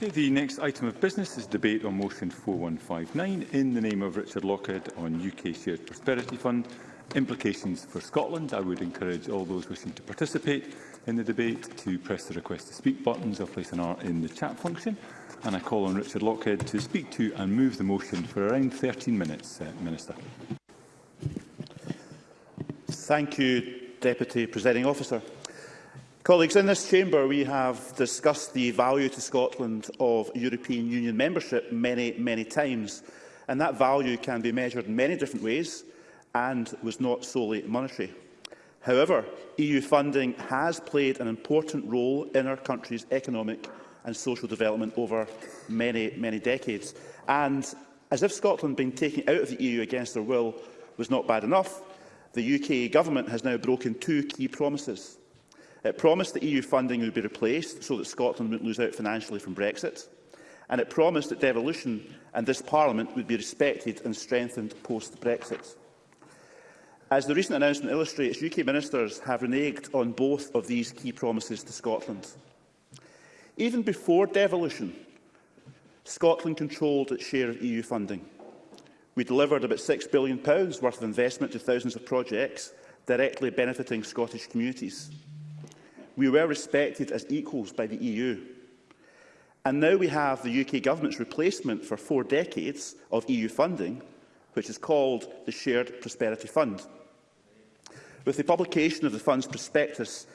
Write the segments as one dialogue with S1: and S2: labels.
S1: The next item of business is debate on motion 4159 in the name of Richard Lockhead on UK Shared Prosperity Fund implications for Scotland. I would encourage all those wishing to participate in the debate to press the request to speak buttons or place an R in the chat function. And I call on Richard Lockhead to speak to and move the motion for around 13 minutes, uh, Minister.
S2: Thank you, Deputy Presiding Officer. Colleagues, in this chamber we have discussed the value to Scotland of European Union membership many, many times, and that value can be measured in many different ways and was not solely monetary. However, EU funding has played an important role in our country's economic and social development over many, many decades. And as if Scotland being taken out of the EU against their will was not bad enough, the UK government has now broken two key promises It promised that EU funding would be replaced so that Scotland wouldn't lose out financially from Brexit. And it promised that devolution and this Parliament would be respected and strengthened post-Brexit. As the recent announcement illustrates, UK ministers have reneged on both of these key promises to Scotland. Even before devolution, Scotland controlled its share of EU funding. We delivered about £6 billion worth of investment to thousands of projects directly benefiting Scottish communities. We were respected as equals by the EU. And now we have the UK government's replacement for four decades of EU funding, which is called the Shared Prosperity Fund. With the publication of the fund's prospectus,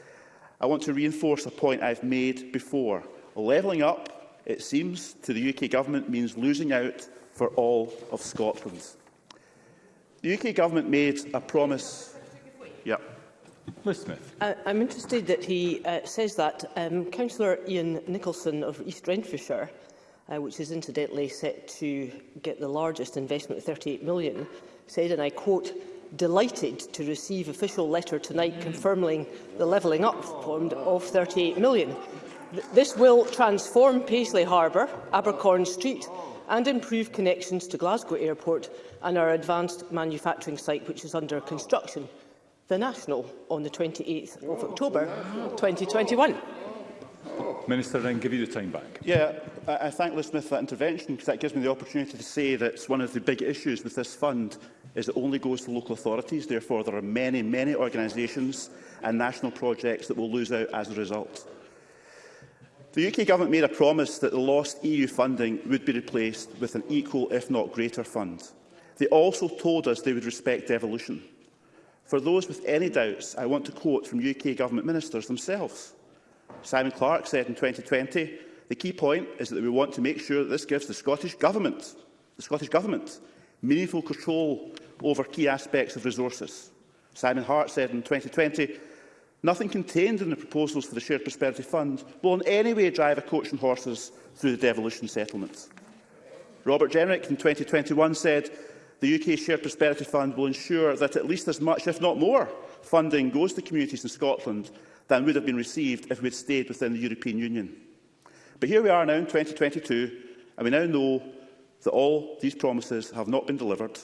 S2: I want to reinforce a point I've made before. Levelling up, it seems, to the UK government means losing out for all of Scotland. The UK government made a promise... Yep.
S1: Liz Smith.
S3: I, I'm interested that he uh, says that. Um, Councillor Ian Nicholson of East Renfrewshire, uh, which is incidentally set to get the largest investment of 38 million, said, and I quote, delighted to receive official letter tonight confirming the levelling up fund of 38 million. This will transform Paisley Harbour, Abercorn Street and improve connections to Glasgow Airport and our advanced manufacturing site, which is under construction the National on the 28th of October 2021.
S1: Minister, then give you the time back.
S2: Yeah, I, I thank Liz Smith for that intervention because that gives me the opportunity to say that one of the big issues with this fund is it only goes to local authorities. Therefore, there are many, many organisations and national projects that will lose out as a result. The UK Government made a promise that the lost EU funding would be replaced with an equal, if not greater, fund. They also told us they would respect devolution. For those with any doubts, I want to quote from UK Government ministers themselves. Simon Clark said in 2020, the key point is that we want to make sure that this gives the Scottish Government, the Scottish Government meaningful control over key aspects of resources. Simon Hart said in 2020, nothing contained in the proposals for the Shared Prosperity Fund will in any way drive a coach and horses through the devolution settlement. Robert Jenrick in 2021 said, The UK Shared Prosperity Fund will ensure that at least as much, if not more, funding goes to communities in Scotland than would have been received if we had stayed within the European Union. But here we are now in 2022, and we now know that all these promises have not been delivered.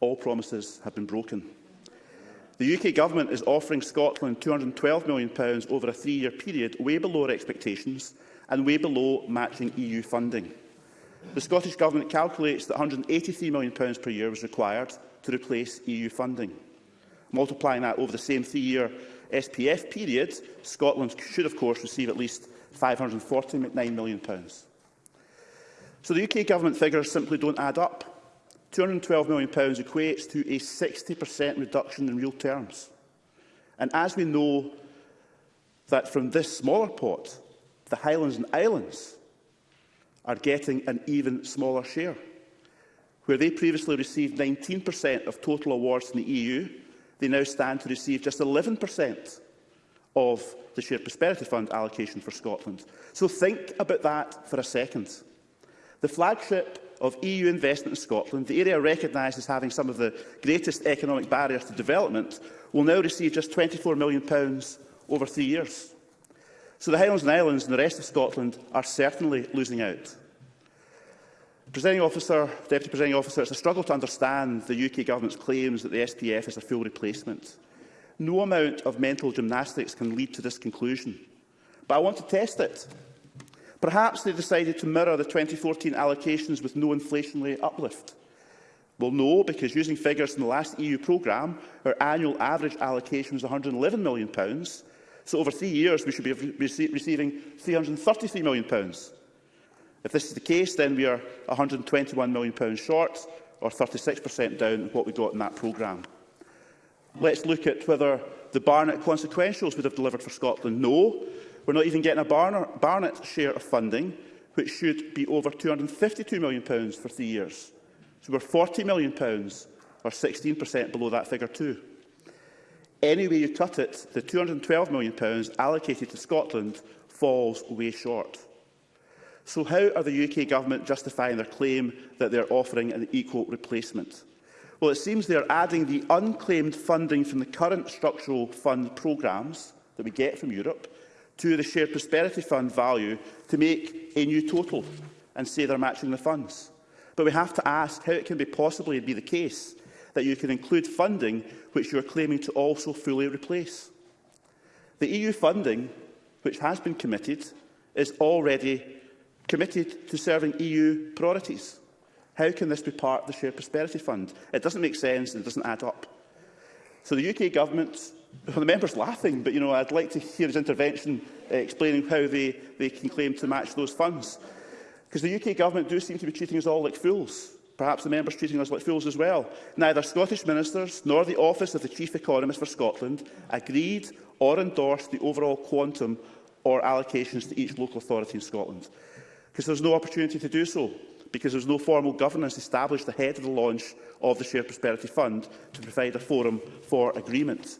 S2: All promises have been broken. The UK Government is offering Scotland £212 million over a three-year period, way below our expectations and way below matching EU funding. The Scottish Government calculates that £183 million per year was required to replace EU funding. Multiplying that over the same three-year SPF period, Scotland should, of course, receive at least £549 million. So the UK Government figures simply don't add up. £212 million equates to a 60% reduction in real terms. And as we know that from this smaller pot, the Highlands and Islands are getting an even smaller share. Where they previously received 19% of total awards in the EU, they now stand to receive just 11% of the Shared Prosperity Fund allocation for Scotland. So think about that for a second. The flagship of EU investment in Scotland, the area recognised as having some of the greatest economic barriers to development, will now receive just £24 million over three years so the Highlands and Islands and the rest of Scotland are certainly losing out. Presenting officer, Deputy Presenting Officer, it's a struggle to understand the UK Government's claims that the SPF is a full replacement. No amount of mental gymnastics can lead to this conclusion. But I want to test it. Perhaps they decided to mirror the 2014 allocations with no inflationary uplift. Well, no, because using figures from the last EU programme, our annual average allocation was £111 million, So over three years, we should be receiving £333 million. If this is the case, then we are £121 million short, or 36% down what we got in that programme. Let's look at whether the Barnett consequentials would have delivered for Scotland. No, we're not even getting a Barnett share of funding, which should be over £252 million for three years. So we're £40 million, or 16% below that figure too. Anyway way you cut it, the £212 million allocated to Scotland falls way short. So how are the UK government justifying their claim that they are offering an equal replacement? Well, it seems they are adding the unclaimed funding from the current structural fund programmes that we get from Europe to the Shared Prosperity Fund value to make a new total and say they're matching the funds. But we have to ask how it can be possibly be the case that you can include funding which you are claiming to also fully replace. The EU funding, which has been committed, is already committed to serving EU priorities. How can this be part of the Shared Prosperity Fund? It doesn't make sense and it doesn't add up. So the UK government, well, the member's laughing, but you know, I'd like to hear his intervention uh, explaining how they, they can claim to match those funds. Because the UK government do seem to be treating us all like fools perhaps the members treating us like fools as well. Neither Scottish ministers nor the Office of the Chief Economist for Scotland agreed or endorsed the overall quantum or allocations to each local authority in Scotland, because there was no opportunity to do so, because there was no formal governance established ahead of the launch of the Shared Prosperity Fund to provide a forum for agreement.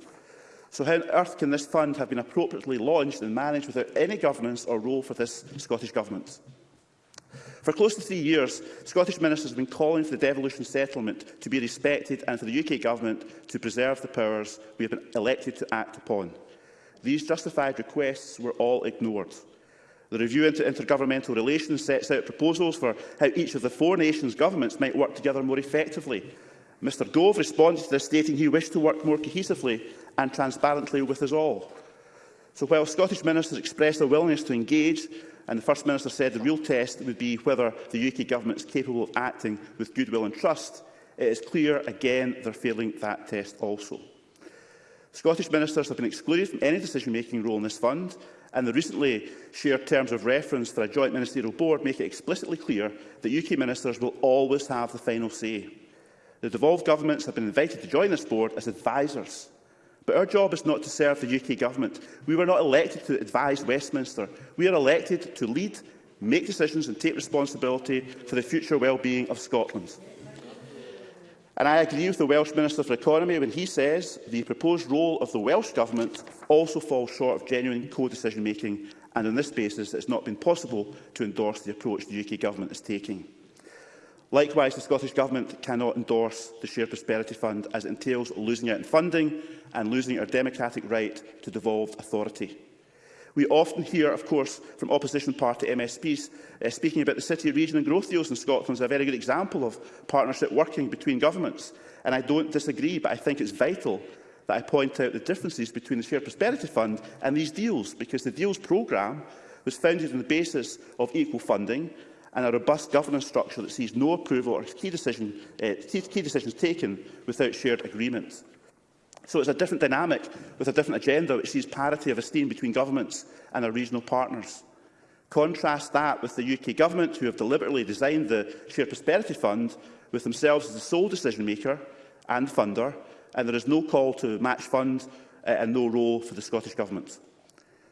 S2: So how on earth can this fund have been appropriately launched and managed without any governance or role for this Scottish Government? For close to three years, Scottish ministers have been calling for the devolution settlement to be respected and for the UK Government to preserve the powers we have been elected to act upon. These justified requests were all ignored. The review into intergovernmental relations sets out proposals for how each of the four nations' governments might work together more effectively. Mr Gove responded to this stating he wished to work more cohesively and transparently with us all. So while Scottish ministers expressed a willingness to engage, And the First Minister said the real test would be whether the UK government is capable of acting with goodwill and trust. It is clear, again, they're failing that test also. Scottish ministers have been excluded from any decision-making role in this fund, and the recently shared terms of reference for a joint ministerial board make it explicitly clear that UK ministers will always have the final say. The devolved governments have been invited to join this board as advisers But our job is not to serve the UK Government. We were not elected to advise Westminster. We are elected to lead, make decisions and take responsibility for the future well-being of Scotland. And I agree with the Welsh Minister for Economy when he says the proposed role of the Welsh Government also falls short of genuine co-decision making and on this basis it has not been possible to endorse the approach the UK Government is taking. Likewise, the Scottish Government cannot endorse the Shared Prosperity Fund as it entails losing out in funding and losing our democratic right to devolved authority. We often hear, of course, from opposition party MSPs uh, eh, speaking about the city, region and growth deals in Scotland as a very good example of partnership working between governments. And I don't disagree, but I think it's vital that I point out the differences between the Shared Prosperity Fund and these deals, because the deals programme was founded on the basis of equal funding and a robust governance structure that sees no approval or key, decision, uh, key decisions taken without shared agreement. So it's a different dynamic with a different agenda which sees parity of esteem between governments and our regional partners. Contrast that with the UK Government, who have deliberately designed the Shared Prosperity Fund with themselves as the sole decision-maker and funder, and there is no call to match funds uh, and no role for the Scottish Government.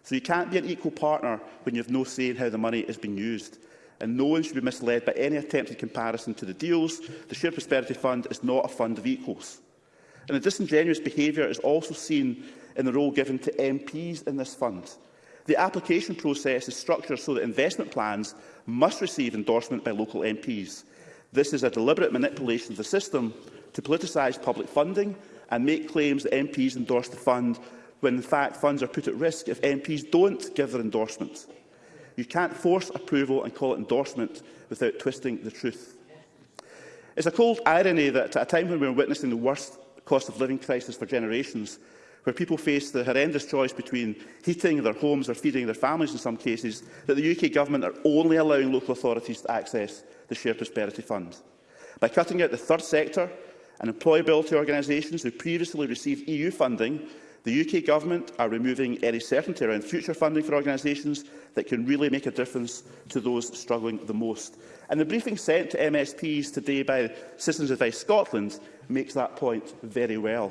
S2: So you can't be an equal partner when you have no say in how the money is being used and no one should be misled by any attempted comparison to the deals. The Shared Prosperity Fund is not a fund of equals. And the disingenuous behaviour is also seen in the role given to MPs in this fund. The application process is structured so that investment plans must receive endorsement by local MPs. This is a deliberate manipulation of the system to politicise public funding and make claims that MPs endorse the fund when in fact funds are put at risk if MPs don't give their endorsement. You can't force approval and call it endorsement without twisting the truth. It's a cold irony that at a time when we're witnessing the worst cost of living crisis for generations, where people face the horrendous choice between heating their homes or feeding their families in some cases, that the UK Government are only allowing local authorities to access the Shared Prosperity Fund. By cutting out the third sector and employability organisations who previously received EU funding The UK Government are removing any certainty around future funding for organisations that can really make a difference to those struggling the most. And the briefing sent to MSPs today by Citizens Advice Scotland makes that point very well.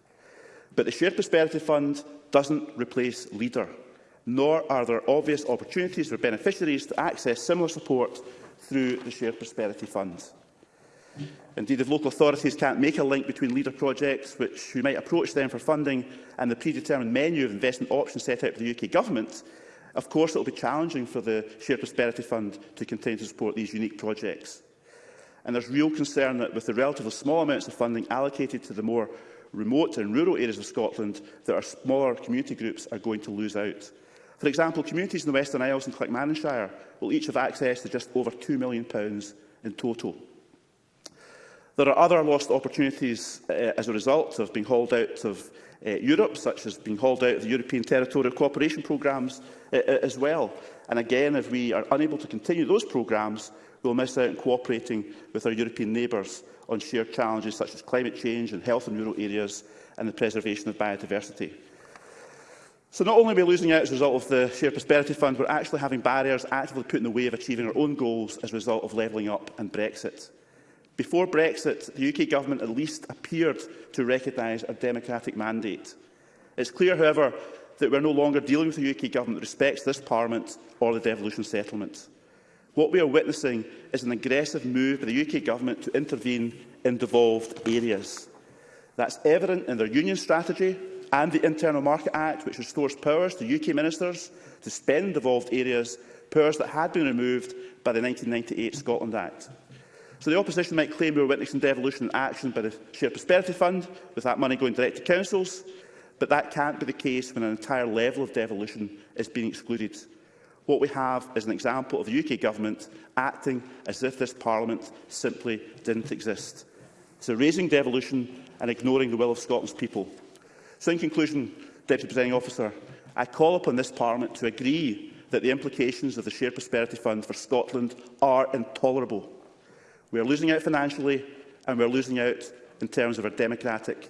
S2: But the Shared Prosperity Fund doesn't replace LEADER, nor are there obvious opportunities for beneficiaries to access similar support through the Shared Prosperity Fund. Indeed, if local authorities can't make a link between leader projects, which we might approach them for funding, and the predetermined menu of investment options set out by the UK Government, of course it will be challenging for the Shared Prosperity Fund to continue to support these unique projects. And there's real concern that with the relatively small amounts of funding allocated to the more remote and rural areas of Scotland, that our smaller community groups are going to lose out. For example, communities in the Western Isles and Clackmannanshire will each have access to just over £2 million in total. There are other lost opportunities uh, as a result of being hauled out of uh, Europe, such as being hauled out of the European Territorial Cooperation programmes uh, as well. And again, if we are unable to continue those programmes, we'll miss out on cooperating with our European neighbours on shared challenges such as climate change and health in rural areas and the preservation of biodiversity. So not only are we losing out as a result of the Shared Prosperity Fund, we're actually having barriers actively put in the way of achieving our own goals as a result of levelling up and Brexit. Before Brexit, the UK Government at least appeared to recognise a democratic mandate. It's clear, however, that we are no longer dealing with a UK Government that respects this Parliament or the devolution settlement. What we are witnessing is an aggressive move by the UK Government to intervene in devolved areas. That's evident in their union strategy and the Internal Market Act, which restores powers to UK ministers to spend devolved areas, powers that had been removed by the 1998 Scotland Act. So the opposition might claim we were witnessing devolution in action by the Shared Prosperity Fund, with that money going direct to councils, but that can't be the case when an entire level of devolution is being excluded. What we have is an example of the UK Government acting as if this Parliament simply didn't exist. So raising devolution and ignoring the will of Scotland's people. So in conclusion, Deputy Presiding Officer, I call upon this Parliament to agree that the implications of the Shared Prosperity Fund for Scotland are intolerable. We're losing out financially and we're losing out in terms of our democratic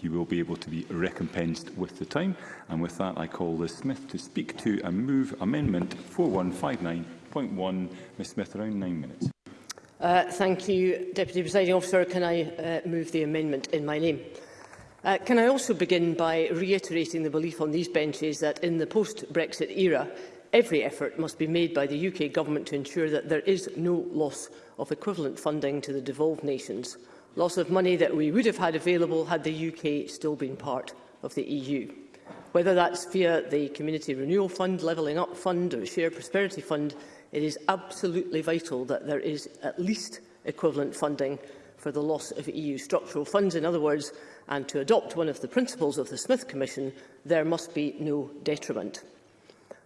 S1: you will be able to be recompensed with the time. And with that, I call Liz Smith to speak to and move Amendment 4159.1. Ms Smith, around nine minutes.
S3: Uh, thank you, Deputy Presiding Officer. Can I uh, move the amendment in my name? Uh, can I also begin by reiterating the belief on these benches that in the post-Brexit era, every effort must be made by the UK Government to ensure that there is no loss of equivalent funding to the devolved nations, loss of money that we would have had available had the UK still been part of the EU. Whether that's via the Community Renewal Fund, Levelling Up Fund or Shared Prosperity Fund, it is absolutely vital that there is at least equivalent funding for the loss of EU structural funds. In other words, and to adopt one of the principles of the Smith Commission, there must be no detriment.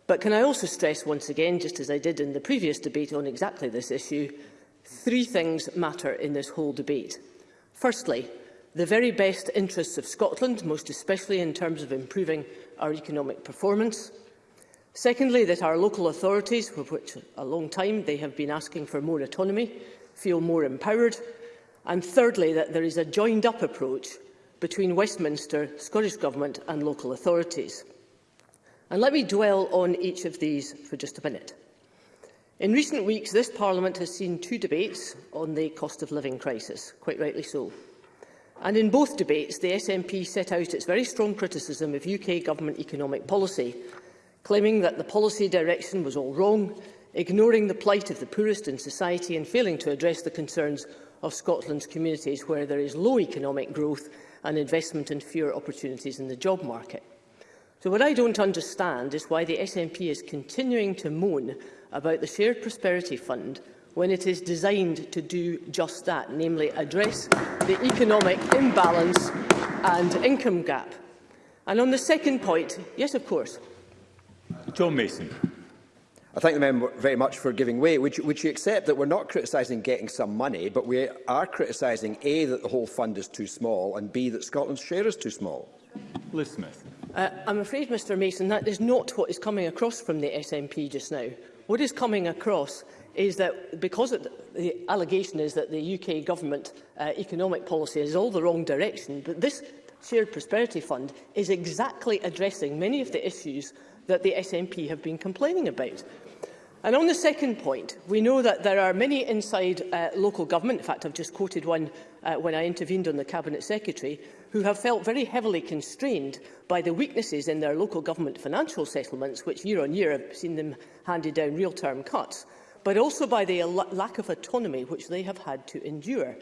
S3: But can I also stress once again, just as I did in the previous debate on exactly this issue, three things matter in this whole debate. Firstly, the very best interests of Scotland, most especially in terms of improving our economic performance. Secondly, that our local authorities, for which a long time they have been asking for more autonomy, feel more empowered. And thirdly, that there is a joined-up approach between Westminster, Scottish Government and local authorities. And let me dwell on each of these for just a minute. In recent weeks, this Parliament has seen two debates on the cost of living crisis, quite rightly so. And in both debates, the SNP set out its very strong criticism of UK government economic policy, claiming that the policy direction was all wrong, ignoring the plight of the poorest in society and failing to address the concerns of Scotland's communities where there is low economic growth and investment in fewer opportunities in the job market. So what I don't understand is why the SNP is continuing to moan about the Shared Prosperity Fund when it is designed to do just that, namely address the economic imbalance and income gap. And on the second point, yes, of course.
S1: John Mason.
S4: I thank the member very much for giving way. Would you, would you accept that we're not criticising getting some money, but we are criticising A, that the whole fund is too small, and B, that Scotland's share is too small?
S1: Liz Smith.
S3: Uh, I'm afraid, Mr Mason, that is not what is coming across from the SNP just now. What is coming across is that because it, the allegation is that the UK government uh, economic policy is all the wrong direction, but this Shared Prosperity Fund is exactly addressing many of the issues that the SNP have been complaining about. And on the second point, we know that there are many inside uh, local government, in fact I've just quoted one uh, when I intervened on the Cabinet Secretary, who have felt very heavily constrained by the weaknesses in their local government financial settlements, which year on year have seen them handed down real-term cuts, but also by the lack of autonomy which they have had to endure.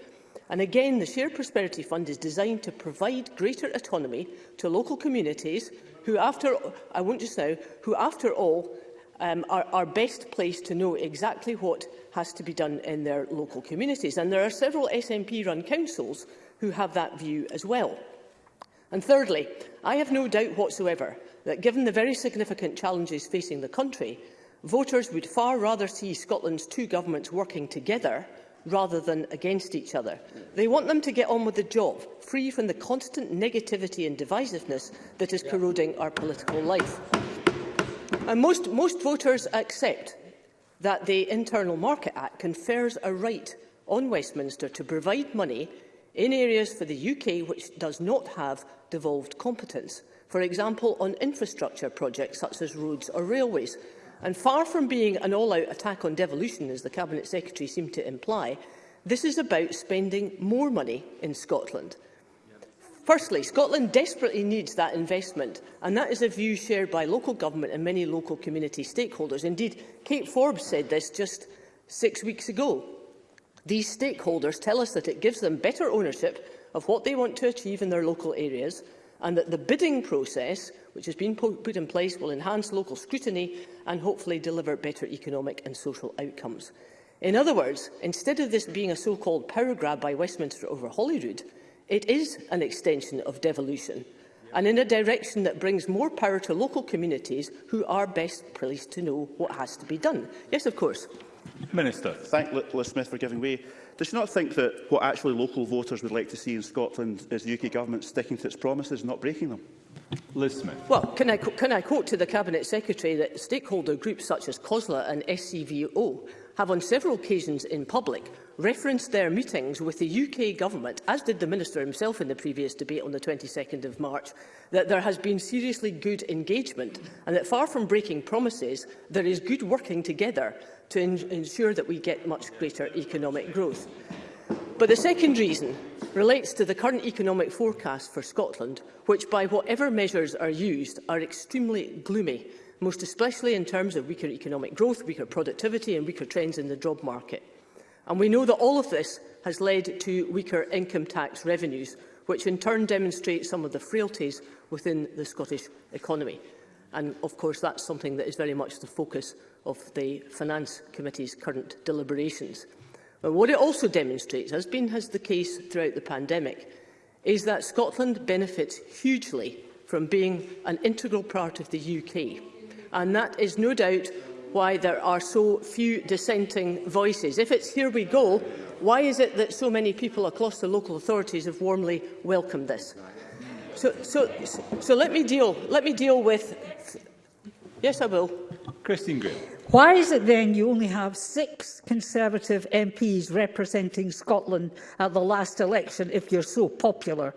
S3: And again, the Shared Prosperity Fund is designed to provide greater autonomy to local communities who, after I won't just now, who after all um, are, are best placed to know exactly what has to be done in their local communities. And there are several SNP-run councils who have that view as well. And thirdly, I have no doubt whatsoever that given the very significant challenges facing the country, voters would far rather see Scotland's two governments working together rather than against each other. They want them to get on with the job, free from the constant negativity and divisiveness that is corroding our political life. And most, most voters accept that the Internal Market Act confers a right on Westminster to provide money in areas for the UK which does not have devolved competence, for example on infrastructure projects such as roads or railways, And far from being an all-out attack on devolution, as the Cabinet Secretary seemed to imply, this is about spending more money in Scotland. Firstly, Scotland desperately needs that investment, and that is a view shared by local government and many local community stakeholders. Indeed, Kate Forbes said this just six weeks ago. These stakeholders tell us that it gives them better ownership of what they want to achieve in their local areas and that the bidding process which has been put in place will enhance local scrutiny and hopefully deliver better economic and social outcomes. In other words, instead of this being a so-called power grab by Westminster over Holyrood, it is an extension of devolution and in a direction that brings more power to local communities who are best placed to know what has to be done. Yes, of course.
S1: Minister.
S2: Thank Liz Smith for giving way. Does she not think that what actually local voters would like to see in Scotland is the UK government sticking to its promises and not breaking them?
S1: Liz Smith.
S3: Well, can I, can I quote to the Cabinet Secretary that stakeholder groups such as COSLA and SCVO e have on several occasions in public referenced their meetings with the UK Government, as did the Minister himself in the previous debate on the 22nd of March, that there has been seriously good engagement and that far from breaking promises, there is good working together to ensure that we get much greater economic growth. But the second reason relates to the current economic forecast for Scotland, which, by whatever measures are used, are extremely gloomy, most especially in terms of weaker economic growth, weaker productivity and weaker trends in the job market. And we know that all of this has led to weaker income tax revenues, which in turn demonstrates some of the frailties within the Scottish economy. And of course, that's something that is very much the focus of the Finance Committee's current deliberations. But what it also demonstrates, as been has the case throughout the pandemic, is that Scotland benefits hugely from being an integral part of the UK. And that is no doubt why there are so few dissenting voices. If it's here we go, why is it that so many people across the local authorities have warmly welcomed this? So, so, so let me deal. Let me deal with. Yes, I will.
S1: Christine Graham.
S5: Why is it then you only have six Conservative MPs representing Scotland at the last election if you're so popular?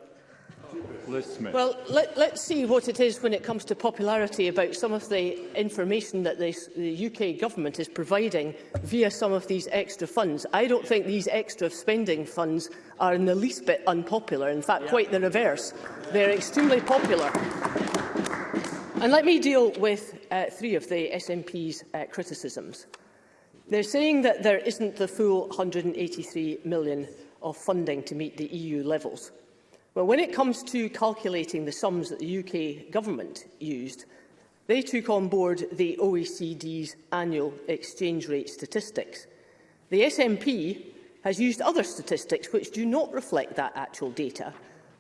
S3: Well, let, let's see what it is when it comes to popularity about some of the information that this, the UK government is providing via some of these extra funds. I don't think these extra spending funds are in the least bit unpopular. In fact, yeah. quite the reverse. They're extremely popular. And let me deal with uh, three of the SNP's uh, criticisms. They're saying that there isn't the full 183 million of funding to meet the EU levels. Well, when it comes to calculating the sums that the UK government used, they took on board the OECD's annual exchange rate statistics. The SNP has used other statistics which do not reflect that actual data,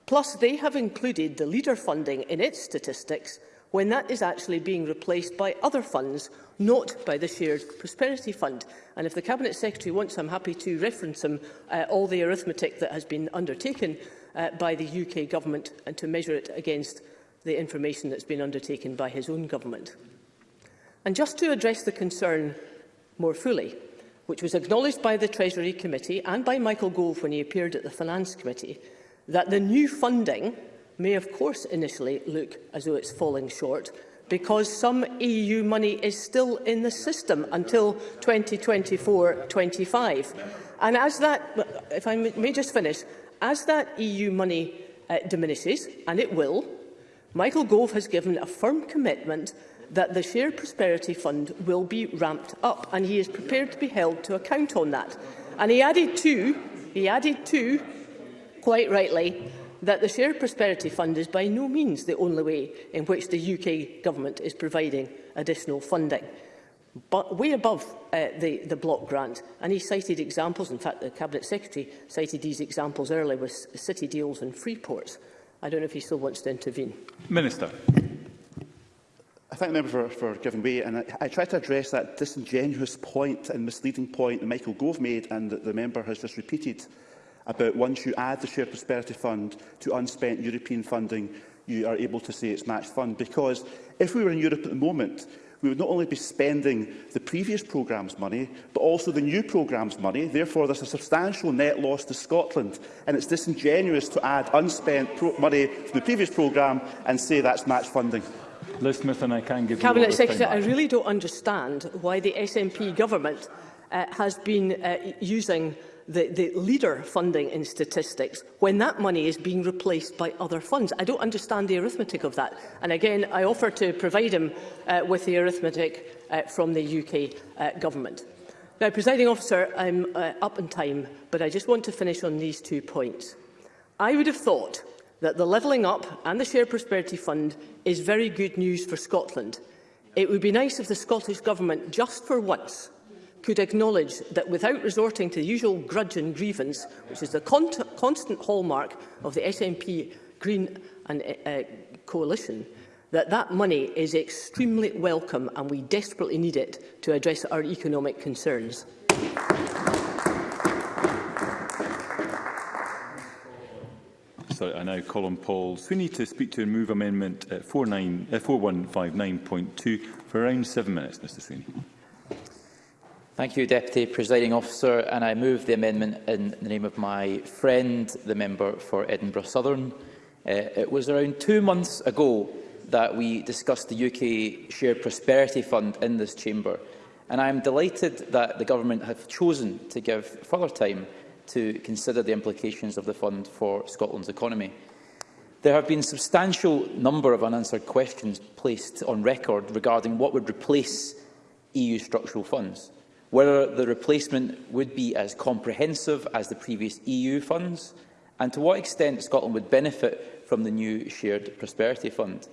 S3: plus they have included the leader funding in its statistics when that is actually being replaced by other funds, not by the Shared Prosperity Fund. And if the Cabinet Secretary wants, I'm happy to reference him uh, all the arithmetic that has been undertaken uh, by the UK Government and to measure it against the information that's been undertaken by his own government. And just to address the concern more fully, which was acknowledged by the Treasury Committee and by Michael Gove when he appeared at the Finance Committee, that the new funding may of course initially look as though it's falling short because some EU money is still in the system until 2024-25. And as that, if I may just finish, as that EU money uh, diminishes, and it will, Michael Gove has given a firm commitment that the Shared Prosperity Fund will be ramped up, and he is prepared to be held to account on that. And he added too, he added too, quite rightly, that the Shared Prosperity Fund is by no means the only way in which the UK Government is providing additional funding. But way above uh, the, the block grant, and he cited examples, in fact the Cabinet Secretary cited these examples earlier with city deals and free ports. I don't know if he still wants to intervene.
S1: Minister.
S2: I thank the member for, for giving way, and I, I try to address that disingenuous point and misleading point that Michael Gove made and that the member has just repeated about once you add the Shared Prosperity Fund to unspent European funding, you are able to say it's matched fund. Because if we were in Europe at the moment, we would not only be spending the previous programme's money, but also the new programme's money. Therefore, there's a substantial net loss to Scotland, and it's disingenuous to add unspent money from the previous programme and say that's matched funding.
S1: Liz Smith and I can give
S3: Cabinet
S1: you
S3: Secretary, I really don't understand why the SNP government uh, has been uh, using the, the leader funding in statistics when that money is being replaced by other funds. I don't understand the arithmetic of that. And again, I offer to provide him uh, with the arithmetic uh, from the UK uh, government. Now, presiding officer, I'm uh, up in time, but I just want to finish on these two points. I would have thought that the Levelling Up and the shared Prosperity Fund is very good news for Scotland. It would be nice if the Scottish Government, just for once, could acknowledge that without resorting to the usual grudge and grievance, which is the con constant hallmark of the SNP Green and uh, uh, Coalition, that that money is extremely welcome and we desperately need it to address our economic concerns.
S1: Sorry, I now call on Paul Sweeney to speak to and move amendment uh, 49, uh, 4159.2 for around seven minutes, Mr Sweeney.
S6: Thank you, Deputy Presiding Officer, and I move the amendment in the name of my friend, the member for Edinburgh Southern. Uh, it was around two months ago that we discussed the UK Shared Prosperity Fund in this chamber, and I am delighted that the Government have chosen to give further time to consider the implications of the fund for Scotland's economy. There have been a substantial number of unanswered questions placed on record regarding what would replace EU structural funds whether the replacement would be as comprehensive as the previous EU funds, and to what extent Scotland would benefit from the new Shared Prosperity Fund.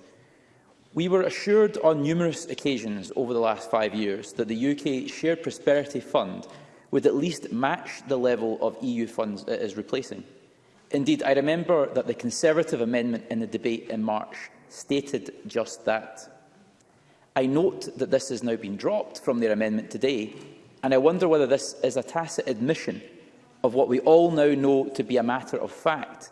S6: We were assured on numerous occasions over the last five years that the UK Shared Prosperity Fund would at least match the level of EU funds it is replacing. Indeed, I remember that the Conservative amendment in the debate in March stated just that. I note that this has now been dropped from their amendment today, And I wonder whether this is a tacit admission of what we all now know to be a matter of fact,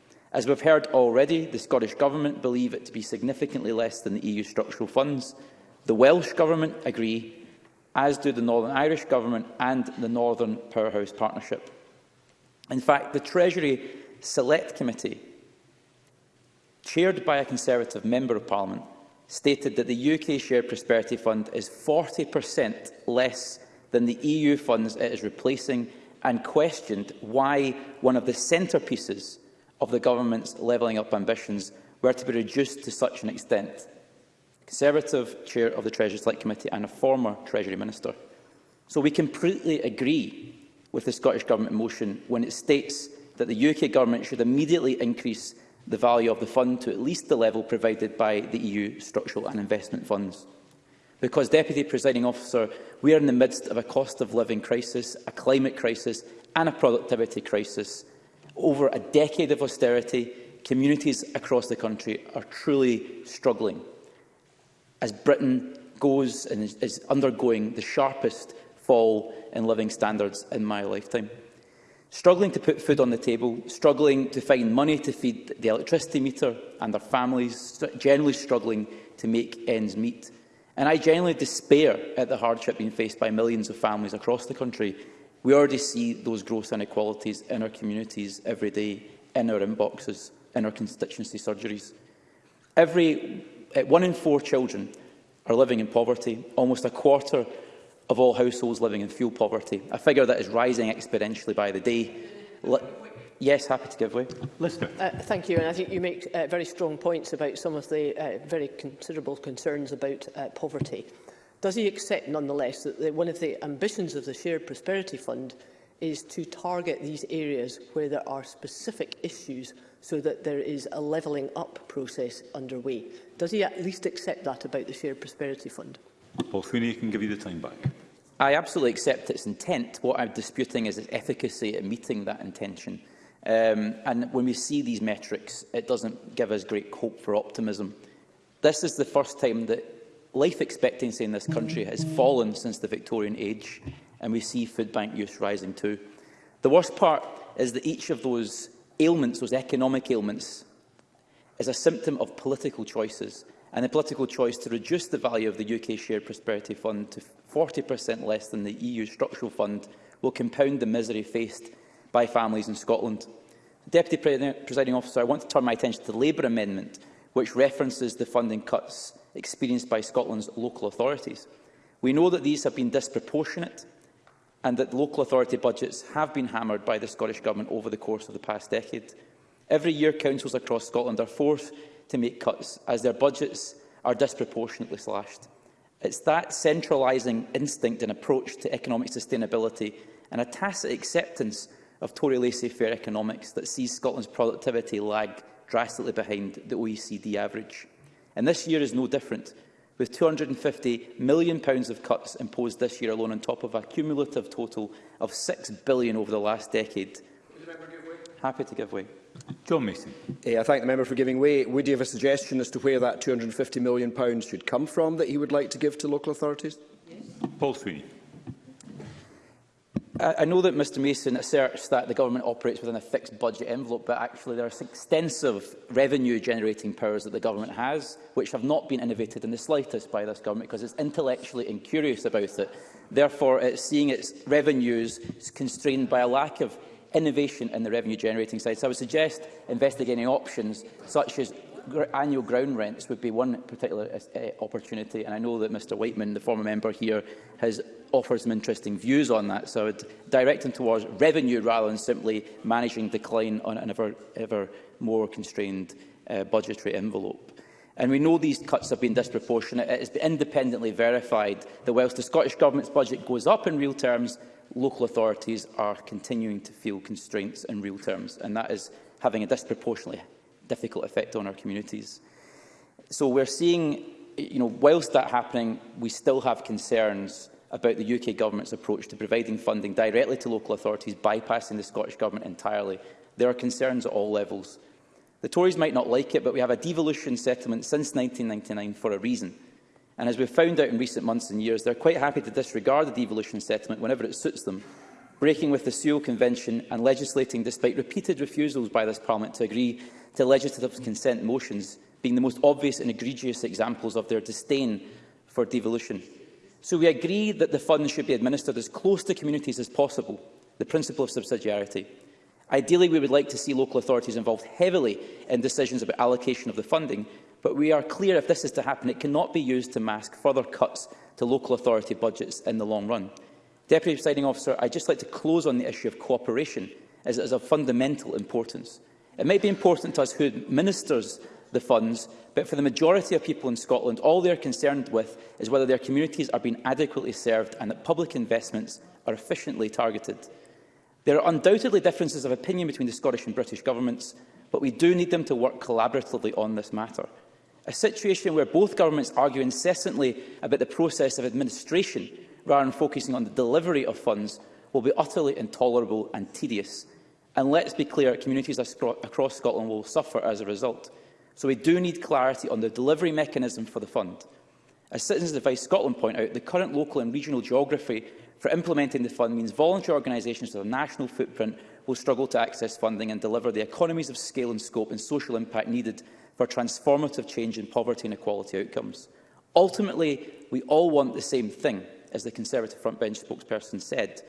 S6: As we've heard already, the Scottish Government believe it to be significantly less than the EU structural funds. The Welsh Government agree, as do the Northern Irish Government and the Northern Powerhouse Partnership. In fact, the Treasury Select Committee, chaired by a Conservative Member of Parliament, stated that the UK Shared Prosperity Fund is 40% less than the EU funds it is replacing and questioned why one of the centrepieces of the government's levelling up ambitions were to be reduced to such an extent. Conservative chair of the Treasury Select Committee and a former Treasury Minister. So we completely agree with the Scottish Government motion when it states that the UK Government should immediately increase the value of the fund to at least the level provided by the EU structural and investment funds. Because, Deputy Presiding Officer, we are in the midst of a cost of living crisis, a climate crisis and a productivity crisis over a decade of austerity, communities across the country are truly struggling as Britain goes and is, undergoing the sharpest fall in living standards in my lifetime. Struggling to put food on the table, struggling to find money to feed the electricity meter and their families, generally struggling to make ends meet. And I genuinely despair at the hardship being faced by millions of families across the country We already see those gross inequalities in our communities every day, in our inboxes, in our constituency surgeries. Every uh, one in four children are living in poverty, almost a quarter of all households living in fuel poverty, a figure that is rising exponentially by the day. Le Yes, happy to give way.
S3: Lister. Uh, thank you, and I think you make uh, very strong points about some of the uh, very considerable concerns about uh, poverty. Does he accept, nonetheless, that, one of the ambitions of the Shared Prosperity Fund is to target these areas where there are specific issues so that there is a levelling up process underway. Does he at least accept that about the Shared Prosperity Fund?
S1: Paul Sweeney can give you the time back.
S6: I absolutely accept its intent. What I'm disputing is its efficacy at meeting that intention. Um, and when we see these metrics, it doesn't give us great hope for optimism. This is the first time that life expectancy in this country has fallen since the Victorian age, and we see food bank use rising too. The worst part is that each of those ailments, those economic ailments, is a symptom of political choices, and the political choice to reduce the value of the UK Shared Prosperity Fund to 40% less than the EU Structural Fund will compound the misery faced by families in Scotland. Deputy Presiding Officer, I want to turn my attention to the Labour Amendment, which references the funding cuts experienced by Scotland's local authorities. We know that these have been disproportionate and that local authority budgets have been hammered by the Scottish Government over the course of the past decade. Every year, councils across Scotland are forced to make cuts as their budgets are disproportionately slashed. It's that centralising instinct and approach to economic sustainability and a tacit acceptance of Tory laissez-faire economics that sees Scotland's productivity lag drastically behind the OECD average. And this year is no different, with £250 million of cuts imposed this year alone on top of a cumulative total of $6 billion over the last decade. Happy to give way.
S1: John Mason.
S4: Yeah, I thank the member for giving way. Would he have a suggestion as to where that £250 million should come from that he would like to give to local authorities?
S1: Yes. Paul Sweeney.
S6: I know that Mr Mason asserts that the government operates within a fixed budget envelope, but actually there are extensive revenue-generating powers that the government has, which have not been innovated in the slightest by this government because it's intellectually incurious about it. Therefore, it's seeing its revenues constrained by a lack of innovation in the revenue-generating side. So I would suggest investigating options such as annual ground rents would be one particular uh, opportunity, and I know that Mr Whiteman, the former member here, has offers some interesting views on that, so I would direct him towards revenue rather than simply managing decline on an ever, ever more constrained uh, budgetary envelope. And we know these cuts have been disproportionate. It has been independently verified that whilst the Scottish Government's budget goes up in real terms, local authorities are continuing to feel constraints in real terms, and that is having a disproportionately difficult effect on our communities. So we're seeing, you know, whilst that happening, we still have concerns about the UK Government's approach to providing funding directly to local authorities, bypassing the Scottish Government entirely. There are concerns at all levels. The Tories might not like it, but we have a devolution settlement since 1999 for a reason. And as we've found out in recent months and years, they're quite happy to disregard the devolution settlement whenever it suits them, breaking with the Sewell Convention and legislating despite repeated refusals by this Parliament to agree to legislative consent motions, being the most obvious and egregious examples of their disdain for devolution. So we agree that the funds should be administered as close to communities as possible, the principle of subsidiarity. Ideally, we would like to see local authorities involved heavily in decisions about allocation of the funding, but we are clear if this is to happen, it cannot be used to mask further cuts to local authority budgets in the long run. Deputy Presiding Officer, I'd just like to close on the issue of cooperation, as it is of fundamental importance. It may be important to us who ministers the funds, but for the majority of people in Scotland, all they are concerned with is whether their communities are being adequately served and that public investments are efficiently targeted. There are undoubtedly differences of opinion between the Scottish and British governments, but we do need them to work collaboratively on this matter. A situation where both governments argue incessantly about the process of administration rather than focusing on the delivery of funds will be utterly intolerable and tedious. And let's be clear, communities across Scotland will suffer as a result so we do need clarity on the delivery mechanism for the fund. As Citizens Advice Scotland point out, the current local and regional geography for implementing the fund means voluntary organisations with a national footprint will struggle to access funding and deliver the economies of scale and scope and social impact needed for transformative change in poverty and equality outcomes. Ultimately, we all want the same thing, as the Conservative frontbench spokesperson said,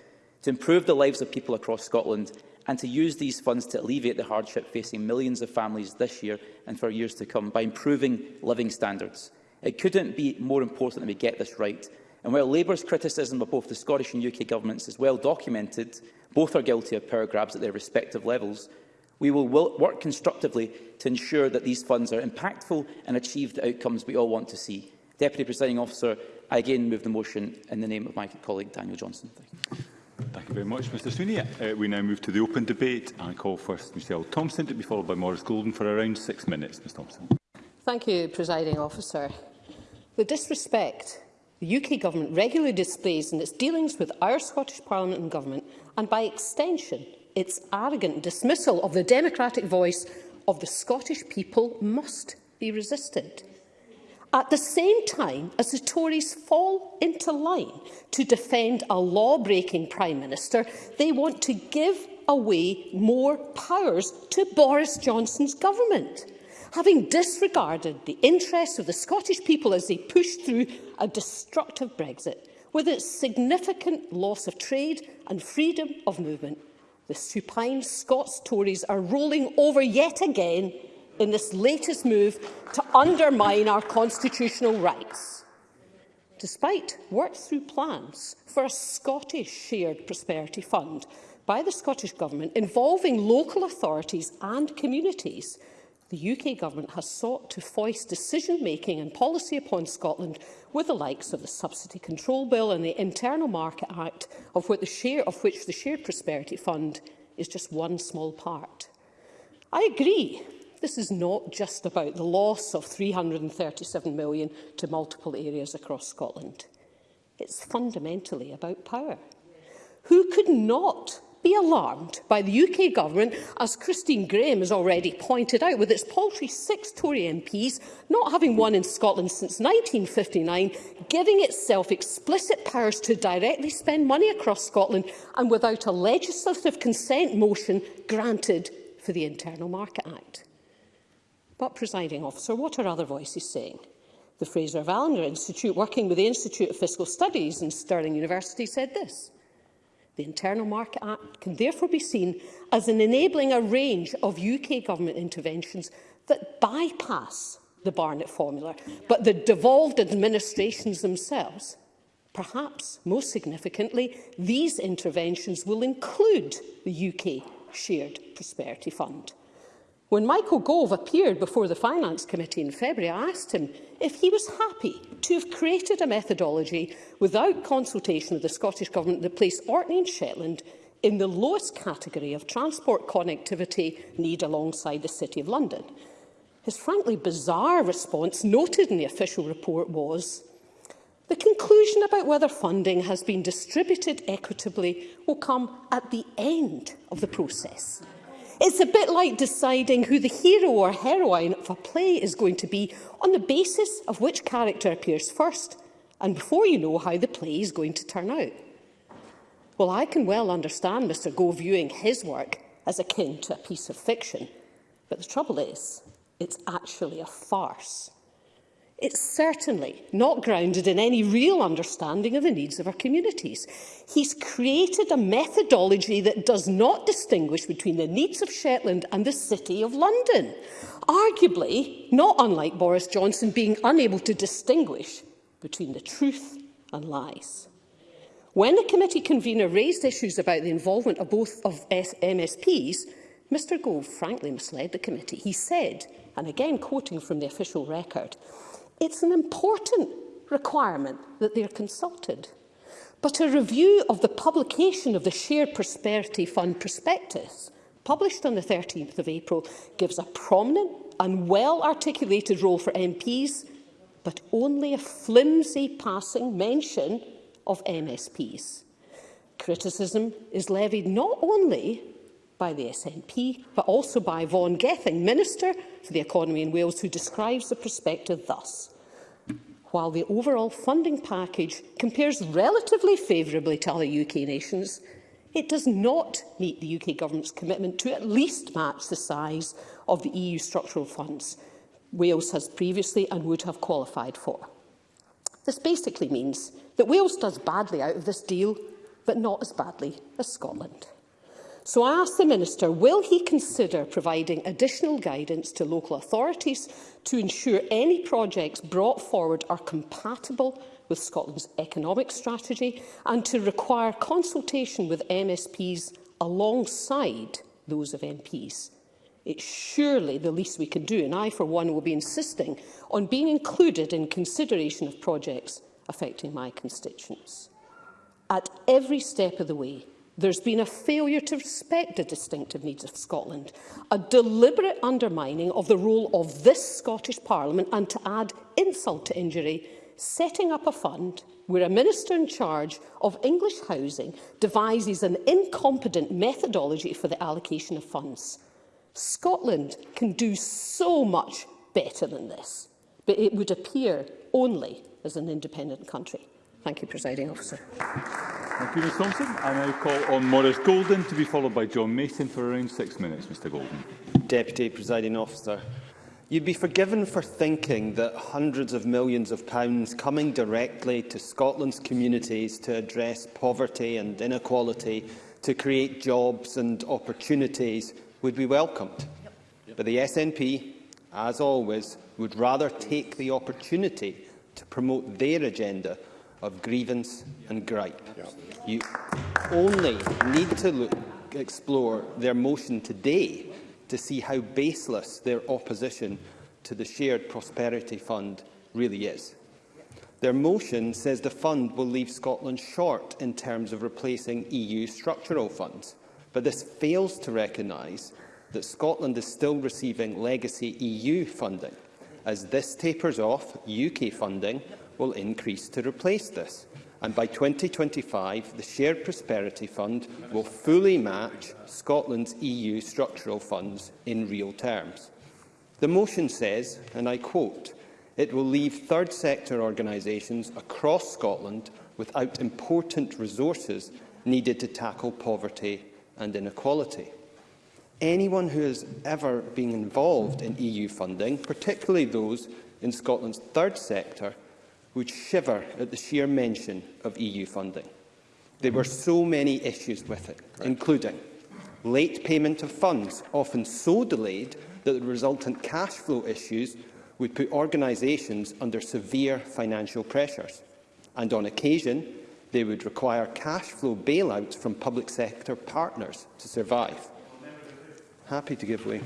S6: to improve the lives of people across Scotland and to use these funds to alleviate the hardship facing millions of families this year and for years to come by improving living standards. It couldn't be more important that we get this right. And while Labour's criticism of both the Scottish and UK governments is well documented, both are guilty of power grabs at their respective levels, we will work constructively to ensure that these funds are impactful and achieve the outcomes we all want to see. Deputy Presiding Officer, I again move the motion in the name of my colleague Daniel Johnson. Thank you.
S1: Thank you very much, Mr Sweeney. Uh, we now move to the open debate. I call first Michelle Thompson to be followed by Maurice Golden for around six minutes. Ms Thompson.
S7: Thank you, Presiding Officer. The disrespect the UK Government regularly displays in its dealings with our Scottish Parliament and Government, and by extension, its arrogant dismissal of the democratic voice of the Scottish people must be resisted at the same time as the Tories fall into line to defend a law-breaking Prime Minister, they want to give away more powers to Boris Johnson's government. Having disregarded the interests of the Scottish people as they pushed through a destructive Brexit, with its significant loss of trade and freedom of movement, the supine Scots Tories are rolling over yet again in this latest move to undermine our constitutional rights, despite work-through plans for a Scottish Shared Prosperity Fund by the Scottish Government involving local authorities and communities, the UK Government has sought to foist decision-making and policy upon Scotland with the likes of the Subsidy Control Bill and the Internal Market Act, of, the share, of which the Shared Prosperity Fund is just one small part. I agree This is not just about the loss of £337 million to multiple areas across Scotland. It's fundamentally about power. Who could not be alarmed by the UK government, as Christine Graham has already pointed out, with its paltry six Tory MPs, not having won in Scotland since 1959, giving itself explicit powers to directly spend money across Scotland and without a legislative consent motion granted for the Internal Market Act. But, presiding officer, what are other voices saying? The Fraser Valander Institute, working with the Institute of Fiscal Studies in Stirling University, said this. The Internal Market Act can therefore be seen as an enabling a range of UK government interventions that bypass the Barnett formula, but the devolved administrations themselves. Perhaps most significantly, these interventions will include the UK Shared Prosperity Fund. When Michael Gove appeared before the Finance Committee in February, I asked him if he was happy to have created a methodology without consultation of the Scottish Government that placed Orkney and Shetland in the lowest category of transport connectivity need alongside the City of London. His frankly bizarre response noted in the official report was, the conclusion about whether funding has been distributed equitably will come at the end of the process. It's a bit like deciding who the hero or heroine of a play is going to be on the basis of which character appears first and before you know how the play is going to turn out. Well, I can well understand Mr Gove viewing his work as akin to a piece of fiction, but the trouble is, it's actually a farce. It's certainly not grounded in any real understanding of the needs of our communities. He's created a methodology that does not distinguish between the needs of Shetland and the City of London. Arguably, not unlike Boris Johnson being unable to distinguish between the truth and lies. When the committee convener raised issues about the involvement of both of MSPs, Mr Gove frankly misled the committee. He said, and again quoting from the official record, It's an important requirement that they're consulted. But a review of the publication of the Shared Prosperity Fund prospectus, published on the 13th of April, gives a prominent and well-articulated role for MPs, but only a flimsy passing mention of MSPs. Criticism is levied not only by the SNP, but also by Vaughan Gething, Minister for the Economy in Wales, who describes the perspective thus. While the overall funding package compares relatively favourably to other UK nations, it does not meet the UK Government's commitment to at least match the size of the EU structural funds Wales has previously and would have qualified for. This basically means that Wales does badly out of this deal, but not as badly as Scotland. So I ask the Minister, will he consider providing additional guidance to local authorities to ensure any projects brought forward are compatible with Scotland's economic strategy and to require consultation with MSPs alongside those of MPs? It's surely the least we can do, and I, for one, will be insisting on being included in consideration of projects affecting my constituents. At every step of the way, There's been a failure to respect the distinctive needs of Scotland, a deliberate undermining of the role of this Scottish Parliament and to add insult to injury, setting up a fund where a minister in charge of English housing devises an incompetent methodology for the allocation of funds. Scotland can do so much better than this, but it would appear only as an independent country. Thank you, Presiding Officer.
S1: Thank you, Ms Thompson. I now call on Maurice Golden to be followed by John Mason for around six minutes. Mr Golden.
S8: Deputy Presiding Officer, you'd be forgiven for thinking that hundreds of millions of pounds coming directly to Scotland's communities to address poverty and inequality, to create jobs and opportunities, would be welcomed. Yep. But the SNP, as always, would rather take the opportunity to promote their agenda of grievance and gripe. You only need to look, explore their motion today to see how baseless their opposition to the Shared Prosperity Fund really is. Their motion says the fund will leave Scotland short in terms of replacing EU structural funds, but this fails to recognise that Scotland is still receiving legacy EU funding. As this tapers off, UK funding will increase to replace this. And by 2025, the Shared Prosperity Fund will fully match Scotland's EU structural funds in real terms. The motion says, and I quote, it will leave third sector organisations across Scotland without important resources needed to tackle poverty and inequality. Anyone who has ever been involved in EU funding, particularly those in Scotland's third sector, would shiver at the sheer mention of EU funding. There were so many issues with it, Correct. including late payment of funds, often so delayed that the resultant cash flow issues would put organisations under severe financial pressures. And on occasion, they would require cash flow bailouts from public sector partners to survive. Happy to give way.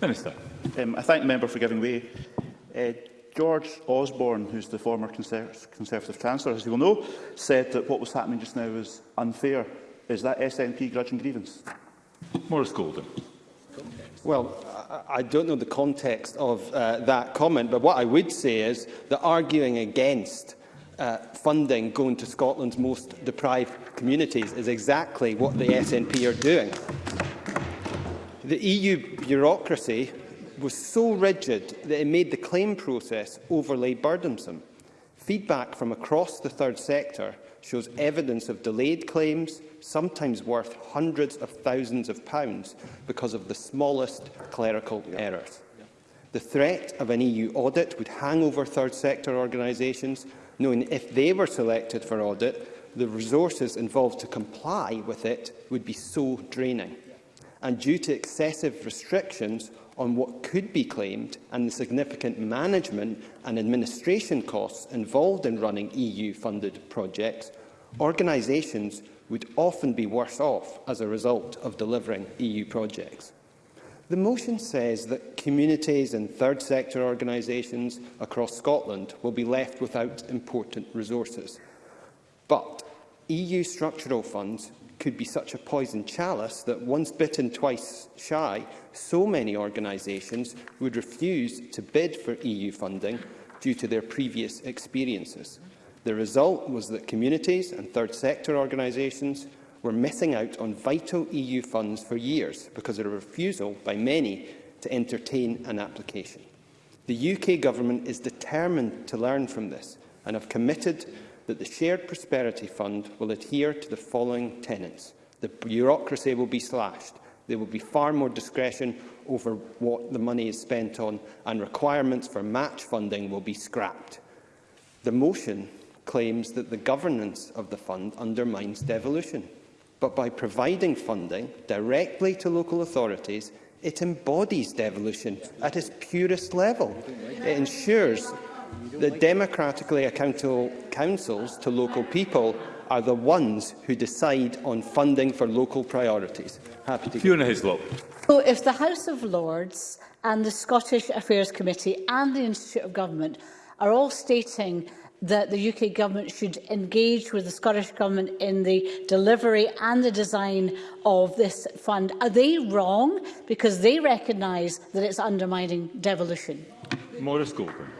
S1: Minister.
S2: Um, I thank the member for giving way. Uh, George Osborne, who's the former Conservative Chancellor, as you will know, said that what was happening just now was unfair. Is that SNP grudge and grievance?
S1: Maurice Golden.
S8: Well, I don't know the context of uh, that comment, but what I would say is that arguing against uh, funding going to Scotland's most deprived communities is exactly what the SNP are doing. The EU bureaucracy was so rigid that it made the claim process overly burdensome. Feedback from across the third sector shows evidence of delayed claims, sometimes worth hundreds of thousands of pounds, because of the smallest clerical yeah. errors. The threat of an EU audit would hang over third sector organisations, knowing if they were selected for audit, the resources involved to comply with it would be so draining. And due to excessive restrictions, on what could be claimed and the significant management and administration costs involved in running EU-funded projects, organisations would often be worse off as a result of delivering EU projects. The motion says that communities and third sector organisations across Scotland will be left without important resources. But EU structural funds could be such a poison chalice that once bitten, twice shy, so many organisations would refuse to bid for EU funding due to their previous experiences. The result was that communities and third sector organisations were missing out on vital EU funds for years because of a refusal by many to entertain an application. The UK Government is determined to learn from this and have committed that the Shared Prosperity Fund will adhere to the following tenets. The bureaucracy will be slashed. There will be far more discretion over what the money is spent on, and requirements for match funding will be scrapped. The motion claims that the governance of the fund undermines devolution. But by providing funding directly to local authorities, it embodies devolution at its purest level. It ensures The democratically accountable councils to local people are the ones who decide on funding for local priorities. Happy to
S1: Fiona Hislop.
S5: So if the House of Lords and the Scottish Affairs Committee and the Institute of Government are all stating that the UK government should engage with the Scottish government in the delivery and the design of this fund. Are they wrong? Because they recognise that it's undermining devolution.
S1: Morris Goldburn.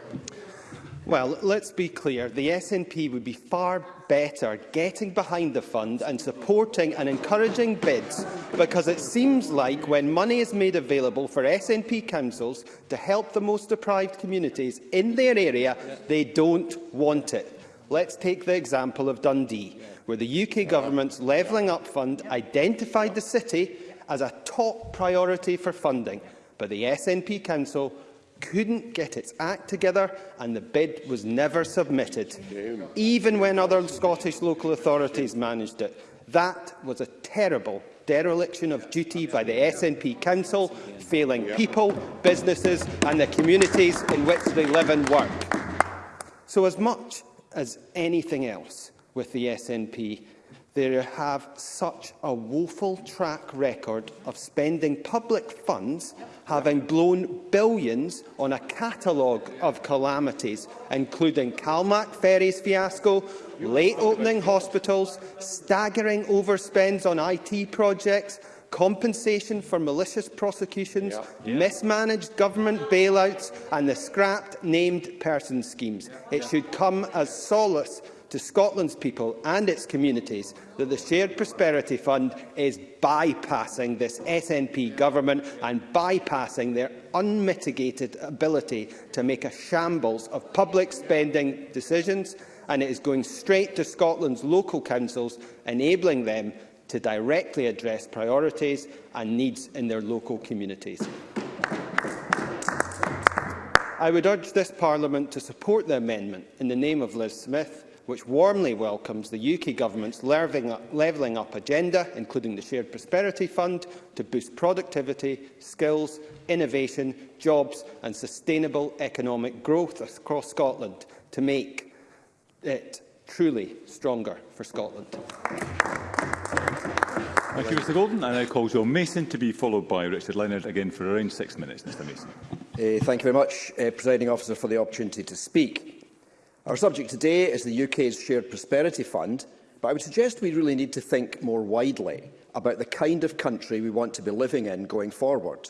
S8: Well, let's be clear. The SNP would be far better getting behind the fund and supporting and encouraging bids, because it seems like when money is made available for SNP councils to help the most deprived communities in their area, they don't want it. Let's take the example of Dundee, where the UK government's Levelling Up Fund identified the city as a top priority for funding, but the SNP Council couldn't get its act together and the bid was never submitted, even when other Scottish local authorities managed it. That was a terrible dereliction of duty by the SNP Council, failing people, businesses and the communities in which they live and work. So as much as anything else with the SNP, they have such a woeful track record of spending public funds, having blown billions on a catalogue of calamities, including Calmac Ferries fiasco, late opening hospitals, staggering overspends on IT projects, compensation for malicious prosecutions, mismanaged government bailouts and the scrapped named person schemes. It should come as solace to Scotland's people and its communities that the Shared Prosperity Fund is bypassing this SNP government and bypassing their unmitigated ability to make a shambles of public spending decisions and it is going straight to Scotland's local councils, enabling them to directly address priorities and needs in their local communities. I would urge this Parliament to support the amendment in the name of Liz Smith which warmly welcomes the UK Government's levelling up, agenda, including the Shared Prosperity Fund, to boost productivity, skills, innovation, jobs and sustainable economic growth across Scotland to make it truly stronger for Scotland.
S1: Thank you, Mr Golden. I now call Joe Mason to be followed by Richard Leonard again for around six minutes. Mr Mason.
S4: Uh, thank you very much, uh, Presiding Officer, for the opportunity to speak. Our subject today is the UK's Shared Prosperity Fund, but I would suggest we really need to think more widely about the kind of country we want to be living in going forward.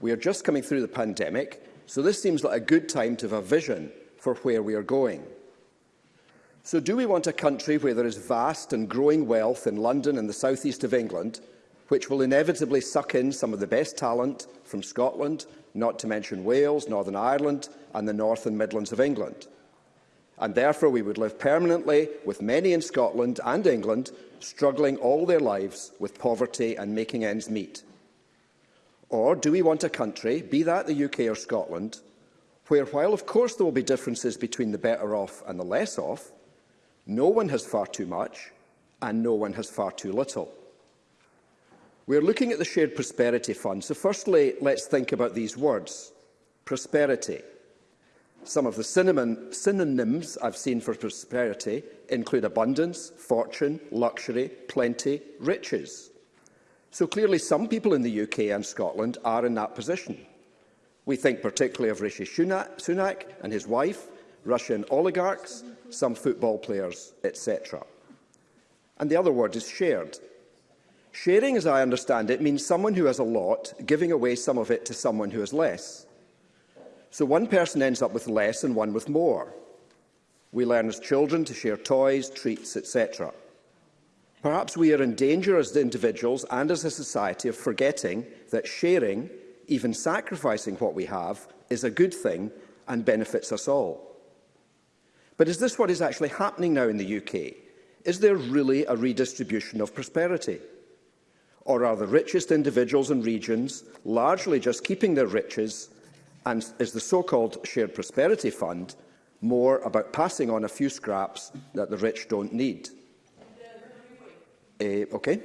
S4: We are just coming through the pandemic, so this seems like a good time to have a vision for where we are going. So do we want a country where there is vast and growing wealth in London and the southeast of England, which will inevitably suck in some of the best talent from Scotland, not to mention Wales, Northern Ireland and the north and Midlands of England? and therefore we would live permanently with many in Scotland and England struggling all their lives with poverty and making ends meet? Or do we want a country, be that the UK or Scotland, where while of course there will be differences between the better off and the less off, no one has far too much and no one has far too little? We are looking at the Shared Prosperity Fund, so firstly let's think about these words. Prosperity. Prosperity some of the cinnamon, synonyms I've seen for prosperity include abundance, fortune, luxury, plenty, riches. So clearly some people in the UK and Scotland are in that position. We think particularly of Rishi Sunak and his wife, Russian oligarchs, some football players, etc. And the other word is shared. Sharing, as I understand it, means someone who has a lot giving away some of it to someone who has less. So one person ends up with less and one with more. We learn as children to share toys, treats, etc. Perhaps we are in danger as individuals and as a society of forgetting that sharing, even sacrificing what we have, is a good thing and benefits us all. But is this what is actually happening now in the UK? Is there really a redistribution of prosperity? Or are the richest individuals and regions largely just keeping their riches And is the so-called Shared Prosperity Fund more about passing on a few scraps that the rich don't need? Uh, okay.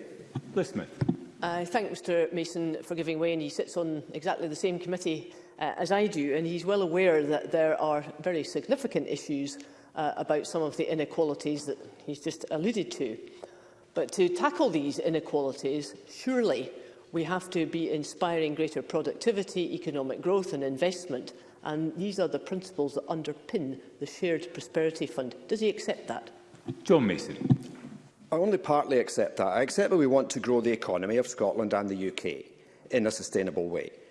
S1: Liz Smith.
S3: I thank Mr Mason for giving way and he sits on exactly the same committee uh, as I do and he's well aware that there are very significant issues uh, about some of the inequalities that he's just alluded to. But to tackle these inequalities, surely We have to be inspiring greater productivity, economic growth and investment. And these are the principles that underpin the Shared Prosperity Fund. Does he accept that?
S1: John Mason.
S4: I only partly accept that. I accept that we want to grow the economy of Scotland and the UK in a sustainable way.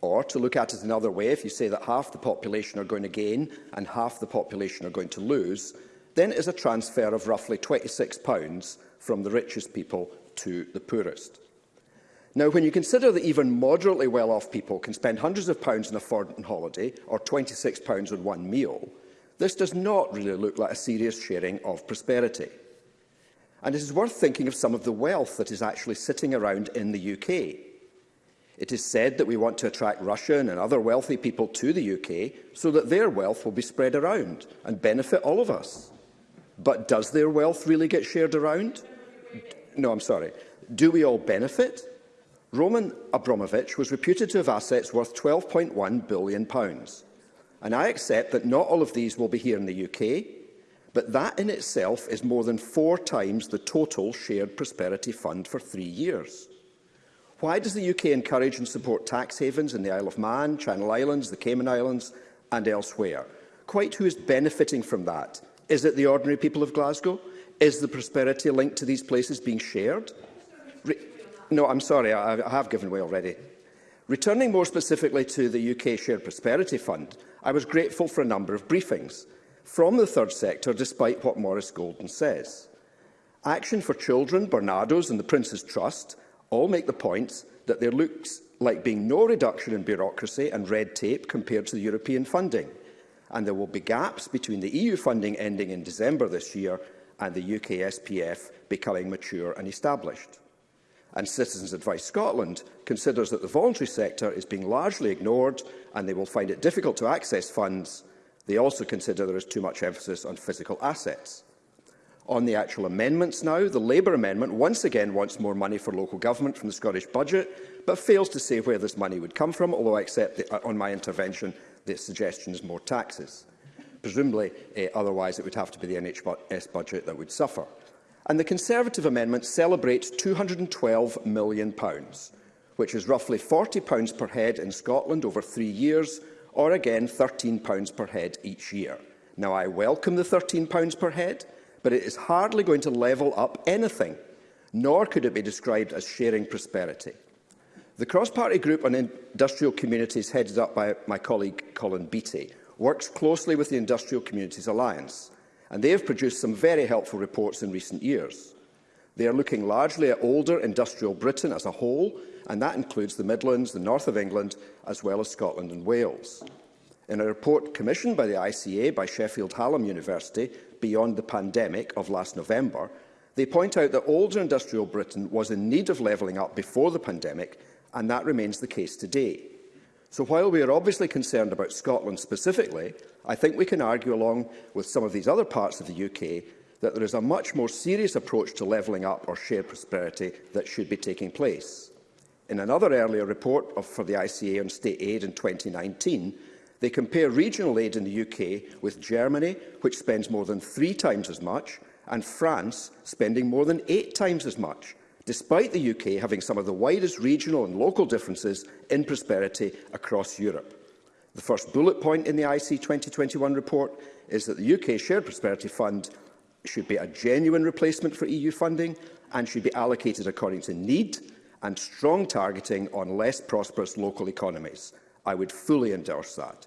S4: Or, to look at it another way, if you say that half the population are going to gain and half the population are going to lose, then it is a transfer of roughly £26 from the richest people to the poorest. Now, when you consider that even moderately well-off people can spend hundreds of pounds on a foreign holiday or £26 on one meal, This does not really look like a serious sharing of prosperity. And it is worth thinking of some of the wealth that is actually sitting around in the UK. It is said that we want to attract Russian and other wealthy people to the UK so that their wealth will be spread around and benefit all of us. But does their wealth really get shared around? No, I'm sorry. Do we all benefit? Roman Abramovich was reputed to have assets worth £12.1 billion. Pounds and I accept that not all of these will be here in the UK, but that in itself is more than four times the total shared prosperity fund for three years. Why does the UK encourage and support tax havens in the Isle of Man, Channel Islands, the Cayman Islands and elsewhere? Quite who is benefiting from that? Is it the ordinary people of Glasgow? Is the prosperity linked to these places being shared? Re no, I'm sorry, I, I have given way already. Returning more specifically to the UK Shared Prosperity Fund, I was grateful for a number of briefings from the third sector, despite what Morris Golden says. Action for Children, Bernardo's and the Prince's Trust all make the point that there looks like being no reduction in bureaucracy and red tape compared to the European funding, and there will be gaps between the EU funding ending in December this year and the UK SPF becoming mature and established and Citizens Advice Scotland considers that the voluntary sector is being largely ignored and they will find it difficult to access funds. They also consider there is too much emphasis on physical assets. On the actual amendments now, the Labour amendment once again wants more money for local government from the Scottish budget, but fails to say where this money would come from, although I accept that uh, on my intervention the suggestion is more taxes. Presumably, uh, otherwise it would have to be the NHS budget that would suffer and the Conservative amendment celebrates £212 million, which is roughly £40 per head in Scotland over three years, or again £13 per head each year. Now, I welcome the £13 per head, but it is hardly going to level up anything, nor could it be described as sharing prosperity. The cross-party group on industrial communities, headed up by my colleague Colin Beattie, works closely with the Industrial Communities Alliance and they have produced some very helpful reports in recent years. They are looking largely at older industrial Britain as a whole, and that includes the Midlands, the north of England, as well as Scotland and Wales. In a report commissioned by the ICA by Sheffield Hallam University beyond the pandemic of last November, they point out that older industrial Britain was in need of levelling up before the pandemic, and that remains the case today. So while we are obviously concerned about Scotland specifically, I think we can argue, along with some of these other parts of the UK, that there is a much more serious approach to levelling up or shared prosperity that should be taking place. In another earlier report of, for the ICA on state aid in 2019, they compare regional aid in the UK with Germany, which spends more than three times as much, and France, spending more than eight times as much, despite the UK having some of the widest regional and local differences in prosperity across Europe. The first bullet point in the IC 2021 report is that the UK Shared Prosperity Fund should be a genuine replacement for EU funding and should be allocated according to need and strong targeting on less prosperous local economies. I would fully endorse that.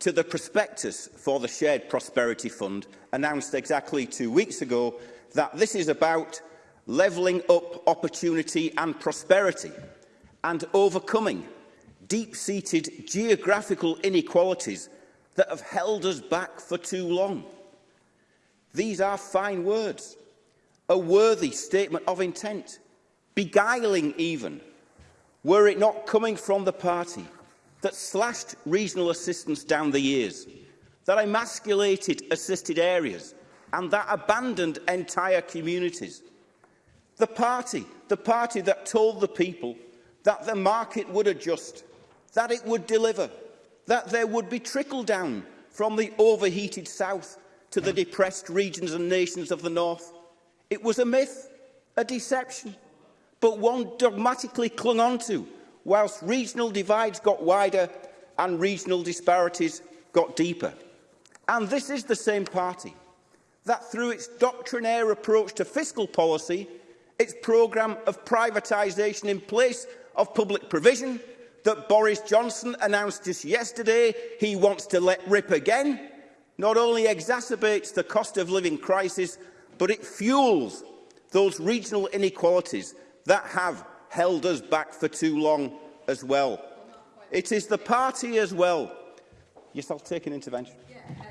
S4: to
S9: the prospectus for the Shared Prosperity Fund, announced exactly two weeks ago, that this is about levelling up opportunity and prosperity and overcoming deep-seated geographical inequalities that have held us back for too long. These are fine words, a worthy statement of intent, beguiling even, were it not coming from the party that slashed regional assistance down the years, that emasculated assisted areas and that abandoned entire communities. The party, the party that told the people that the market would adjust, that it would deliver, that there would be trickle-down from the overheated south to the depressed regions and nations of the north. It was a myth, a deception, but one dogmatically clung on to whilst regional divides got wider and regional disparities got deeper. And this is the same party that, through its doctrinaire approach to fiscal policy, its programme of privatisation in place of public provision that Boris Johnson announced just yesterday he wants to let rip again not only exacerbates the cost of living crisis, but it fuels those regional inequalities that have held us back for too long as well. It is the party as well. Yes, I'll take an intervention.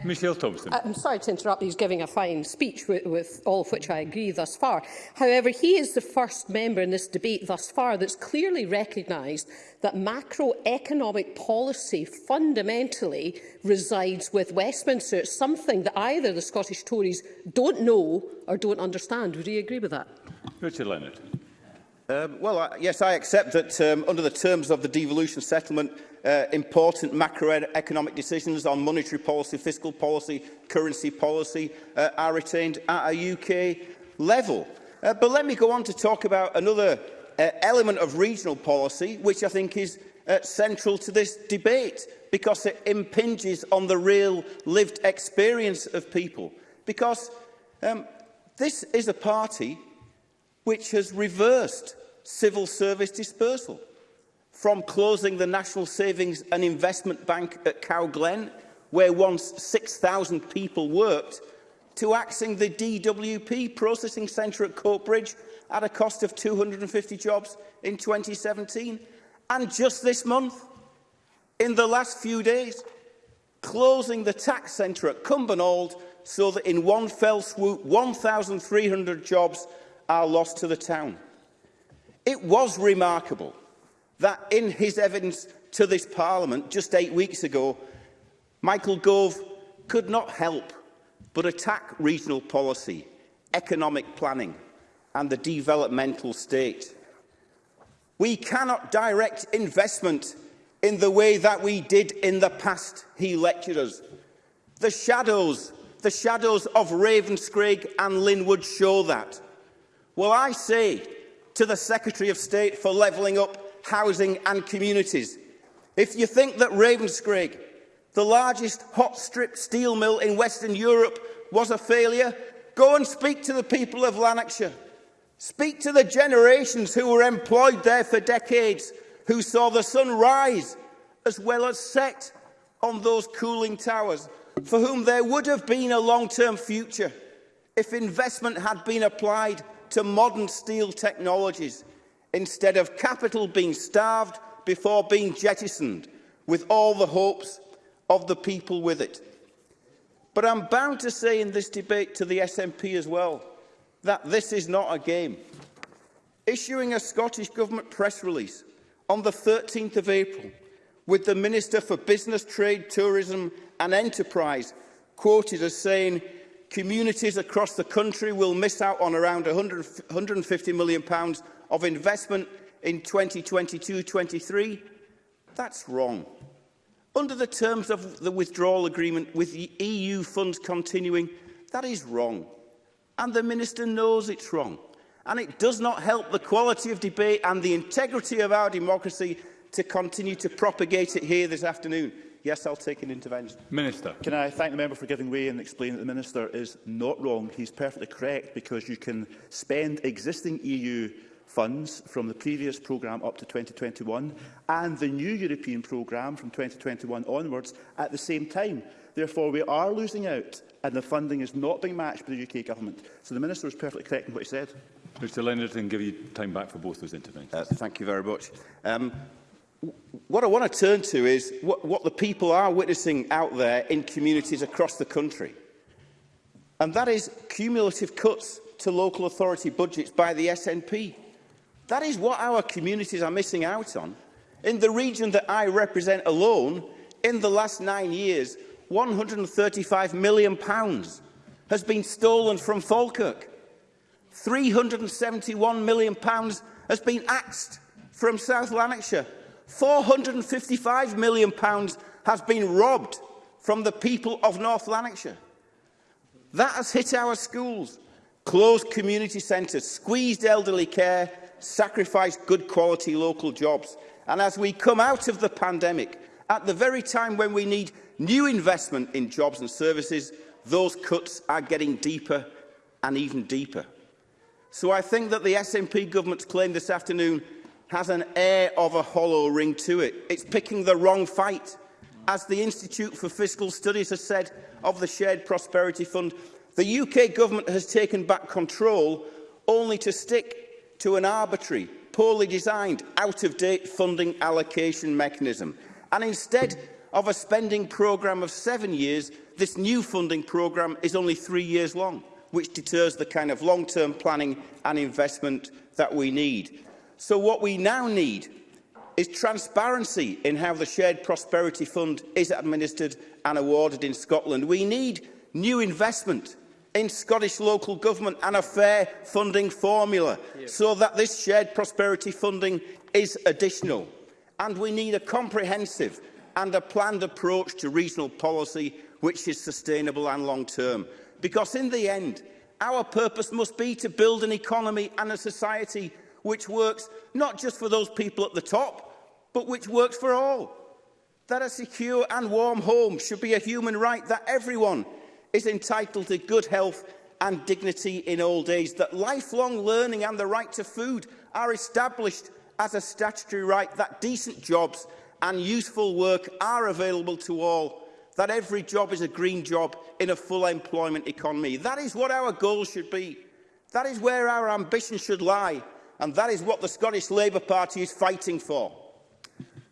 S1: Michelle Thompson.
S7: Uh, I'm sorry to interrupt. He's giving a fine speech, with, with all of which I agree thus far. However, he is the first member in this debate thus far that's clearly recognised that macroeconomic policy fundamentally resides with Westminster. It's something that either the Scottish Tories don't know or don't understand. Would you agree with that?
S1: Richard Leonard.
S9: Um, well, I, yes, I accept that um, under the terms of the devolution settlement, uh, important macroeconomic decisions on monetary policy, fiscal policy, currency policy uh, are retained at a UK level. Uh, but let me go on to talk about another uh, element of regional policy, which I think is uh, central to this debate, because it impinges on the real lived experience of people. Because um, this is a party which has reversed civil service dispersal, from closing the National Savings and Investment Bank at Cow Glen, where once 6,000 people worked, to axing the DWP processing centre at Coatbridge at a cost of 250 jobs in 2017. And just this month, in the last few days, closing the tax centre at Cumbernauld so that in one fell swoop 1,300 jobs are lost to the town. It was remarkable that in his evidence to this Parliament just eight weeks ago, Michael Gove could not help but attack regional policy, economic planning and the developmental state. We cannot direct investment in the way that we did in the past, he lectured us. The shadows, the shadows of Ravenscraig and Linwood show that. Well, I say to the Secretary of State for levelling up housing and communities. If you think that Ravenscraig, the largest hot strip steel mill in Western Europe, was a failure, go and speak to the people of Lanarkshire. Speak to the generations who were employed there for decades, who saw the sun rise as well as set on those cooling towers, for whom there would have been a long-term future if investment had been applied to modern steel technologies instead of capital being starved before being jettisoned with all the hopes of the people with it. But I'm bound to say in this debate to the SNP as well that this is not a game. Issuing a Scottish Government press release on the 13th of April with the Minister for Business, Trade, Tourism and Enterprise quoted as saying communities across the country will miss out on around £150 million pounds of investment in 2022-23? That's wrong. Under the terms of the withdrawal agreement with the EU funds continuing, that is wrong. And the Minister knows it's wrong. And it does not help the quality of debate and the integrity of our democracy to continue to propagate it here this afternoon. Yes, I'll take an intervention.
S1: Minister.
S2: Can I thank the member for giving way and explain that the Minister is not wrong. He's perfectly correct because you can spend existing EU funds from the previous programme up to 2021 and the new European programme from 2021 onwards at the same time. Therefore, we are losing out and the funding is not being matched by the UK government. So the Minister is perfectly correct in what he said.
S1: Mr Leonard, and give you time back for both those interventions.
S9: Uh, thank you very much. Um, what I want to turn to is what, what the people are witnessing out there in communities across the country. And that is cumulative cuts to local authority budgets by the SNP. That is what our communities are missing out on. In the region that I represent alone, in the last nine years, £135 million pounds has been stolen from Falkirk. £371 million pounds has been axed from South Lanarkshire. £455 million has been robbed from the people of North Lanarkshire. That has hit our schools, closed community centres, squeezed elderly care, sacrificed good quality local jobs. And as we come out of the pandemic, at the very time when we need new investment in jobs and services, those cuts are getting deeper and even deeper. So I think that the SNP government's claim this afternoon has an air of a hollow ring to it. It's picking the wrong fight. As the Institute for Fiscal Studies has said of the Shared Prosperity Fund, the UK government has taken back control only to stick to an arbitrary, poorly designed, out-of-date funding allocation mechanism. And instead of a spending programme of seven years, this new funding programme is only three years long, which deters the kind of long-term planning and investment that we need. So what we now need is transparency in how the Shared Prosperity Fund is administered and awarded in Scotland. We need new investment in Scottish local government and a fair funding formula yeah. so that this shared prosperity funding is additional. And we need a comprehensive and a planned approach to regional policy which is sustainable and long-term. Because in the end, our purpose must be to build an economy and a society which works not just for those people at the top, but which works for all. That a secure and warm home should be a human right, that everyone is entitled to good health and dignity in old age, that lifelong learning and the right to food are established as a statutory right, that decent jobs and useful work are available to all, that every job is a green job in a full employment economy. That is what our goals should be. That is where our ambition should lie and that is what the Scottish Labour Party is fighting for.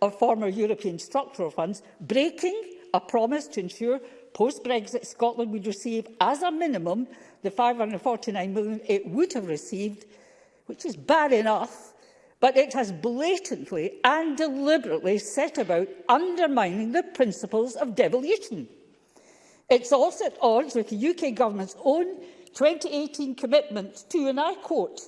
S10: of former European structural funds, breaking a promise to ensure post-Brexit Scotland would receive, as a minimum, the 549 million it would have received, which is bad enough, but it has blatantly and deliberately set about undermining the principles of devolution. It's also at odds with the UK government's own 2018 commitments to, and I quote,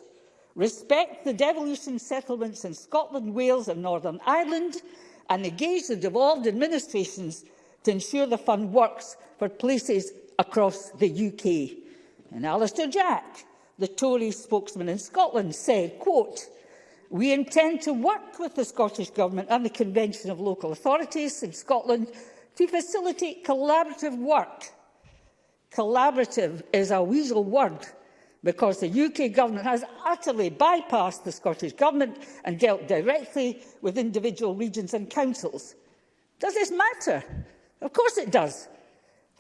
S10: respect the devolution settlements in Scotland, Wales and Northern Ireland and engage the devolved administrations to ensure the fund works for places across the UK. And Alistair Jack, the Tory spokesman in Scotland, said, quote, We intend to work with the Scottish Government and the Convention of Local Authorities in Scotland to facilitate collaborative work Collaborative is a weasel word because the UK government has utterly bypassed the Scottish government and dealt directly with individual regions and councils. Does this matter? Of course it does.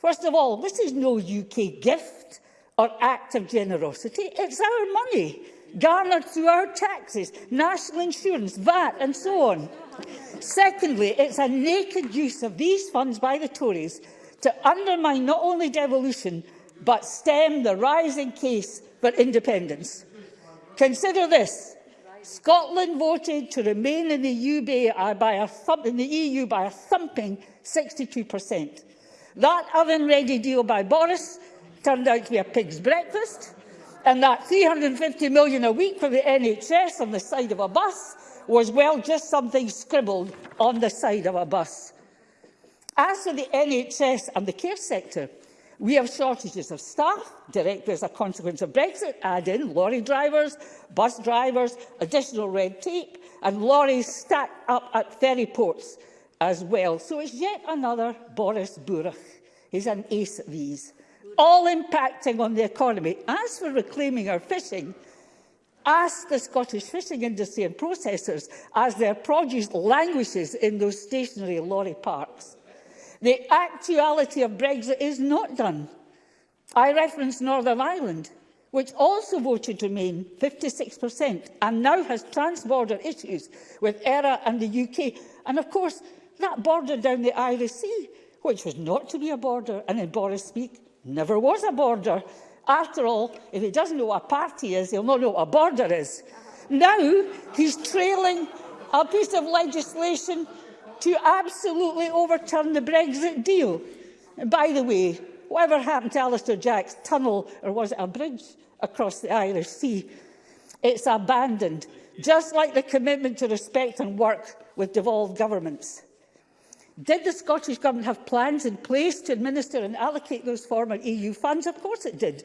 S10: First of all, this is no UK gift or act of generosity. It's our money, garnered through our taxes, national insurance, VAT and so on. Secondly, it's a naked use of these funds by the Tories to undermine not only devolution, but stem the rising case for independence. Consider this. Scotland voted to remain in the EU uh, by a, thump, in the EU by a thumping 62%. That oven-ready deal by Boris turned out to be a pig's breakfast, and that 350 million a week for the NHS on the side of a bus was, well, just something scribbled on the side of a bus. As for the NHS and the care sector, we have shortages of staff, directly as a consequence of Brexit, add in lorry drivers, bus drivers, additional red tape, and lorries stacked up at ferry ports as well. So it's yet another Boris Burach. He's an ace at these, all impacting on the economy. As for reclaiming our fishing, ask the Scottish fishing industry and processors as their produce languishes in those stationary lorry parks. The actuality of Brexit is not done. I reference Northern Ireland, which also voted to Remain, 56%, and now has trans-border issues with ERA and the UK. And of course, that border down the Irish Sea, which was not to be a border, and in Boris speak, never was a border. After all, if he doesn't know what a party is, he'll not know what a border is. Now he's trailing a piece of legislation to absolutely overturn the Brexit deal. And by the way, whatever happened to Alistair Jack's tunnel, or was it a bridge across the Irish Sea, it's abandoned, just like the commitment to respect and work with devolved governments. Did the Scottish Government have plans in place to administer and allocate those former EU funds? Of course it did.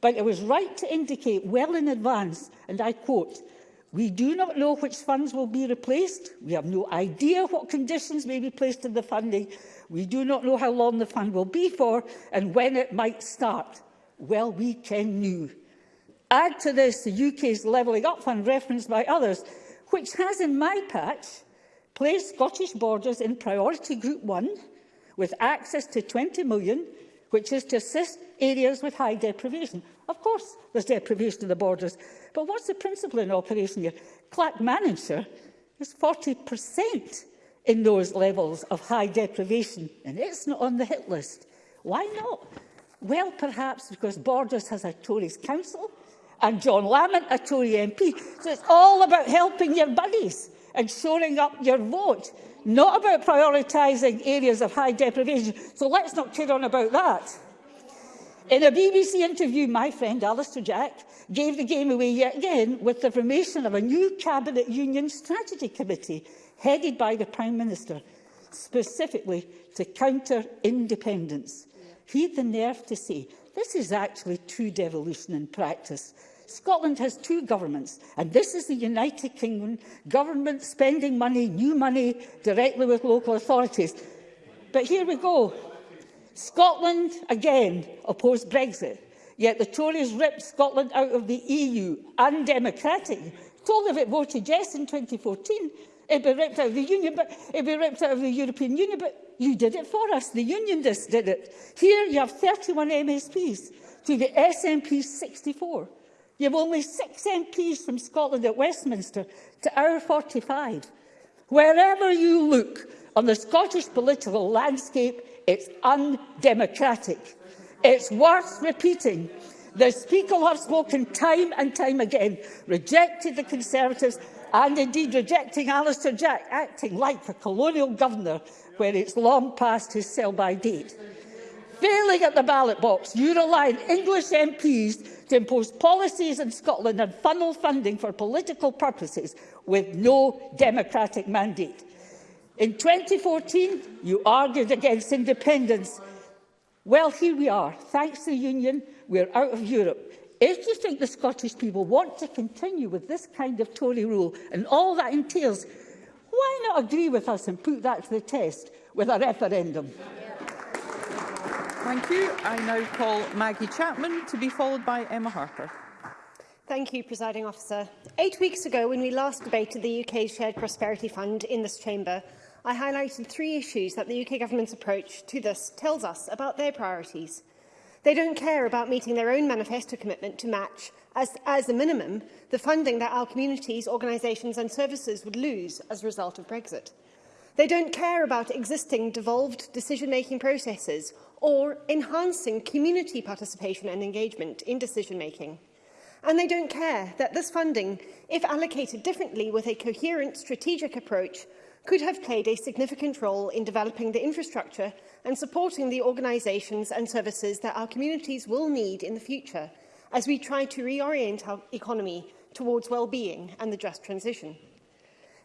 S10: But it was right to indicate well in advance, and I quote, We do not know which funds will be replaced. We have no idea what conditions may be placed in the funding. We do not know how long the fund will be for and when it might start. Well, we can know. Add to this the UK's Levelling Up Fund referenced by others, which has in my patch placed Scottish borders in priority group 1 with access to 20 million, which is to assist areas with high deprivation. Of course, there's deprivation of the borders. But what's the principle in operation here? Clack Manager is 40% in those levels of high deprivation, and it's not on the hit list. Why not? Well, perhaps because Borders has a Tories council and John Lamont a Tory MP. So it's all about helping your buddies and shoring up your vote, not about prioritising areas of high deprivation. So let's not kid on about that. In a BBC interview, my friend Alistair Jack gave the game away yet again with the formation of a new Cabinet Union Strategy Committee headed by the Prime Minister, specifically to counter independence. He had the nerve to say, this is actually true devolution in practice. Scotland has two governments, and this is the United Kingdom government spending money, new money, directly with local authorities. But here we go. Scotland, again, opposed Brexit, yet the Tories ripped Scotland out of the EU, undemocratic, told if it voted yes in 2014, it'd be ripped out of the Union, but it'd be ripped out of the European Union, but you did it for us. The unionists did it. Here you have 31 MSPs to the SNP 64. You have only six MPs from Scotland at Westminster to our 45. Wherever you look on the Scottish political landscape, It's undemocratic. It's worth repeating. The Speaker have spoken time and time again, rejected the Conservatives and indeed rejecting Alistair Jack acting like a colonial governor where it's long past his sell-by date. Failing at the ballot box, you rely on English MPs to impose policies in Scotland and funnel funding for political purposes with no democratic mandate. In 2014, you argued against independence. Well, here we are. Thanks to the Union, we're out of Europe. If you think the Scottish people want to continue with this kind of Tory rule and all that entails, why not agree with us and put that to the test with a referendum?
S11: Thank you. I now call Maggie Chapman to be followed by Emma Harper.
S12: Thank you, Presiding Officer. Eight weeks ago, when we last debated the UK Shared Prosperity Fund in this chamber, I highlighted three issues that the UK Government's approach to this tells us about their priorities. They don't care about meeting their own manifesto commitment to match, as, as a minimum, the funding that our communities, organisations and services would lose as a result of Brexit. They don't care about existing devolved decision-making processes or enhancing community participation and engagement in decision-making. And they don't care that this funding, if allocated differently with a coherent strategic approach, could have played a significant role in developing the infrastructure and supporting the organisations and services that our communities will need in the future as we try to reorient our economy towards well-being and the just transition.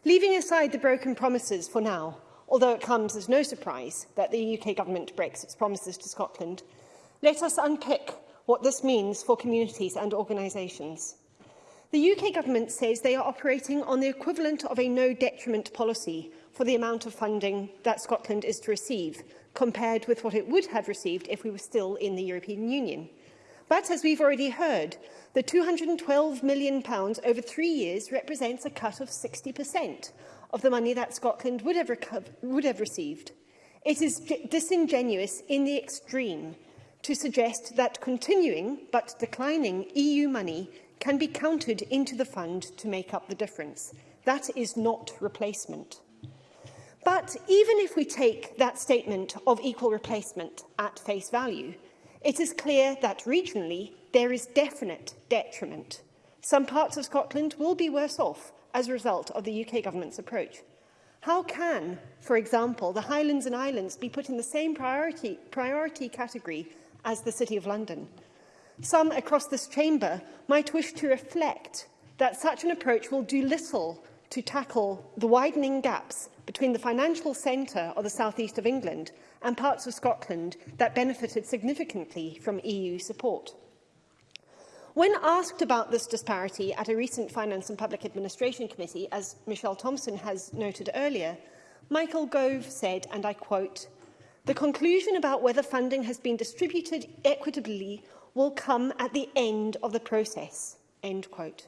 S12: Leaving aside the broken promises for now, although it comes as no surprise that the UK government breaks its promises to Scotland, let us unpick what this means for communities and organisations. The UK government says they are operating on the equivalent of a no detriment policy for the amount of funding that Scotland is to receive, compared with what it would have received if we were still in the European Union. But, as we've already heard, the £212 million over three years represents a cut of 60% of the money that Scotland would have, would have received. It is disingenuous in the extreme to suggest that continuing but declining EU money can be counted into the fund to make up the difference. That is not replacement. But even if we take that statement of equal replacement at face value, it is clear that regionally there is definite detriment. Some parts of Scotland will be worse off as a result of the UK government's approach. How can, for example, the Highlands and Islands be put in the same priority, priority category as the City of London? some across this chamber might wish to reflect that such an approach will do little to tackle the widening gaps between the financial centre of the southeast of England and parts of Scotland that benefited significantly from EU support. When asked about this disparity at a recent Finance and Public Administration Committee, as Michelle Thompson has noted earlier, Michael Gove said, and I quote, The conclusion about whether funding has been distributed equitably will come at the end of the process. End quote.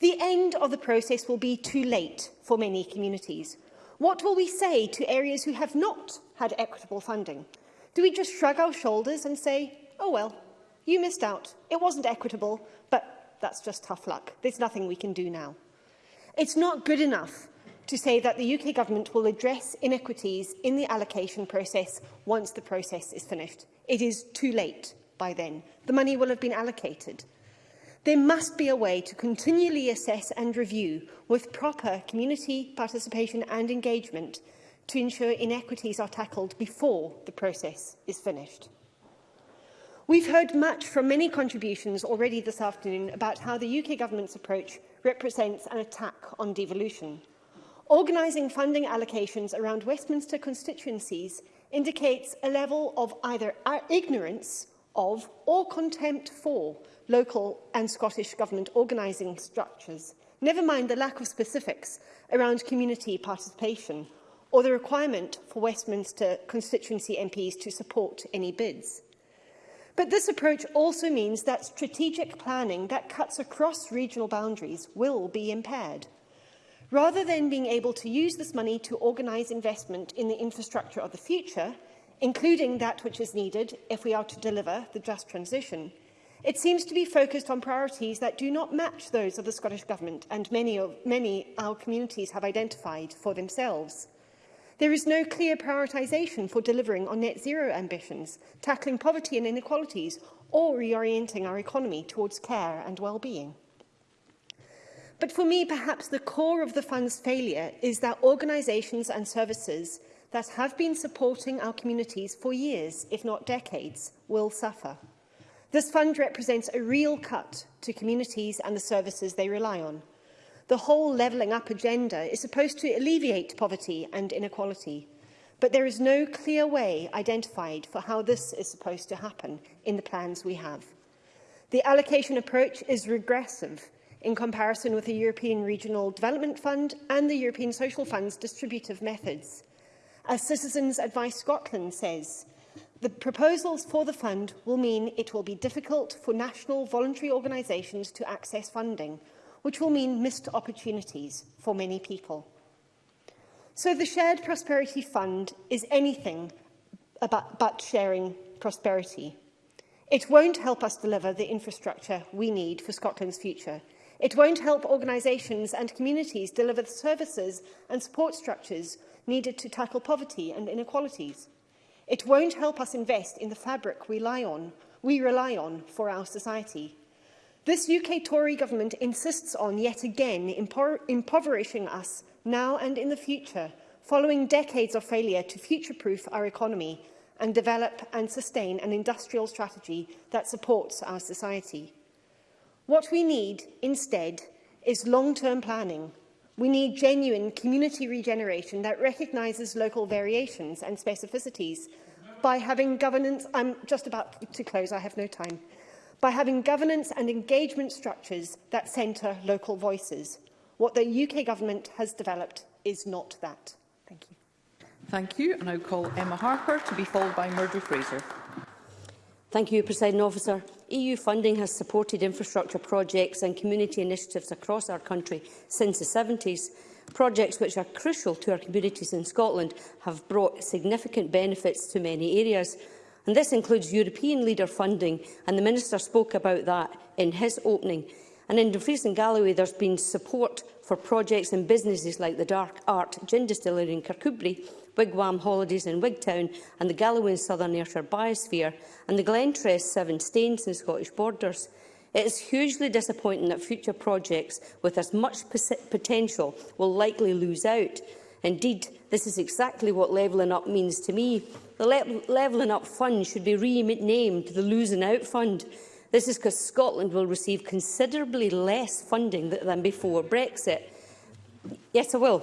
S12: The end of the process will be too late for many communities. What will we say to areas who have not had equitable funding? Do we just shrug our shoulders and say, oh well, you missed out, it wasn't equitable, but that's just tough luck, there's nothing we can do now. It's not good enough to say that the UK government will address inequities in the allocation process once the process is finished. It is too late by then. The money will have been allocated. There must be a way to continually assess and review with proper community participation and engagement to ensure inequities are tackled before the process is finished. We've heard much from many contributions already this afternoon about how the UK government's approach represents an attack on devolution. Organising funding allocations around Westminster constituencies indicates a level of either ignorance of or contempt for local and Scottish Government organising structures, never mind the lack of specifics around community participation or the requirement for Westminster constituency MPs to support any bids. But this approach also means that strategic planning that cuts across regional boundaries will be impaired. Rather than being able to use this money to organise investment in the infrastructure of the future, including that which is needed if we are to deliver the just transition. It seems to be focused on priorities that do not match those of the Scottish Government and many, of, many our communities have identified for themselves. There is no clear prioritisation for delivering on net zero ambitions, tackling poverty and inequalities, or reorienting our economy towards care and well-being. But for me, perhaps the core of the fund's failure is that organisations and services that have been supporting our communities for years, if not decades, will suffer. This fund represents a real cut to communities and the services they rely on. The whole levelling up agenda is supposed to alleviate poverty and inequality, but there is no clear way identified for how this is supposed to happen in the plans we have. The allocation approach is regressive in comparison with the European Regional Development Fund and the European Social Fund's distributive methods. As Citizens Advice Scotland says, the proposals for the fund will mean it will be difficult for national voluntary organisations to access funding, which will mean missed opportunities for many people. So the Shared Prosperity Fund is anything about, but sharing prosperity. It won't help us deliver the infrastructure we need for Scotland's future. It won't help organisations and communities deliver the services and support structures needed to tackle poverty and inequalities. It won't help us invest in the fabric we rely on, we rely on for our society. This UK Tory government insists on yet again impoverishing us now and in the future, following decades of failure to future-proof our economy and develop and sustain an industrial strategy that supports our society. What we need instead is long-term planning We need genuine community regeneration that recognises local variations and specificities by having governance... I'm just about to close, I have no time. By having governance and engagement structures that centre local voices. What the UK government has developed is not that. Thank you.
S11: Thank you. And I call Emma Harper to be followed by Murdo Fraser.
S13: Thank you, President Officer. EU funding has supported infrastructure projects and community initiatives across our country since the 70s. Projects which are crucial to our communities in Scotland have brought significant benefits to many areas. And this includes European leader funding, and the Minister spoke about that in his opening. And in Dumfries and Galloway, there's been support for projects and businesses like the Dark Art Gin Distillery in Kirkcudbright, Wigwam Holidays in Wigtown and the Galloway Southern Ayrshire Biosphere and the Glentress Seven Stains in Scottish Borders. It is hugely disappointing that future projects with as much potential will likely lose out. Indeed, this is exactly what levelling up means to me. The le levelling up fund should be renamed the losing out fund. This is because Scotland will receive considerably less funding than before Brexit. Yes, I will.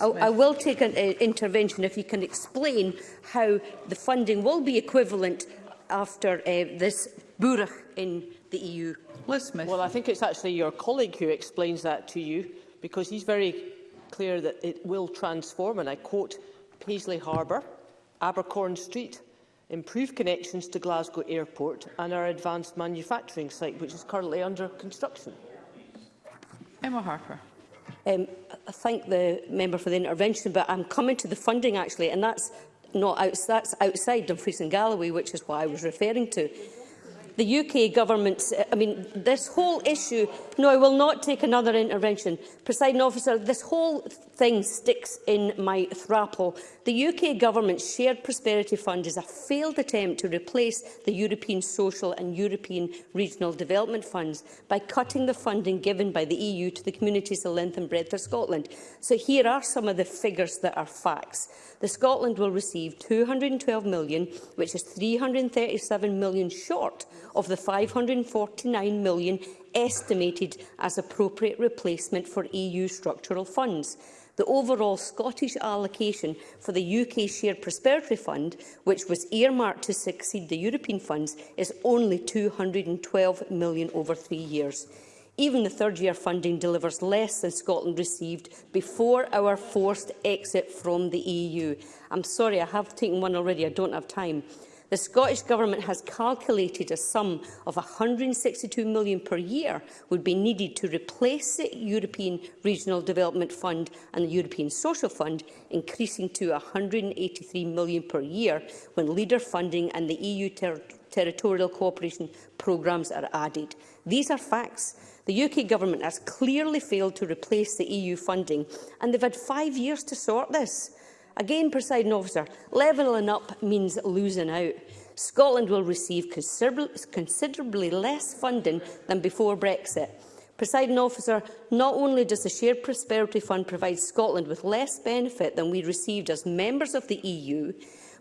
S13: I, I will take an uh, intervention if you can explain how the funding will be equivalent after uh, this burach in the EU.
S3: Liz Smith. Well, I think it's actually your colleague who explains that to you, because he's very clear that it will transform, and I quote, Paisley Harbour, Abercorn Street, improve connections to Glasgow Airport and our advanced manufacturing site, which is currently under construction.
S11: Emma Harper.
S13: Um, I thank the member for the intervention, but I'm coming to the funding actually, and that's not outs that's outside Dumfries and Galloway, which is what I was referring to. The UK government's, I mean, this whole issue, no, I will not take another intervention. Presiding officer, this whole thing sticks in my thrapple The UK Government's Shared Prosperity Fund is a failed attempt to replace the European Social and European Regional Development Funds by cutting the funding given by the EU to the communities of length and breadth of Scotland. So here are some of the figures that are facts. The Scotland will receive 212 million, which is 337 million short of the 549 million estimated as appropriate replacement for EU structural funds the overall Scottish allocation for the UK Shared Prosperity Fund, which was earmarked to succeed the European funds, is only £212 million over three years. Even the third-year funding delivers less than Scotland received before our forced exit from the EU. I'm sorry, I have taken one already, I don't have time. The Scottish Government has calculated a sum of £162 million per year would be needed to replace the European Regional Development Fund and the European Social Fund, increasing to £183 million per year when leader funding and the EU ter territorial cooperation programmes are added. These are facts. The UK government has clearly failed to replace the EU funding, and they've had five years to sort this. Again, presiding officer, levelling up means losing out. Scotland will receive considerably less funding than before Brexit. Presiding officer, not only does the Shared Prosperity Fund provide Scotland with less benefit than we received as members of the EU,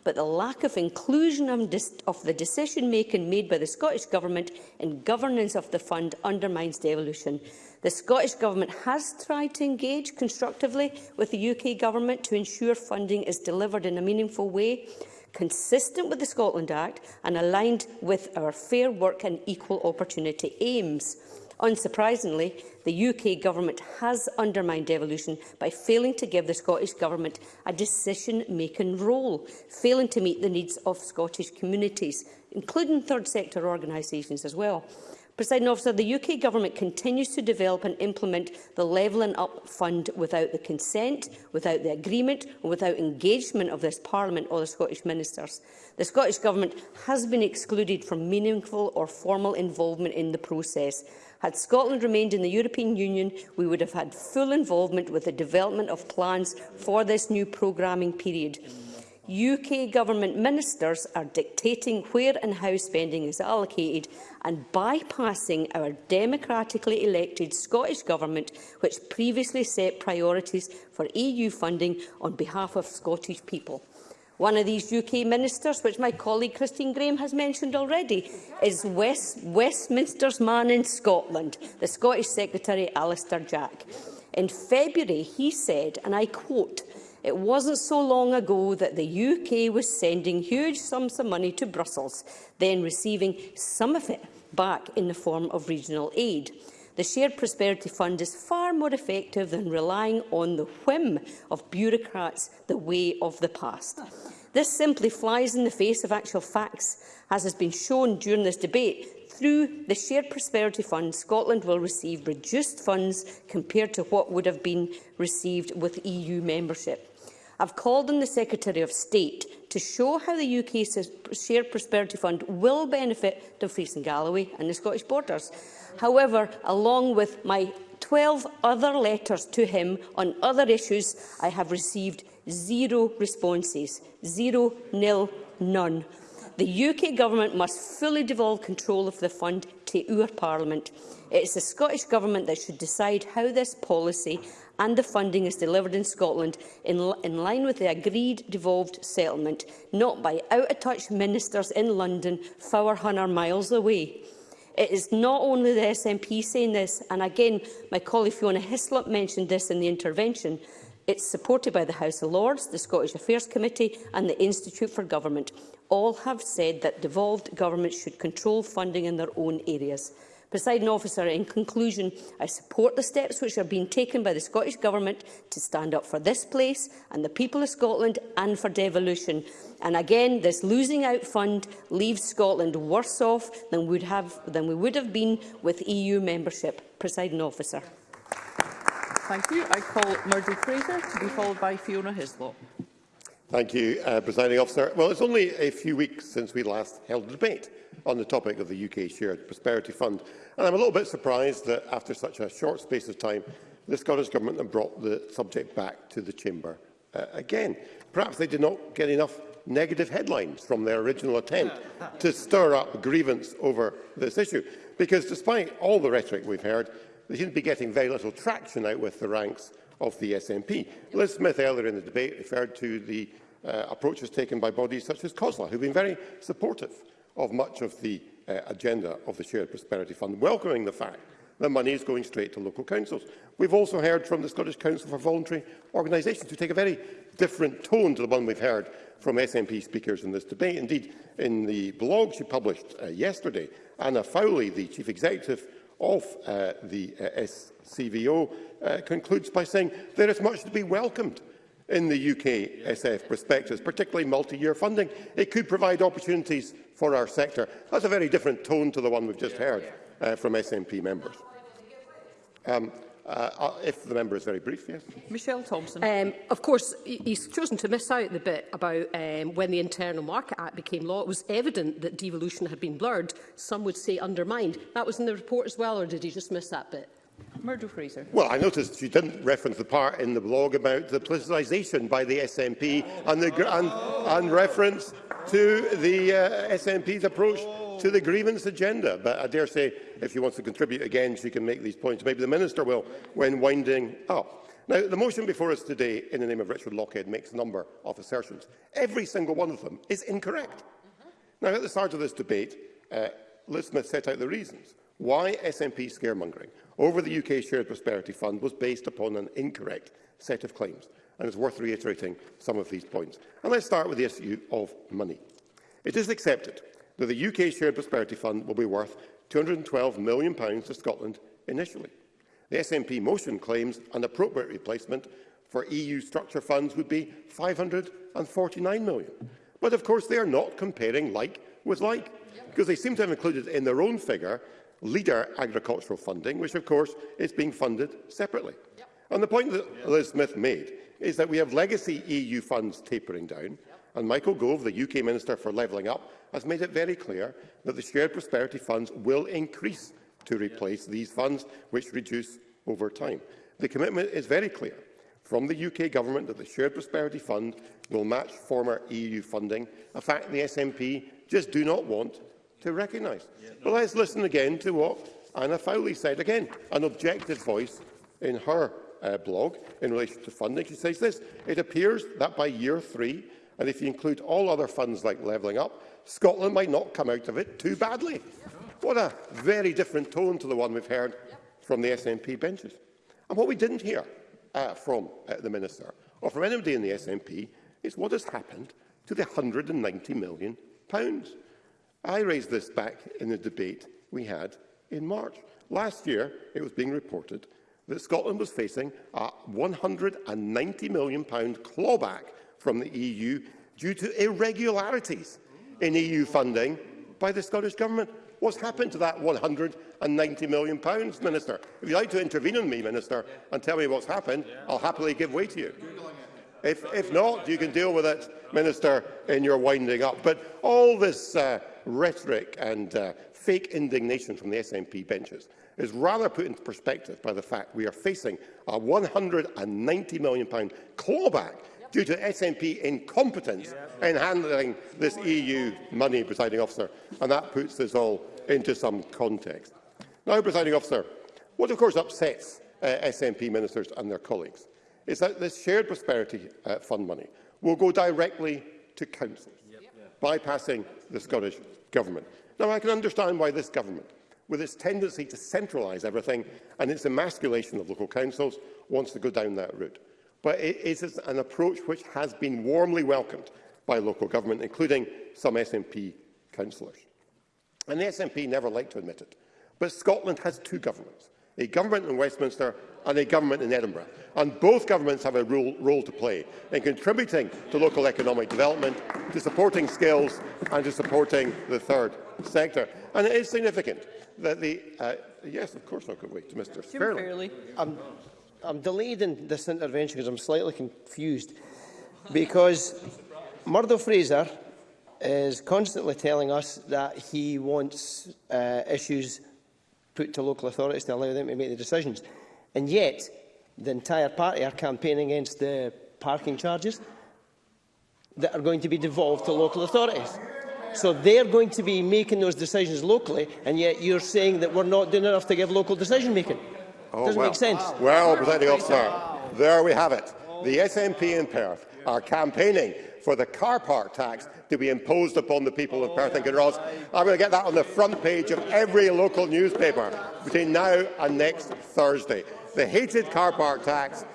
S13: but the lack of inclusion of the decision-making made by the Scottish Government in governance of the fund undermines devolution. The Scottish Government has tried to engage constructively with the UK Government to ensure funding is delivered in a meaningful way, consistent with the Scotland Act and aligned with our Fair Work and Equal Opportunity aims. Unsurprisingly, the UK Government has undermined devolution by failing to give the Scottish Government a decision-making role, failing to meet the needs of Scottish communities, including third sector organisations as well. Presiding officer, the UK Government continues to develop and implement the Levelling Up Fund without the consent, without the agreement or without engagement of this Parliament or the Scottish Ministers. The Scottish Government has been excluded from meaningful or formal involvement in the process. Had Scotland remained in the European Union, we would have had full involvement with the development of plans for this new programming period. UK government ministers are dictating where and how spending is allocated and bypassing our democratically elected Scottish Government, which previously set priorities for EU funding on behalf of Scottish people. One of these UK ministers, which my colleague Christine Graham has mentioned already, is West, Westminster's man in Scotland, the Scottish Secretary Alistair Jack. In February, he said, and I quote, It wasn't so long ago that the UK was sending huge sums of money to Brussels, then receiving some of it back in the form of regional aid. The Shared Prosperity Fund is far more effective than relying on the whim of bureaucrats, the way of the past. This simply flies in the face of actual facts, as has been shown during this debate. Through the Shared Prosperity Fund, Scotland will receive reduced funds compared to what would have been received with EU membership. I've called on the Secretary of State to show how the UK Shared Prosperity Fund will benefit Dumfries and Galloway and the Scottish borders. However, along with my 12 other letters to him on other issues, I have received zero responses. Zero, nil, none. The UK Government must fully devolve control of the fund to our Parliament. It is the Scottish Government that should decide how this policy and the funding is delivered in Scotland in, in line with the agreed devolved settlement, not by out-of-touch ministers in London, 400 miles away. It is not only the SNP saying this, and again, my colleague Fiona Hislop mentioned this in the intervention, It's supported by the House of Lords, the Scottish Affairs Committee and the Institute for Government. All have said that devolved governments should control funding in their own areas. Presiding officer, in conclusion, I support the steps which are being taken by the Scottish Government to stand up for this place and the people of Scotland and for devolution. And again, this losing out fund leaves Scotland worse off than, would have, than we would have been with EU membership. Presiding officer.
S11: Thank you. I call Murdo Fraser to be followed by Fiona Hislop.
S14: Thank you, uh, Presiding Officer. Well, it's only a few weeks since we last held a debate on the topic of the UK Shared Prosperity Fund. And I'm a little bit surprised that after such a short space of time, the Scottish Government have brought the subject back to the Chamber uh, again. Perhaps they did not get enough negative headlines from their original attempt to stir up grievance over this issue. Because despite all the rhetoric we've heard, they seem to be getting very little traction out with the ranks of the SNP. Liz Smith earlier in the debate referred to the uh, approaches taken by bodies such as COSLA, who have been very supportive of much of the uh, agenda of the Shared Prosperity Fund, welcoming the fact that money is going straight to local councils. We've also heard from the Scottish Council for Voluntary Organisations who take a very different tone to the one we've heard from SNP speakers in this debate. Indeed, in the blog she published uh, yesterday, Anna Fowley, the Chief Executive of uh, the uh, SCVO, uh, concludes by saying there is much to be welcomed in the UK SF prospectus, particularly multi-year funding. It could provide opportunities for our sector. That's a very different tone to the one we've just heard uh, from SNP members. Um, uh, uh, if the member is very brief, yes.
S11: Michelle Thompson.
S7: Um, of course, he's chosen to miss out the bit about um, when the Internal Market Act became law. It was evident that devolution had been blurred, some would say undermined. That was in the report as well, or did he just miss that bit?
S11: Murdo Fraser.
S14: Well, I noticed she didn't reference the part in the blog about the politicisation by the SNP and, the, and, and reference to the uh, SNP's approach to the grievance agenda. But I dare say, if she wants to contribute again, she can make these points. Maybe the Minister will, when winding up. Now, the motion before us today, in the name of Richard Lockhead, makes a number of assertions. Every single one of them is incorrect. Now, at the start of this debate, uh, Liz Smith set out the reasons. Why SNP scaremongering? over the UK Shared Prosperity Fund was based upon an incorrect set of claims, and it's worth reiterating some of these points. And let's start with the issue of money. It is accepted that the UK Shared Prosperity Fund will be worth £212 million to Scotland initially. The SNP motion claims an appropriate replacement for EU structure funds would be £549 million. But of course they are not comparing like with like, because they seem to have included in their own figure leader agricultural funding, which of course is being funded separately. Yep. And the point that yep. Liz Smith made is that we have legacy EU funds tapering down, yep. and Michael Gove, the UK Minister for Levelling Up, has made it very clear that the Shared Prosperity Funds will increase to replace these funds, which reduce over time. The commitment is very clear from the UK Government that the Shared Prosperity Fund will match former EU funding, a fact the SNP just do not want to recognise. Yeah, no. But let's listen again to what Anna Fowley said. Again, an objective voice in her uh, blog in relation to funding. She says this, it appears that by year three, and if you include all other funds like Levelling Up, Scotland might not come out of it too badly. What a very different tone to the one we've heard from the SNP benches. And what we didn't hear uh, from uh, the Minister, or from anybody in the SNP, is what has happened to the £190 million. Pounds. I raised this back in the debate we had in March. Last year, it was being reported that Scotland was facing a £190 million clawback from the EU due to irregularities in EU funding by the Scottish Government. What's happened to that £190 million, Minister? If you'd like to intervene on me, Minister, and tell me what's happened, I'll happily give way to you. If, if not, you can deal with it, Minister, in your winding up. But all this uh, rhetoric and uh, fake indignation from the SNP benches is rather put into perspective by the fact we are facing a £190 million clawback yep. due to SNP incompetence yep. in handling this EU money, presiding officer, and that puts this all into some context. Now, presiding officer, what of course upsets uh, SNP ministers and their colleagues is that this shared prosperity uh, fund money will go directly to councils, yep. bypassing the Scottish government. Now, I can understand why this government, with its tendency to centralise everything and its emasculation of local councils, wants to go down that route. But it is an approach which has been warmly welcomed by local government, including some SNP councillors. And the SNP never like to admit it, but Scotland has two governments, a government in Westminster and a government in Edinburgh. And both governments have a role, role to play in contributing to local economic development, to supporting skills and to supporting the third sector. And it is significant that the... Uh, yes, of course, I'll go away to Mr Jim Fairley. Fairley.
S8: I'm, I'm delayed in this intervention because I'm slightly confused. Because Murdo Fraser is constantly telling us that he wants uh, issues put to local authorities to allow them to make the decisions. And yet, the entire party are campaigning against the parking charges that are going to be devolved to local authorities. So they're going to be making those decisions locally, and yet you're saying that we're not doing enough to give local decision-making. Oh, doesn't
S14: well.
S8: make sense.
S14: Well, presiding officer, there we have it. The SNP in Perth are campaigning for the car park tax to be imposed upon the people of Perth and Kinross. I'm going to get that on the front page of every local newspaper between now and next Thursday. The hated car park tax,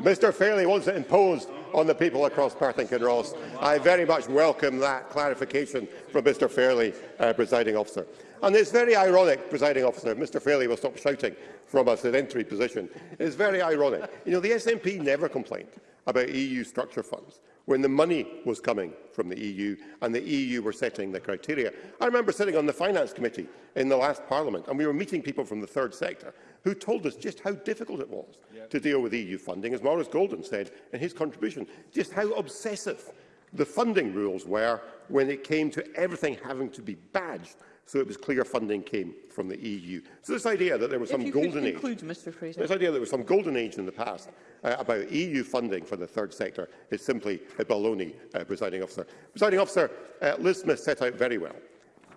S14: Mr Fairley wants it imposed on the people across Perth and Kinross. I very much welcome that clarification from Mr Fairley, uh, presiding officer. And it's very ironic, presiding officer, Mr Fairley will stop shouting from a sedentary position. It's very ironic. You know, the SNP never complained about EU structure funds when the money was coming from the EU and the EU were setting the criteria. I remember sitting on the Finance Committee in the last Parliament and we were meeting people from the third sector who told us just how difficult it was yep. to deal with EU funding, as Maurice Golden said in his contribution, just how obsessive the funding rules were when it came to everything having to be badged so it was clear funding came from the EU. So this idea that there was some golden
S11: age,
S14: this idea there was some golden age in the past uh, about EU funding for the third sector is simply a baloney, uh, presiding officer. Presiding officer, uh, Liz Smith set out very well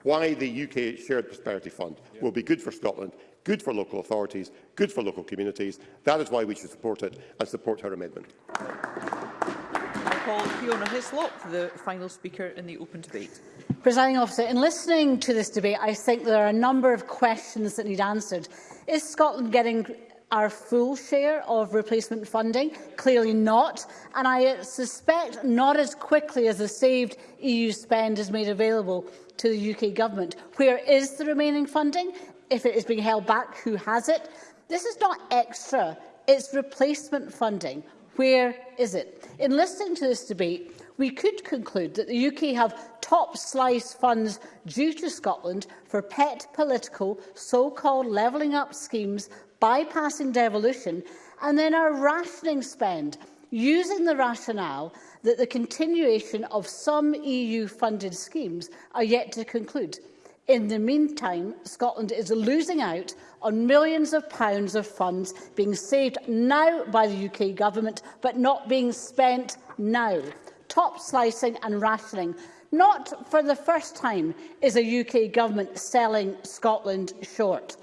S14: why the UK Shared Prosperity Fund yeah. will be good for Scotland, good for local authorities, good for local communities. That is why we should support it and support her amendment
S11: call Fiona Hislop, the final speaker in the open debate.
S5: Presiding officer, in listening to this debate, I think there are a number of questions that need answered. Is Scotland getting our full share of replacement funding? Clearly not. And I suspect not as quickly as the saved EU spend is made available to the UK government. Where is the remaining funding? If it is being held back, who has it? This is not extra, it's replacement funding. Where is it? In listening to this debate, we could conclude that the UK have top slice funds due to Scotland for pet political so-called levelling up schemes, bypassing devolution, and then our rationing spend, using the rationale that the continuation of some EU-funded schemes are yet to conclude. In the meantime, Scotland is losing out on millions of pounds of funds being saved now by the UK government, but not being spent now. Top slicing and rationing. Not for the first time is a UK government selling Scotland short.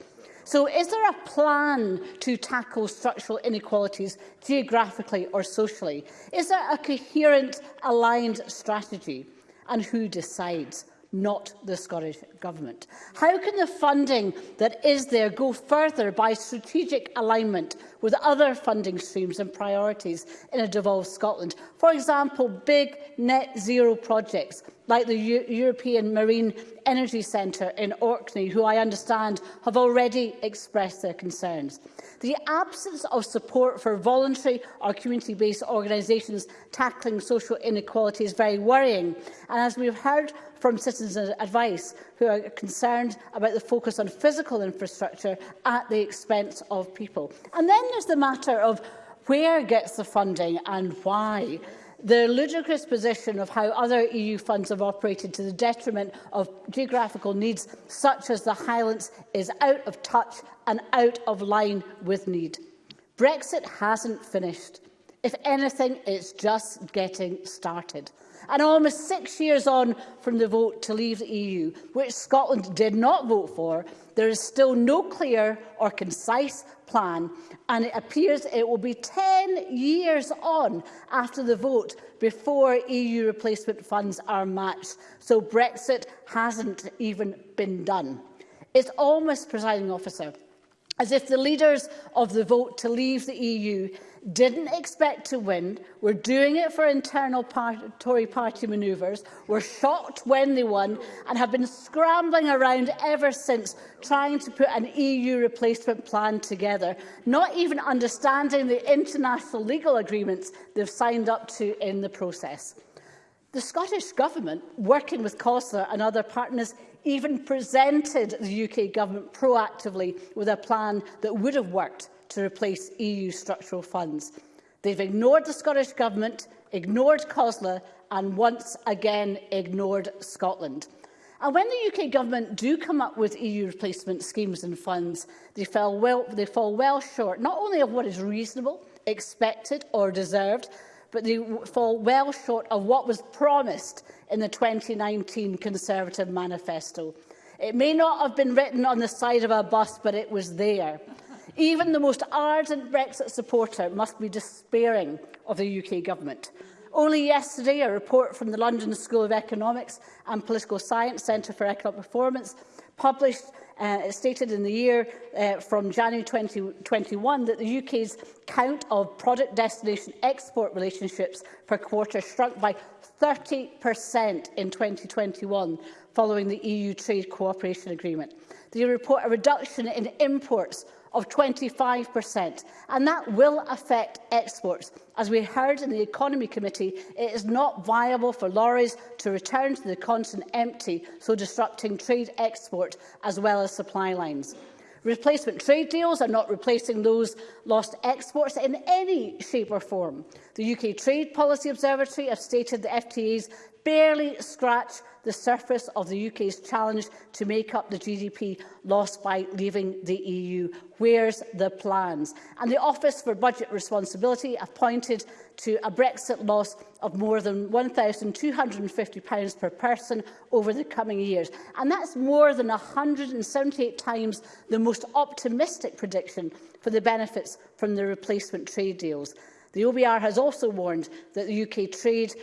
S5: So is there a plan to tackle structural inequalities geographically or socially? Is there a coherent, aligned strategy? And who decides? not the Scottish Government. How can the funding that is there go further by strategic alignment with other funding streams and priorities in a devolved Scotland? For example, big net zero projects like the U European Marine Energy Centre in Orkney, who I understand have already expressed their concerns. The absence of support for voluntary or community-based organisations tackling social inequality is very worrying. And as we've heard from citizens' advice who are concerned about the focus on physical infrastructure at the expense of people. And then there's the matter of where gets the funding and why. The ludicrous position of how other EU funds have operated to the detriment of geographical needs such as the Highlands is out of touch and out of line with need. Brexit hasn't finished. If anything, it's just getting started. And almost six years on from the vote to leave the EU, which Scotland did not vote for, there is still no clear or concise plan, and it appears it will be 10 years on after the vote before EU replacement funds are matched, so Brexit hasn't even been done. It's almost, presiding officer, as if the leaders of the vote to leave the EU didn't expect to win, were doing it for internal part Tory party manoeuvres, were shocked when they won and have been scrambling around ever since trying to put an EU replacement plan together, not even understanding the international legal agreements they've signed up to in the process. The Scottish Government, working with COSLA and other partners, even presented the UK Government proactively with a plan that would have worked to replace EU structural funds. They've ignored the Scottish Government, ignored COSLA and once again ignored Scotland. And when the UK government do come up with EU replacement schemes and funds, they, fell well, they fall well short not only of what is reasonable, expected or deserved, but they fall well short of what was promised in the 2019 Conservative manifesto. It may not have been written on the side of a bus, but it was there. Even the most ardent Brexit supporter must be despairing of the UK government. Only yesterday, a report from the London School of Economics and Political Science Centre for Economic Performance published uh, it stated in the year uh, from January 2021 that the UK's count of product destination export relationships per quarter shrunk by 30% in 2021 following the EU Trade Cooperation Agreement. The report a reduction in imports of 25%, and that will affect exports. As we heard in the Economy Committee, it is not viable for lorries to return to the continent empty, so disrupting trade export as well as supply lines. Replacement trade deals are not replacing those lost exports in any shape or form. The UK Trade Policy Observatory have stated the FTAs barely scratch the surface of the UK's challenge to make up the GDP lost by leaving the EU. Where's the plans? And the Office for Budget Responsibility have pointed to a Brexit loss of more than £1,250 per person over the coming years. And that's more than 178 times the most optimistic prediction for the benefits from the replacement trade deals. The OBR has also warned that the UK trade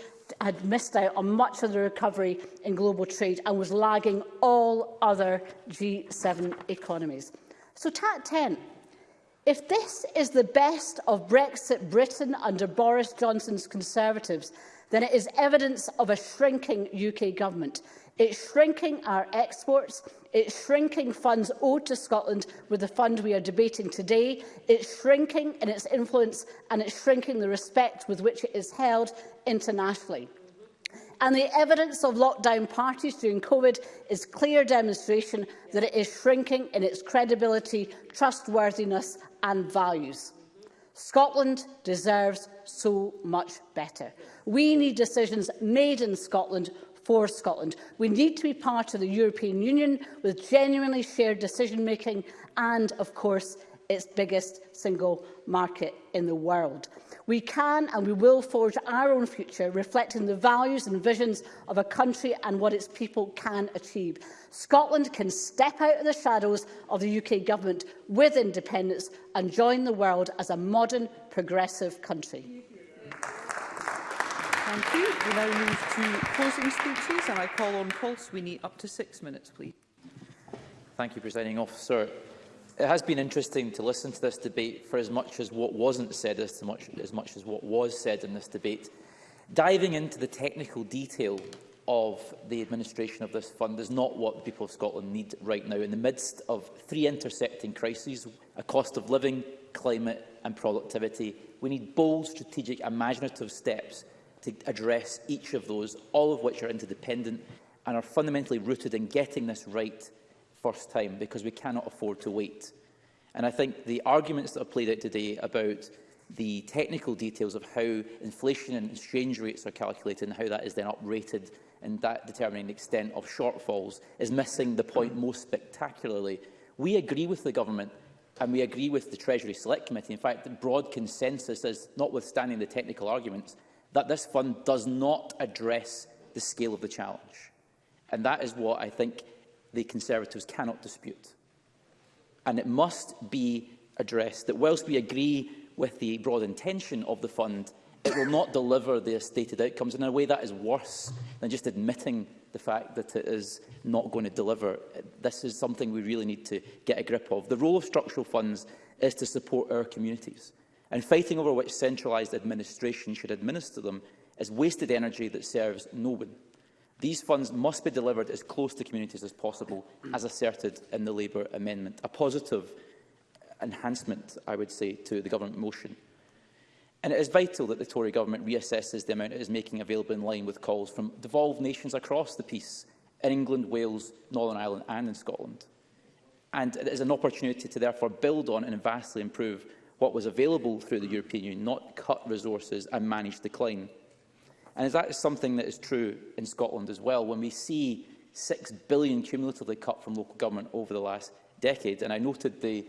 S5: had missed out on much of the recovery in global trade and was lagging all other G7 economies. So TAT 10, if this is the best of Brexit Britain under Boris Johnson's Conservatives, then it is evidence of a shrinking UK government. It's shrinking our exports, It's shrinking funds owed to Scotland with the fund we are debating today. It's shrinking in its influence and it's shrinking the respect with which it is held internationally. and the evidence of lockdown parties during COVID is clear demonstration that it is shrinking in its credibility, trustworthiness and values. Scotland deserves so much better. We need decisions made in Scotland for Scotland. We need to be part of the European Union with genuinely shared decision-making and, of course, its biggest single market in the world. We can and we will forge our own future, reflecting the values and visions of a country and what its people can achieve. Scotland can step out of the shadows of the UK government with independence and join the world as a modern, progressive country.
S11: Thank you. We now move to closing speeches and I call on Paul Sweeney up to six minutes, please.
S6: Thank you, Presiding Officer. It has been interesting to listen to this debate for as much as what wasn't said, as much as, much as what was said in this debate. Diving into the technical detail of the administration of this fund is not what the people of Scotland need right now. In the midst of three intersecting crises, a cost of living, climate and productivity, we need bold, strategic, imaginative steps to address each of those, all of which are interdependent and are fundamentally rooted in getting this right first time, because we cannot afford to wait. And I think the arguments that are played out today about the technical details of how inflation and exchange rates are calculated and how that is then uprated and that determining the extent of shortfalls is missing the point most spectacularly. We agree with the government and we agree with the Treasury Select Committee. In fact, the broad consensus is, notwithstanding the technical arguments, that this fund does not address the scale of the challenge. And that is what I think the Conservatives cannot dispute. And it must be addressed that whilst we agree with the broad intention of the fund, it will not deliver the stated outcomes in a way that is worse than just admitting the fact that it is not going to deliver. This is something we really need to get a grip of. The role of structural funds is to support our communities and fighting over which centralised administration should administer them is wasted energy that serves no one. These funds must be delivered as close to communities as possible, as asserted in the Labour amendment, a positive enhancement, I would say, to the government motion. And it is vital that the Tory government reassesses the amount it is making available in line with calls from devolved nations across the piece, in England, Wales, Northern Ireland and in Scotland. And it is an opportunity to therefore build on and vastly improve what was available through the European Union, not cut resources and manage decline. And that is something that is true in Scotland as well, when we see £6 billion cumulatively cut from local government over the last decade. And I noted the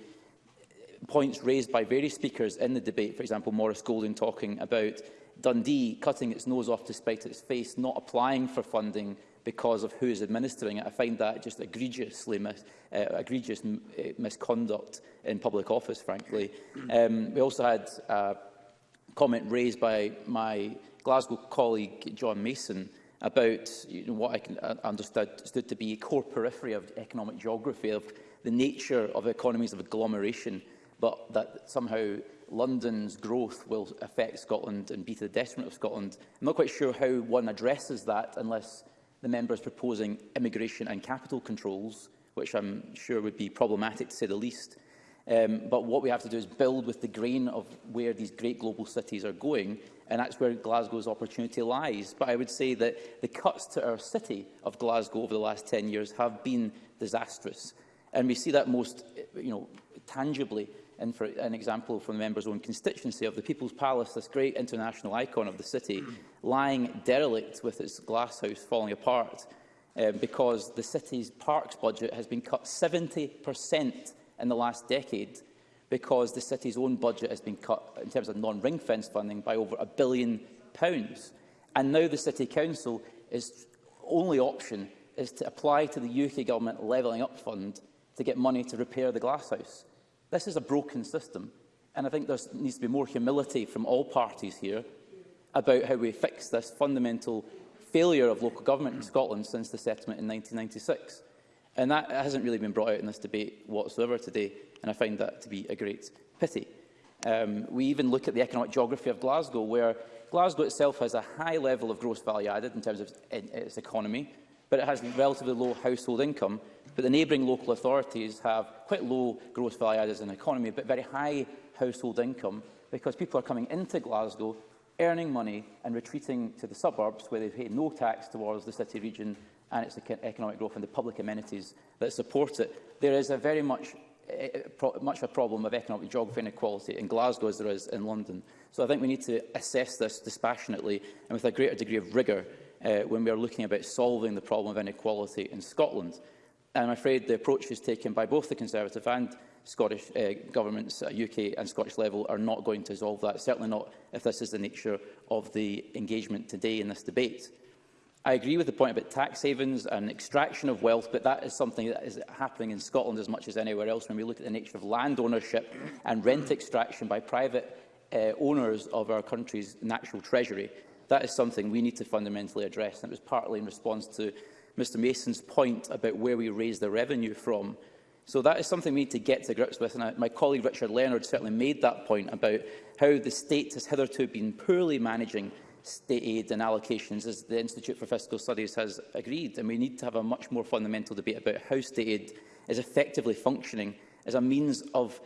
S6: points raised by various speakers in the debate, for example, Maurice Golden talking about Dundee cutting its nose off to spite its face, not applying for funding because of who is administering it. I find that just egregiously mis uh, egregious uh, misconduct in public office, frankly. Um, we also had a comment raised by my Glasgow colleague John Mason about you know, what I can, uh, understood to be a core periphery of economic geography, of the nature of economies of agglomeration, but that somehow London's growth will affect Scotland and be to the detriment of Scotland. I'm not quite sure how one addresses that unless the members proposing immigration and capital controls, which I'm sure would be problematic to say the least. Um, but what we have to do is build with the grain of where these great global cities are going, and that's where Glasgow's opportunity lies. But I would say that the cuts to our city of Glasgow over the last 10 years have been disastrous. And we see that most you know, tangibly and for an example from the member's own constituency of the People's Palace, this great international icon of the city, lying derelict with its glasshouse falling apart uh, because the city's parks budget has been cut 70% in the last decade because the city's own budget has been cut in terms of non-ring fence funding by over a billion pounds. And now the City Council's only option is to apply to the UK Government Levelling Up Fund to get money to repair the glasshouse. This is a broken system, and I think there needs to be more humility from all parties here about how we fix this fundamental failure of local government in Scotland since the settlement in 1996. And that hasn't really been brought out in this debate whatsoever today, and I find that to be a great pity. Um, we even look at the economic geography of Glasgow, where Glasgow itself has a high level of gross value added in terms of its economy, but it has relatively low household income. But the neighbouring local authorities have quite low gross value added in the economy, but very high household income because people are coming into Glasgow, earning money and retreating to the suburbs where they pay no tax towards the city region and its economic growth and the public amenities that support it. There is a very much eh, eh, much a problem of economic geography inequality in Glasgow as there is in London. So I think we need to assess this dispassionately and with a greater degree of rigour uh, when we are looking about solving the problem of inequality in Scotland. And I'm afraid the approach is taken by both the Conservative and Scottish uh, governments at uh, UK and Scottish level are not going to solve that, certainly not if this is the nature of the engagement today in this debate. I agree with the point about tax havens and extraction of wealth, but that is something that is happening in Scotland as much as anywhere else when we look at the nature of land ownership and rent extraction by private uh, owners of our country's natural treasury. That is something we need to fundamentally address. And it was partly in response to Mr Mason's point about where we raise the revenue from. So that is something we need to get to grips with. And I, my colleague Richard Leonard certainly made that point about how the state has hitherto been poorly managing state aid and allocations, as the Institute for Fiscal Studies has agreed. And we need to have a much more fundamental debate about how state aid is effectively functioning as a means of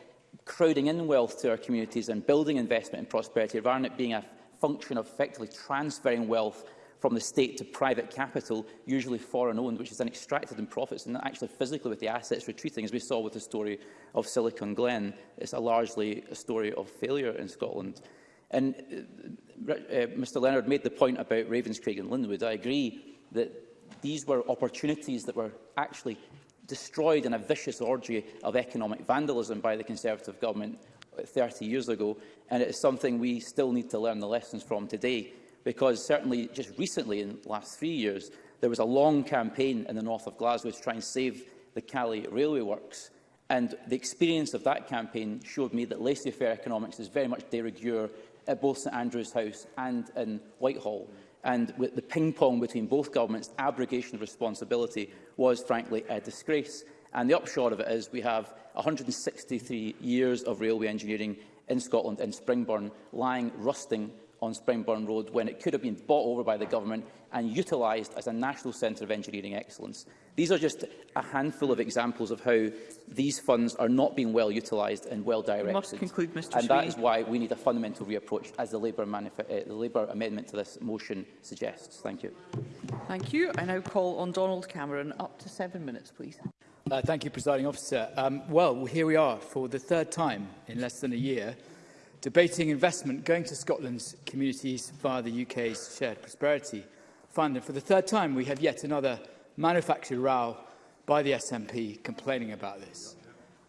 S6: crowding in wealth to our communities and building investment and prosperity, rather than it being a function of effectively transferring wealth from the state to private capital, usually foreign-owned, which is then extracted in profits and actually physically with the assets retreating, as we saw with the story of Silicon Glen. It's a largely a story of failure in Scotland. And uh, uh Mr Leonard made the point about Ravenscraig and Linwood. I agree that these were opportunities that were actually destroyed in a vicious orgy of economic vandalism by the Conservative government about 30 years ago, and it is something we still need to learn the lessons from today, because certainly just recently, in the last three years, there was a long campaign in the north of Glasgow to try and save the Calais railway works. And the experience of that campaign showed me that laissez-faire economics is very much de rigueur at both St Andrew's House and in Whitehall. And with the ping-pong between both governments, abrogation of responsibility was, frankly, a disgrace. And the upshot of it is we have 163 years of railway engineering in Scotland, in Springburn, lying rusting on Springburn Road when it could have been bought over by the government and utilised as a national centre of engineering excellence. These are just a handful of examples of how these funds are not being well utilised and well directed.
S11: We must conclude, Mr.
S6: And Shree. that is why we need a fundamental reapproach, as the Labour, uh, the Labour amendment to this motion suggests. Thank you.
S11: Thank you. I now call on Donald Cameron. Up to seven minutes, please.
S15: Uh, thank you, Presiding Officer. Um, well, here we are for the third time in less than a year debating investment going to Scotland's communities via the UK's Shared Prosperity Fund. And for the third time, we have yet another manufactured row by the SNP complaining about this.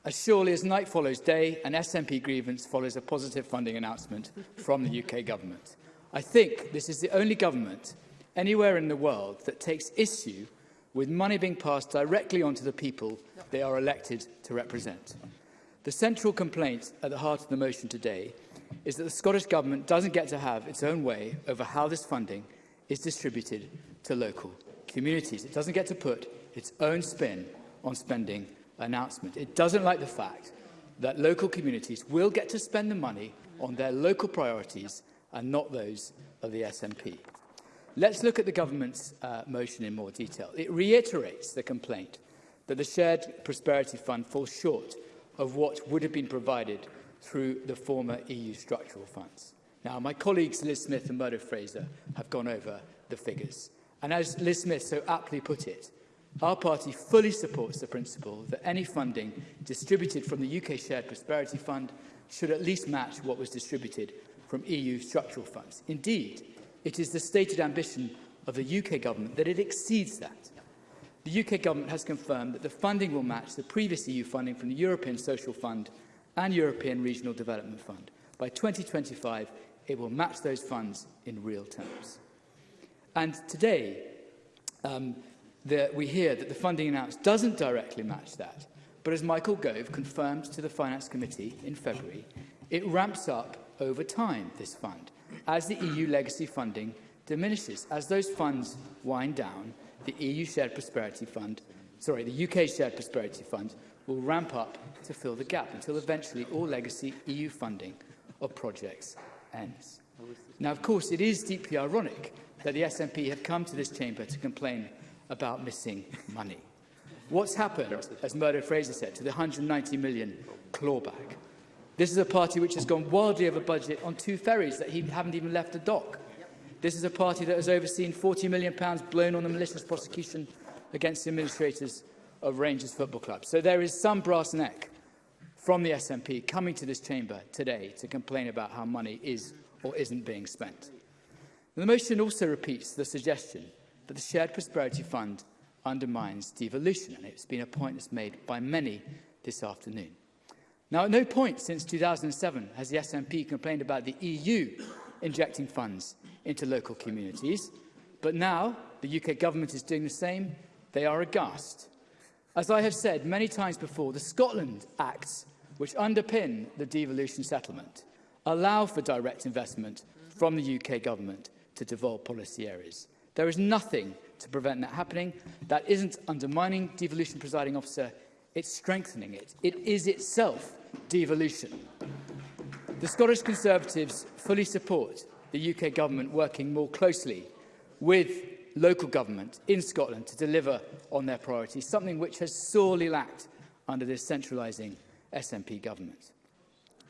S15: As surely as night follows day, an SNP grievance follows a positive funding announcement from the UK government. I think this is the only government anywhere in the world that takes issue with money being passed directly onto the people they are elected to represent. The central complaint at the heart of the motion today is that the Scottish Government doesn't get to have its own way over how this funding is distributed to local communities. It doesn't get to put its own spin on spending announcement. It doesn't like the fact that local communities will get to spend the money on their local priorities and not those of the SNP. Let's look at the government's uh, motion in more detail. It reiterates the complaint that the Shared Prosperity Fund falls short of what would have been provided through the former EU structural funds. Now, my colleagues Liz Smith and Murdo Fraser have gone over the figures. And as Liz Smith so aptly put it, our party fully supports the principle that any funding distributed from the UK Shared Prosperity Fund should at least match what was distributed from EU structural funds. Indeed, It is the stated ambition of the UK government that it exceeds that. The UK government has confirmed that the funding will match the previous EU funding from the European Social Fund and European Regional Development Fund. By 2025, it will match those funds in real terms. And today, um, the, we hear that the funding announced doesn't directly match that, but as Michael Gove confirmed to the Finance Committee in February, it ramps up over time, this fund, As the EU legacy funding diminishes, as those funds wind down, the EU Shared Prosperity Fund, sorry, the UK Shared Prosperity Fund will ramp up to fill the gap until eventually all legacy EU funding of projects ends. Now, of course, it is deeply ironic that the SNP have come to this chamber to complain about missing money. What's happened, as Murdo Fraser said, to the 190 million clawback? This is a party which has gone wildly over budget on two ferries that he haven't even left the dock. This is a party that has overseen £40 million blown on the malicious prosecution against the administrators of Rangers Football Club. So there is some brass neck from the SNP coming to this chamber today to complain about how money is or isn't being spent. And the motion also repeats the suggestion that the Shared Prosperity Fund undermines devolution, and it's been a point that's made by many this afternoon. Now, at no point since 2007 has the SNP complained about the EU injecting funds into local communities, but now the UK government is doing the same. They are aghast. As I have said many times before, the Scotland Acts, which underpin the devolution settlement, allow for direct investment from the UK government to devolve policy areas. There is nothing to prevent that happening. That isn't undermining devolution presiding officer, it's strengthening it. It is itself devolution. The Scottish Conservatives fully support the UK government working more closely with local government in Scotland to deliver on their priorities, something which has sorely lacked under this centralising SNP government.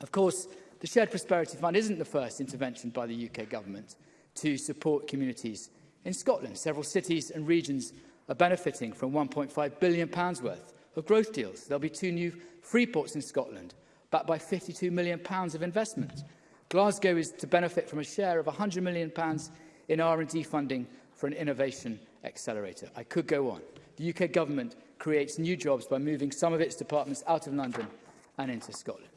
S15: Of course, the Shared Prosperity Fund isn't the first intervention by the UK government to support communities in Scotland. Several cities and regions are benefiting from £1.5 billion worth of growth deals. There'll be two new freeports ports in Scotland, backed by £52 million pounds of investment. Glasgow is to benefit from a share of £100 million pounds in R&D funding for an innovation accelerator. I could go on. The UK government creates new jobs by moving some of its departments out of London and into Scotland.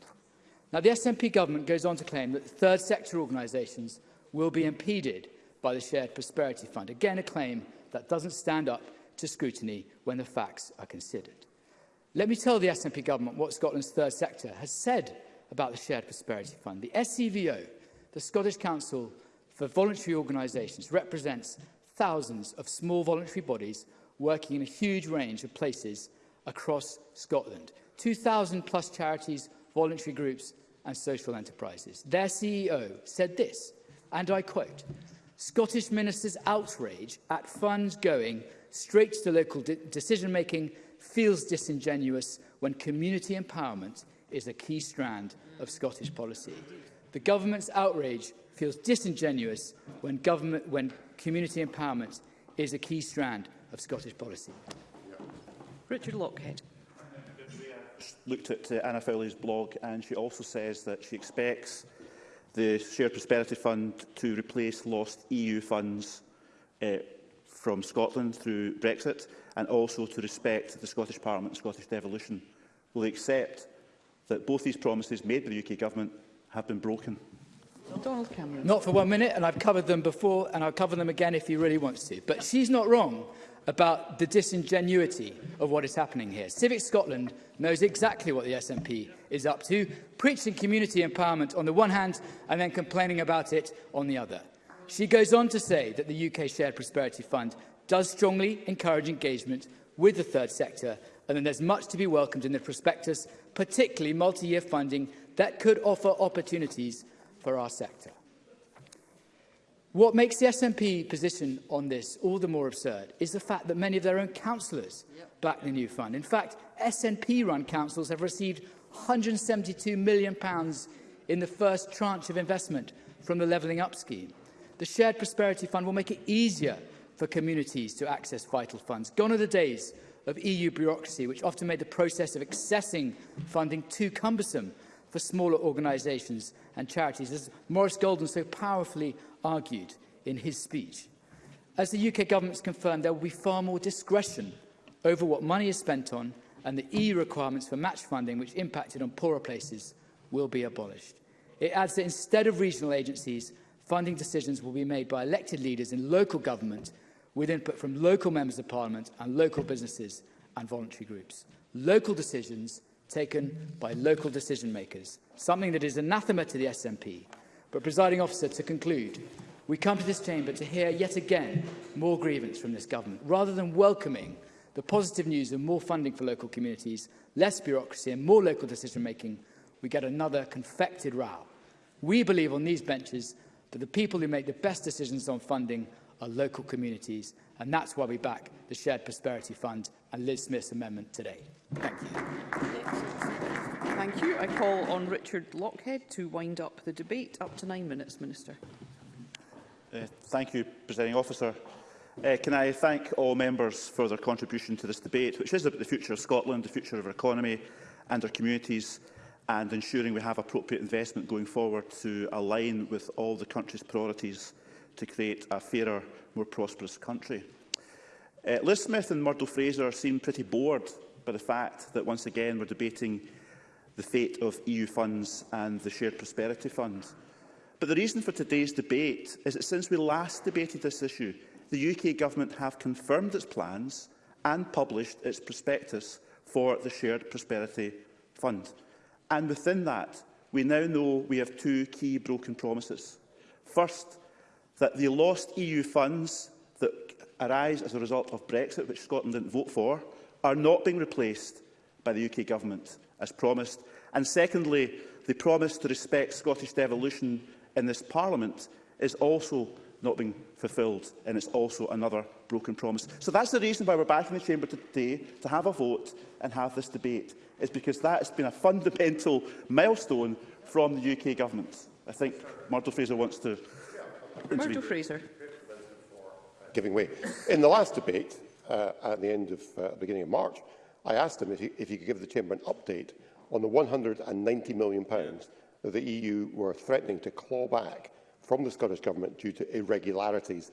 S15: Now, the SNP government goes on to claim that third sector organisations will be impeded by the Shared Prosperity Fund. Again, a claim that doesn't stand up to scrutiny when the facts are considered. Let me tell the SNP government what Scotland's third sector has said about the Shared Prosperity Fund. The SCVO, e the Scottish Council for Voluntary Organisations, represents thousands of small voluntary bodies working in a huge range of places across Scotland. 2,000 plus charities, voluntary groups and social enterprises. Their CEO said this, and I quote, Scottish ministers outrage at funds going straight to local de decision-making feels disingenuous when community empowerment is a key strand of Scottish policy. The government's outrage feels disingenuous when, government, when community empowerment is a key strand of Scottish policy.
S11: Richard Lockhead.
S2: Looked at uh, Anna Fowley's blog and she also says that she expects the Shared Prosperity Fund to replace lost EU funds uh, from Scotland through Brexit and also to respect the Scottish Parliament and Scottish devolution. Will they accept that both these promises made by the UK Government have been broken?
S15: Donald Cameron. Not for one minute, and I've covered them before, and I'll cover them again if he really wants to. But she's not wrong about the disingenuity of what is happening here. Civic Scotland knows exactly what the SNP is up to, preaching community empowerment on the one hand and then complaining about it on the other. She goes on to say that the UK Shared Prosperity Fund does strongly encourage engagement with the third sector and that there's much to be welcomed in the prospectus, particularly multi-year funding that could offer opportunities for our sector. What makes the SNP position on this all the more absurd is the fact that many of their own councillors yep. back the new fund. In fact, SNP-run councils have received £172 million in the first tranche of investment from the Levelling Up scheme. The Shared Prosperity Fund will make it easier for communities to access vital funds. Gone are the days of EU bureaucracy, which often made the process of accessing funding too cumbersome for smaller organisations and charities, as Maurice Golden so powerfully argued in his speech. As the UK has confirmed, there will be far more discretion over what money is spent on and the EU requirements for match funding, which impacted on poorer places, will be abolished. It adds that instead of regional agencies, funding decisions will be made by elected leaders in local government with input from local members of parliament and local businesses and voluntary groups. Local decisions taken by local decision makers, something that is anathema to the SNP. But, presiding officer, to conclude, we come to this chamber to hear yet again more grievance from this government, rather than welcoming the positive news of more funding for local communities, less bureaucracy and more local decision making, we get another confected row. We believe on these benches But the people who make the best decisions on funding are local communities, and that's why we back the Shared Prosperity Fund and Liz Smith's amendment today. Thank you.
S11: Thank you. I call on Richard Lockhead to wind up the debate. Up to nine minutes, Minister.
S2: Uh, thank you, Presiding Officer. Uh, can I thank all members for their contribution to this debate, which is about the future of Scotland, the future of our economy and our communities and ensuring we have appropriate investment going forward to align with all the country's priorities to create a fairer, more prosperous country. Uh, Liz Smith and Murdo Fraser seem pretty bored by the fact that once again we're debating the fate of EU funds and the Shared Prosperity Fund. But the reason for today's debate is that since we last debated this issue, the UK Government have confirmed its plans and published its prospectus for the Shared Prosperity Fund. And within that, we now know we have two key broken promises. First, that the lost EU funds that arise as a result of Brexit, which Scotland didn't vote for, are not being replaced by the UK Government, as promised. And secondly, the promise to respect Scottish devolution in this Parliament is also not being fulfilled, and it's also another broken promise. So that's the reason why we're back in the chamber today, to have a vote and have this debate, is because that has been a fundamental milestone from the UK government. I think Murdo Fraser wants to
S11: Murdo Fraser.
S14: Giving way. In the last debate, uh, at the end of uh, beginning of March, I asked him if he, if he could give the Chamber an update on the 190 million pounds that the EU were threatening to claw back from the Scottish Government due to irregularities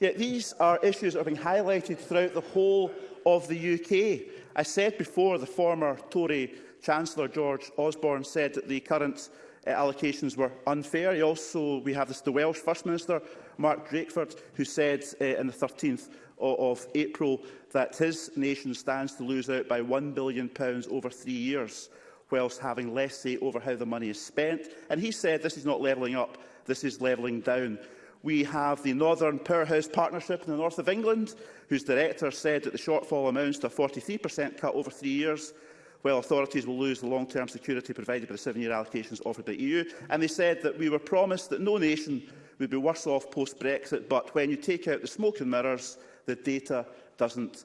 S2: Yet these are issues that are being highlighted throughout the whole of the UK. I said before the former Tory Chancellor George Osborne said that the current uh, allocations were unfair. He also, we have this, the Welsh First Minister, Mark Drakeford, who said uh, on the 13th of, of April that his nation stands to lose out by £1 billion over three years, whilst having less say over how the money is spent. And he said this is not levelling up, this is levelling down. We have the Northern Powerhouse Partnership in the north of England, whose director said that the shortfall amounts to a 43% cut over three years, while authorities will lose the long-term security provided by the seven-year allocations offered by the EU. And they said that we were promised that no nation would be worse off post-Brexit, but when you take out the smoke and mirrors, the data doesn't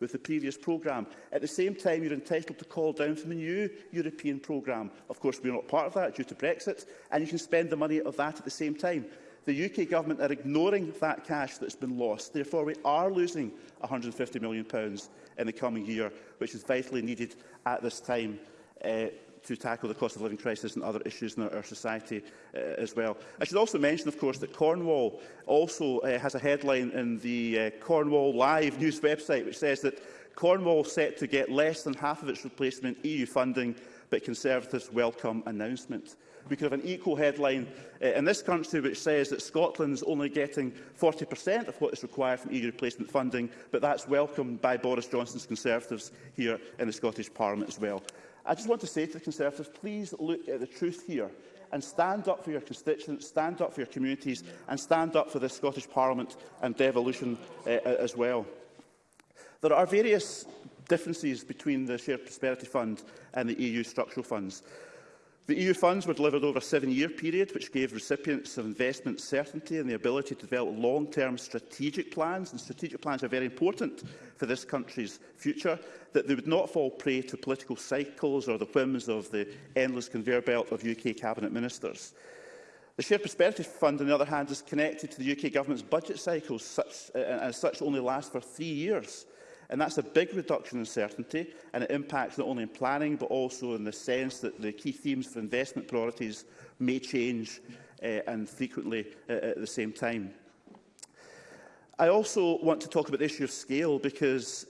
S2: with the previous programme. At the same time, you're entitled to call down from the new European programme. Of course, we're not part of that due to Brexit, and you can spend the money of that at the same time. The UK government are ignoring that cash that's been lost. Therefore, we are losing £150 million in the coming year, which is vitally needed at this time. Uh, to tackle the cost of living crisis and other issues in our, our society uh, as well. I should also mention, of course, that Cornwall also uh, has a headline in the uh, Cornwall Live news website which says that Cornwall set to get less than half of its replacement EU funding, but Conservatives welcome announcement. We could have an equal headline uh, in this country which says that Scotland's only getting 40% of what is required from EU replacement funding, but that's welcomed by Boris Johnson's Conservatives here in the Scottish Parliament as well. I just want to say to the Conservatives, please look at the truth here and stand up for your constituents, stand up for your communities and stand up for the Scottish Parliament and devolution uh, as well. There are various differences between the Shared Prosperity Fund and the EU structural funds. The EU funds were delivered over a seven-year period, which gave recipients of investment certainty and the ability to develop long-term strategic plans, and strategic plans are very important for this country's future, that they would not fall prey to political cycles or the whims of the endless conveyor belt of UK cabinet ministers. The Shared Prosperity Fund, on the other hand, is connected to the UK government's budget cycles, such, uh, and as such only lasts for three years. And that's a big reduction in certainty, and it impacts not only in planning, but also in the sense that the key themes for investment priorities may change uh, and frequently uh, at the same time. I also want to talk about the issue of scale because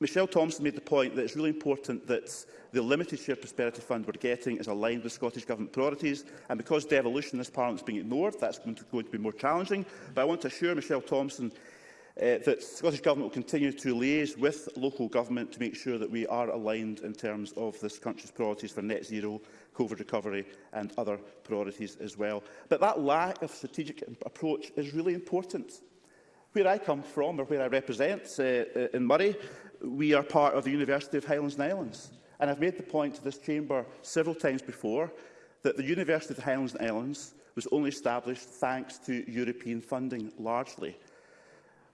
S2: Michelle Thompson made the point that it's really important that the limited share prosperity fund we're getting is aligned with Scottish Government priorities. And because devolution in this Parliament is being ignored, that's going to, going to be more challenging. But I want to assure Michelle Thompson uh, that Scottish Government will continue to liaise with local government to make sure that we are aligned in terms of this country's priorities for net zero, COVID recovery and other priorities as well. But that lack of strategic approach is really important. Where I come from, or where I represent uh, uh in Murray, we are part of the University of Highlands and Islands. And I've made the point to this chamber several times before that the University of the Highlands and Islands was only established thanks to European funding largely.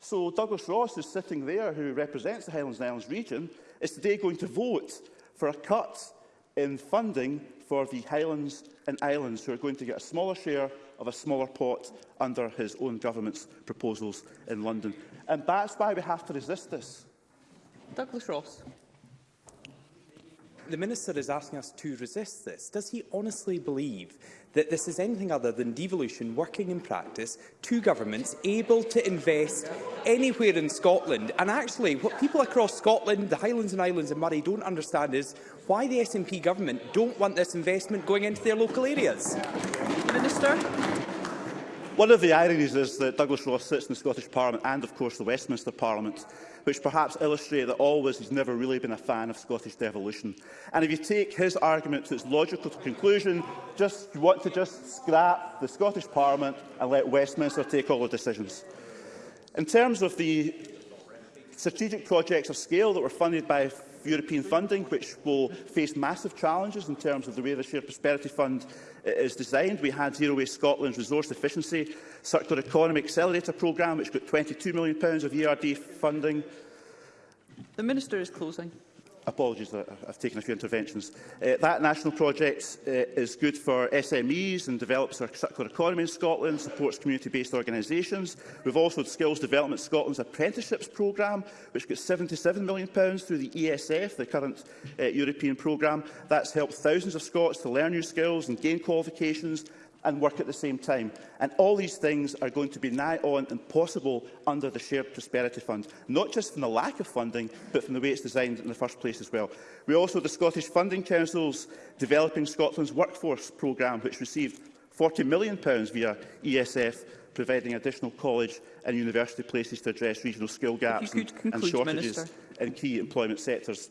S2: So Douglas Ross is sitting there, who represents the Highlands and Islands region, is today going to vote for a cut in funding for the Highlands and Islands, who are going to get a smaller share of a smaller pot under his own government's proposals in London. And that's why we have to resist this.
S11: Douglas Ross.
S16: The Minister is asking us to resist this. Does he honestly believe that this is anything other than devolution working in practice two governments able to invest anywhere in Scotland. And actually, what people across Scotland, the Highlands and Islands and Murray don't understand is why the SNP government don't want this investment going into their local areas.
S11: Minister.
S2: One of the ironies is that Douglas Ross sits in the Scottish Parliament and, of course, the Westminster Parliament, which perhaps illustrate that always he's never really been a fan of Scottish devolution. And if you take his argument to its logical conclusion, just you want to just scrap the Scottish Parliament and let Westminster take all the decisions. In terms of the strategic projects of scale that were funded by European funding, which will face massive challenges in terms of the way the Shared Prosperity Fund it is designed. We had Zero Waste Scotland's Resource Efficiency Circular Economy Accelerator programme, which got £22 million of ERD funding.
S11: The Minister is closing.
S2: Apologies that I've taken a few interventions. Uh, that national project uh, is good for SMEs and develops our circular economy in Scotland, supports community-based organisations. We've also had Skills Development Scotland's apprenticeships programme, which gets £77 million through the ESF, the current uh, European programme. That's helped thousands of Scots to learn new skills and gain qualifications and work at the same time. And all these things are going to be nigh on impossible under the Shared Prosperity Fund, not just from the lack of funding, but from the way it's designed in the first place as well. We also the Scottish Funding Council's Developing Scotland's Workforce programme, which received £40 million via ESF, providing additional college and university places to address regional skill gaps and, and shortages Minister. in key employment sectors.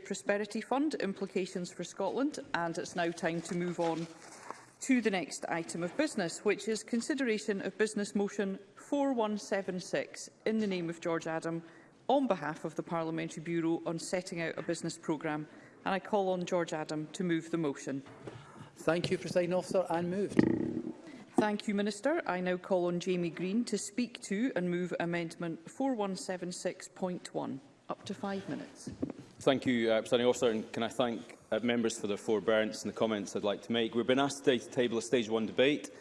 S11: Prosperity Fund implications for Scotland, and it's now time to move on to the next item of business, which is consideration of Business Motion 4176 in the name of George Adam on behalf of the Parliamentary Bureau on setting out a business programme. And I call on George Adam to move the motion.
S15: Thank you, President Officer, and moved.
S11: Thank you, Minister. I now call on Jamie Green to speak to and move Amendment 4176.1 up to five minutes.
S17: Thank you, uh, Presiding Officer, and can I thank uh, members for their forbearance and the comments I'd like to make. We've been asked today to table a Stage 1 debate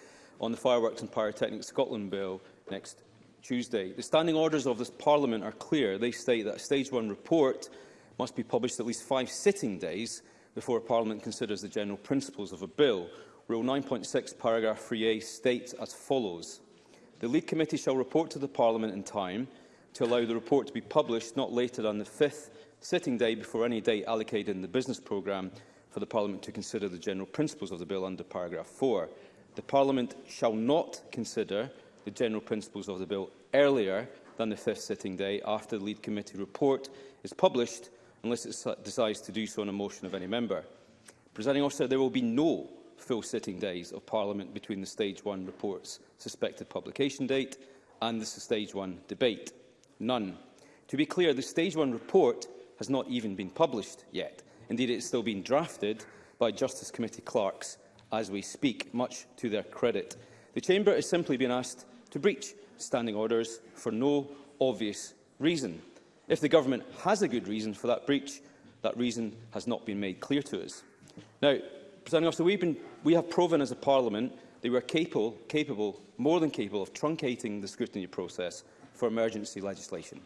S17: on the Fireworks and Pyrotechnics Scotland Bill next Tuesday. The standing orders of this Parliament are clear. They state that a Stage 1 report must be published at least five sitting days before Parliament considers the general principles of a bill. Rule 9.6, paragraph 3a states as follows. The lead committee shall report to the Parliament in time to allow the report to be published not later than the fifth sitting day before any date allocated in the business programme for the Parliament to consider the general principles of the bill under paragraph 4. The Parliament shall not consider the general principles of the bill earlier than the fifth sitting day after the lead committee report is published unless it decides to do so on a motion of any member. Presenting officer, there will be no full sitting days of Parliament between the Stage 1 report's suspected publication date and the Stage 1 debate. None. To be clear, the Stage 1 report has not even been published yet. Indeed, it is still being drafted by Justice Committee clerks as we speak, much to their credit. The Chamber has simply been asked to breach standing orders for no obvious reason. If the Government has a good reason for that breach, that reason has not been made clear to us. Now, Presiding Officer, we've been, we have proven as a Parliament that we are capable, capable, more than capable, of truncating the scrutiny process for emergency legislation.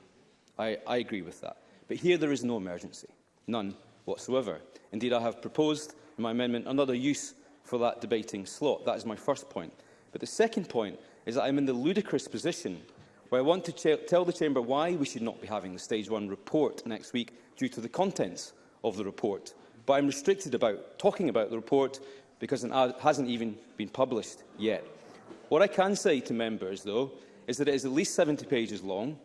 S17: I, I agree with that. But here there is no emergency, none whatsoever. Indeed, I have proposed in my amendment another use for that debating slot. That is my first point. But the second point is that I'm in the ludicrous position where I want to tell the Chamber why we should not be having the Stage 1 report next week due to the contents of the report. But I'm restricted about talking about the report because it hasn't even been published yet. What I can say to members, though, is that it is at least 70 pages long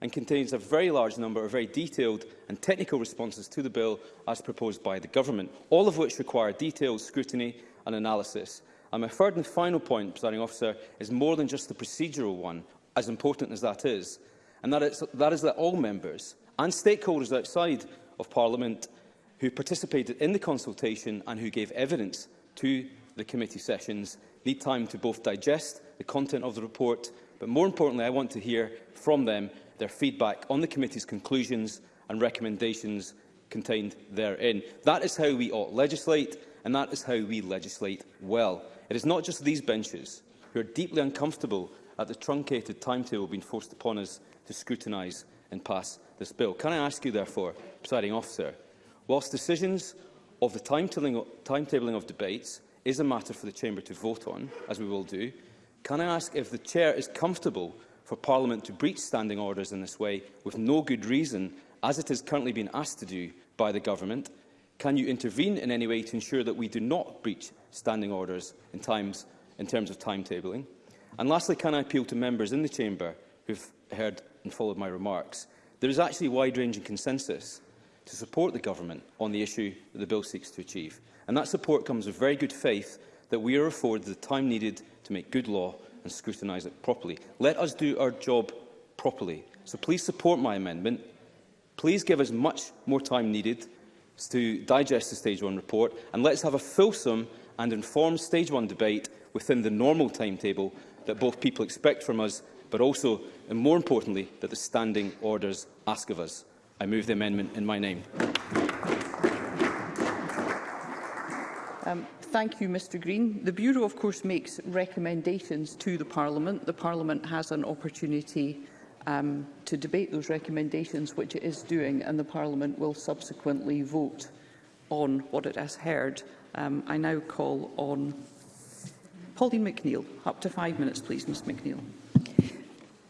S17: and contains a very large number of very detailed and technical responses to the bill as proposed by the government, all of which require detailed scrutiny and analysis. And my third and final point, presiding officer, is more than just the procedural one, as important as that is, and that, it's, that is that all members and stakeholders outside of Parliament who participated in the consultation and who gave evidence to the committee sessions need time to both digest the content of the report But more importantly, I want to hear from them their feedback on the committee's conclusions and recommendations contained therein. That is how we ought legislate, and that is how we legislate well. It is not just these benches who are deeply uncomfortable at the truncated timetable being forced upon us to scrutinise and pass this bill. Can I ask you, therefore, presiding officer, whilst decisions of the timetabling, timetabling of debates is a matter for the Chamber to vote on, as we will do, Can I ask if the Chair is comfortable for Parliament to breach standing orders in this way with no good reason, as it has currently been asked to do by the Government? Can you intervene in any way to ensure that we do not breach standing orders in, times, in terms of timetabling? And lastly, can I appeal to members in the Chamber who have heard and followed my remarks? There is actually wide-ranging consensus to support the Government on the issue that the bill seeks to achieve. And that support comes with very good faith that we are afforded the time needed to make good law and scrutinise it properly. Let us do our job properly. So please support my amendment. Please give us much more time needed to digest the Stage 1 report and let's have a fulsome and informed Stage 1 debate within the normal timetable that both people expect from us, but also, and more importantly, that the standing orders ask of us. I move the amendment in my name.
S11: Um, Thank you, Mr Green. The Bureau, of course, makes recommendations to the Parliament. The Parliament has an opportunity um, to debate those recommendations, which it is doing, and the Parliament will subsequently vote on what it has heard. Um, I now call on Pauline McNeill. Up to five minutes, please, Ms McNeill.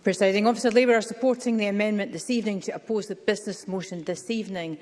S18: Presiding Officer, Labour are supporting the amendment this evening to oppose the business motion this evening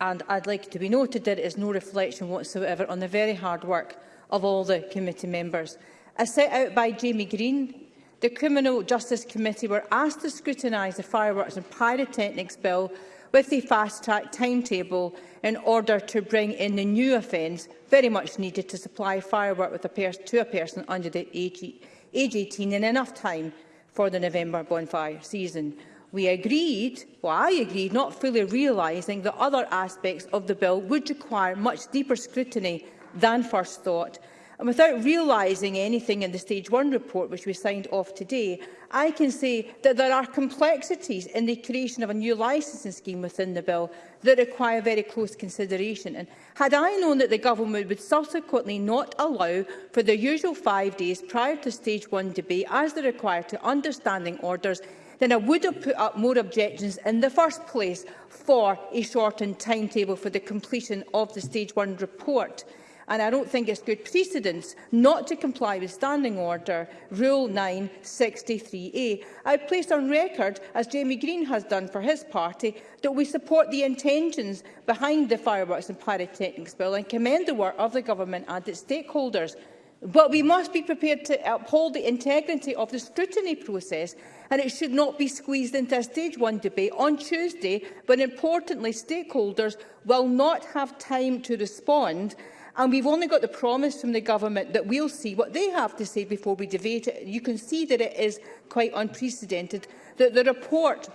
S18: and I'd like to be noted that it is no reflection whatsoever on the very hard work of all the committee members. As set out by Jamie Green, the Criminal Justice Committee were asked to scrutinise the fireworks and pyrotechnics bill with the fast-track timetable in order to bring in the new offence very much needed to supply firework with a to a person under the age, age 18 in enough time for the November bonfire season we agreed, well I agreed, not fully realising that other aspects of the bill would require much deeper scrutiny than first thought. And without realising anything in the Stage 1 report, which we signed off today, I can say that there are complexities in the creation of a new licensing scheme within the bill that require very close consideration. And had I known that the government would subsequently not allow for the usual five days prior to Stage 1 debate as they require to understanding orders then I would have put up more objections in the first place for a shortened timetable for the completion of the Stage 1 report. And I don't think it's good precedence not to comply with Standing Order Rule 963A. I place on record, as Jamie Green has done for his party, that we support the intentions behind the fireworks and pyrotechnics bill and commend the work of the government and its stakeholders. But we must be prepared to uphold the integrity of the scrutiny process and it should not be squeezed into a stage one debate on Tuesday when, importantly, stakeholders will not have time to respond and we've only got the promise from the government that we'll see what they have to say before we debate it. You can see that it is quite unprecedented. That the report,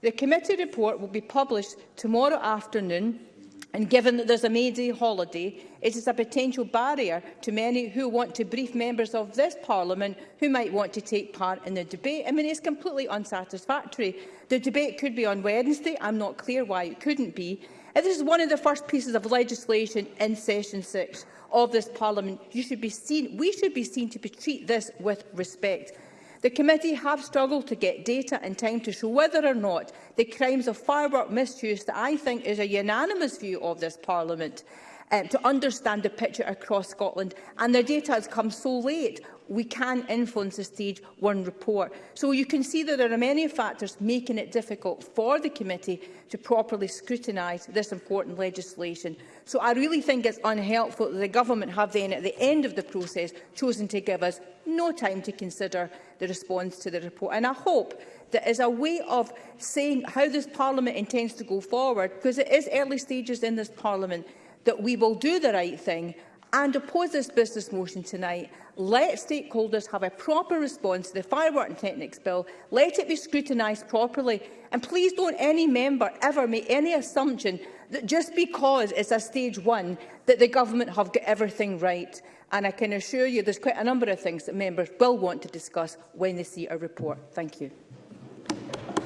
S18: the committee report, will be published tomorrow afternoon And given that there's a May Day holiday, it is a potential barrier to many who want to brief members of this Parliament who might want to take part in the debate. I mean, it's completely unsatisfactory. The debate could be on Wednesday. I'm not clear why it couldn't be. If this is one of the first pieces of legislation in Session 6 of this Parliament, you should be seen, we should be seen to treat this with respect. The committee have struggled to get data in time to show whether or not the crimes of firework misuse that I think is a unanimous view of this Parliament um, to understand the picture across Scotland and the data has come so late we can influence the stage one report. So you can see that there are many factors making it difficult for the committee to properly scrutinise this important legislation. So I really think it's unhelpful that the government have then at the end of the process chosen to give us no time to consider the response to the report. And I hope that is a way of saying how this Parliament intends to go forward, because it is early stages in this Parliament, that we will do the right thing and oppose this business motion tonight. Let stakeholders have a proper response to the firework and Techniques bill. Let it be scrutinised properly. And please don't any member ever make any assumption that just because it's a stage one that the government have got everything right and I can assure you there's quite a number of things that members will want to discuss when they see our report. Thank you.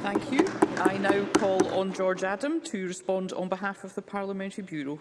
S11: Thank you. I now call on George Adam to respond on behalf of the Parliamentary Bureau.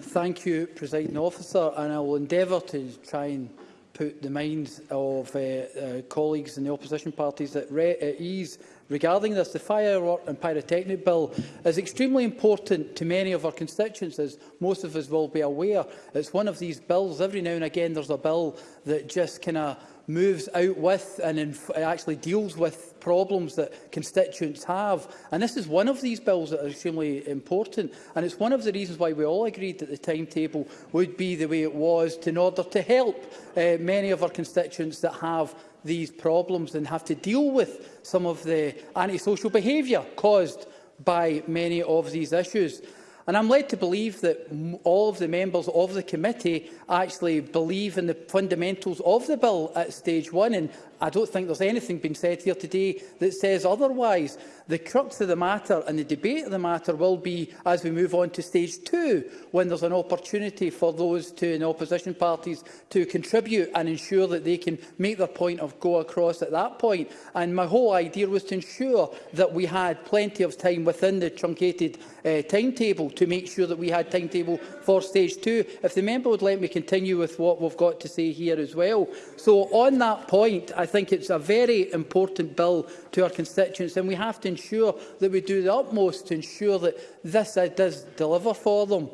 S19: Thank you, Presiding Officer, and I will endeavour to try and
S15: put the minds of uh, uh, colleagues in the opposition parties at, at ease regarding this. The Firework and Pyrotechnic Bill is extremely important to many of our constituents, as most of us will be aware. It's one of these bills, every now and again there's a bill that just kind of moves out with and actually deals with problems that constituents have. And this is one of these bills that are extremely important. And it's one of the reasons why we all agreed that the timetable would be the way it was in order to help uh, many of our constituents that have these problems and have to deal with some of the antisocial behaviour caused by many of these issues. And I'm led to believe that all of the members of the committee actually believe in the fundamentals of the bill at stage one. And I don't think there's anything being said here today that says otherwise. The crux of the matter and the debate of the matter will be as we move on to stage two, when there's an opportunity for those two in opposition parties to contribute and ensure that they can make their point of go across at that point. And my whole idea was to ensure that we had plenty of time within the truncated uh, timetable to to make sure that we had timetable for stage two. If the member would let me continue with what we've got to say here as well. So on that point, I think it's a very important bill to our constituents and we have to ensure that we do the utmost to ensure that this does deliver for them.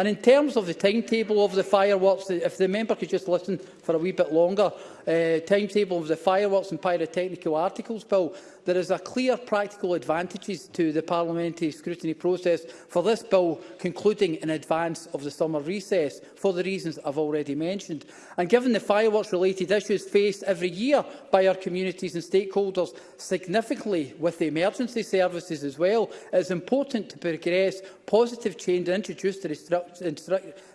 S15: And in terms of the timetable of the fireworks, if the member could just listen for a wee bit longer uh, timetable of the fireworks and pyrotechnical articles bill, there is a clear practical advantages to the parliamentary scrutiny process for this bill concluding in advance of the summer recess, for the reasons I've already mentioned. And given the fireworks-related issues faced every year by our communities and stakeholders, significantly with the emergency services as well, it is important to progress positive change and introduce the restrict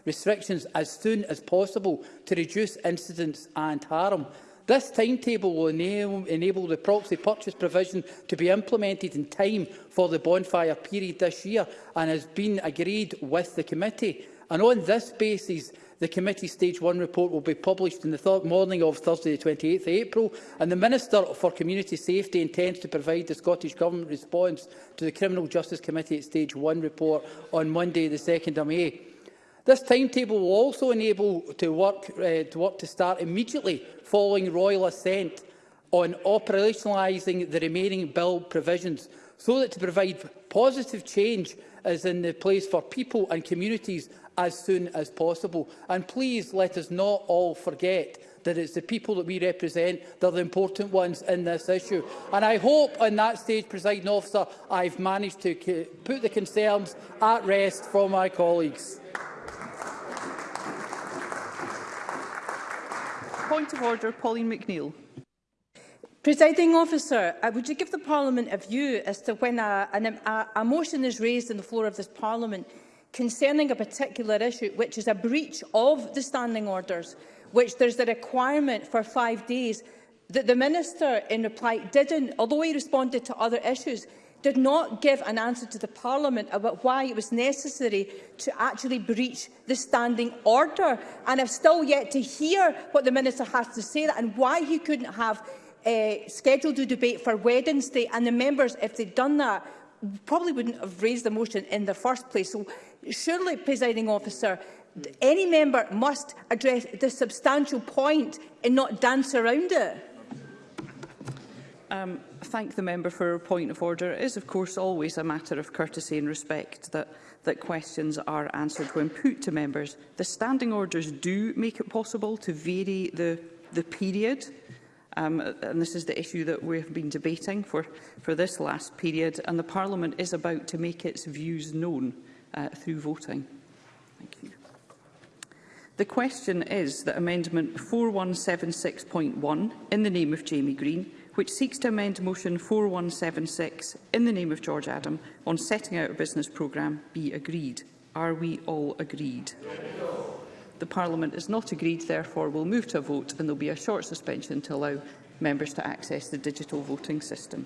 S15: restrictions as soon as possible to reduce incidents and harm. This timetable will enable, the proxy purchase provision to be implemented in time for the bonfire period this year and has been agreed with the committee. And on this basis, the committee stage 1 report will be published in the morning of Thursday the 28 th April and the Minister for Community Safety intends to provide the Scottish Government response to the Criminal Justice Committee at stage 1 report on Monday the 2nd of May. This timetable will also enable to work, uh, to work to start immediately following royal assent on operationalising the remaining bill provisions so that to provide positive change is in the place for people and communities as soon as possible. And please let us not all forget that it's the people that we represent that are the important ones in this issue. And I hope on that stage, presiding officer, I've managed to put the concerns at rest for my colleagues.
S11: Point of order, Pauline McNeill.
S18: Presiding officer, uh, would you give the Parliament a view as to when a, an, a, a motion is raised on the floor of this Parliament concerning a particular issue which is a breach of the standing orders, which there's the requirement for five days that the Minister in reply didn't, although he responded to other issues, did not give an answer to the Parliament about why it was necessary to actually breach the standing order. And I've still yet to hear what the Minister has to say that and why he couldn't have uh, scheduled a debate for Wednesday. And the members, if they'd done that, probably wouldn't have raised the motion in the first place. So surely, presiding officer, any member must address this substantial point and not dance around it.
S11: Um, thank the member for her point of order. It is, of course, always a matter of courtesy and respect that, that questions are answered when put to members. The standing orders do make it possible to vary the, the period um, and this is the issue that we have been debating for, for this last period, and the Parliament is about to make its views known uh, through voting. Thank you. The question is that Amendment 4176.1, in the name of Jamie Green, which seeks to amend Motion 4176 in the name of George Adam on setting out a business programme be agreed. Are we all agreed? The Parliament is not agreed, therefore we'll move to a vote and there will be a short suspension to allow members to access the digital voting system.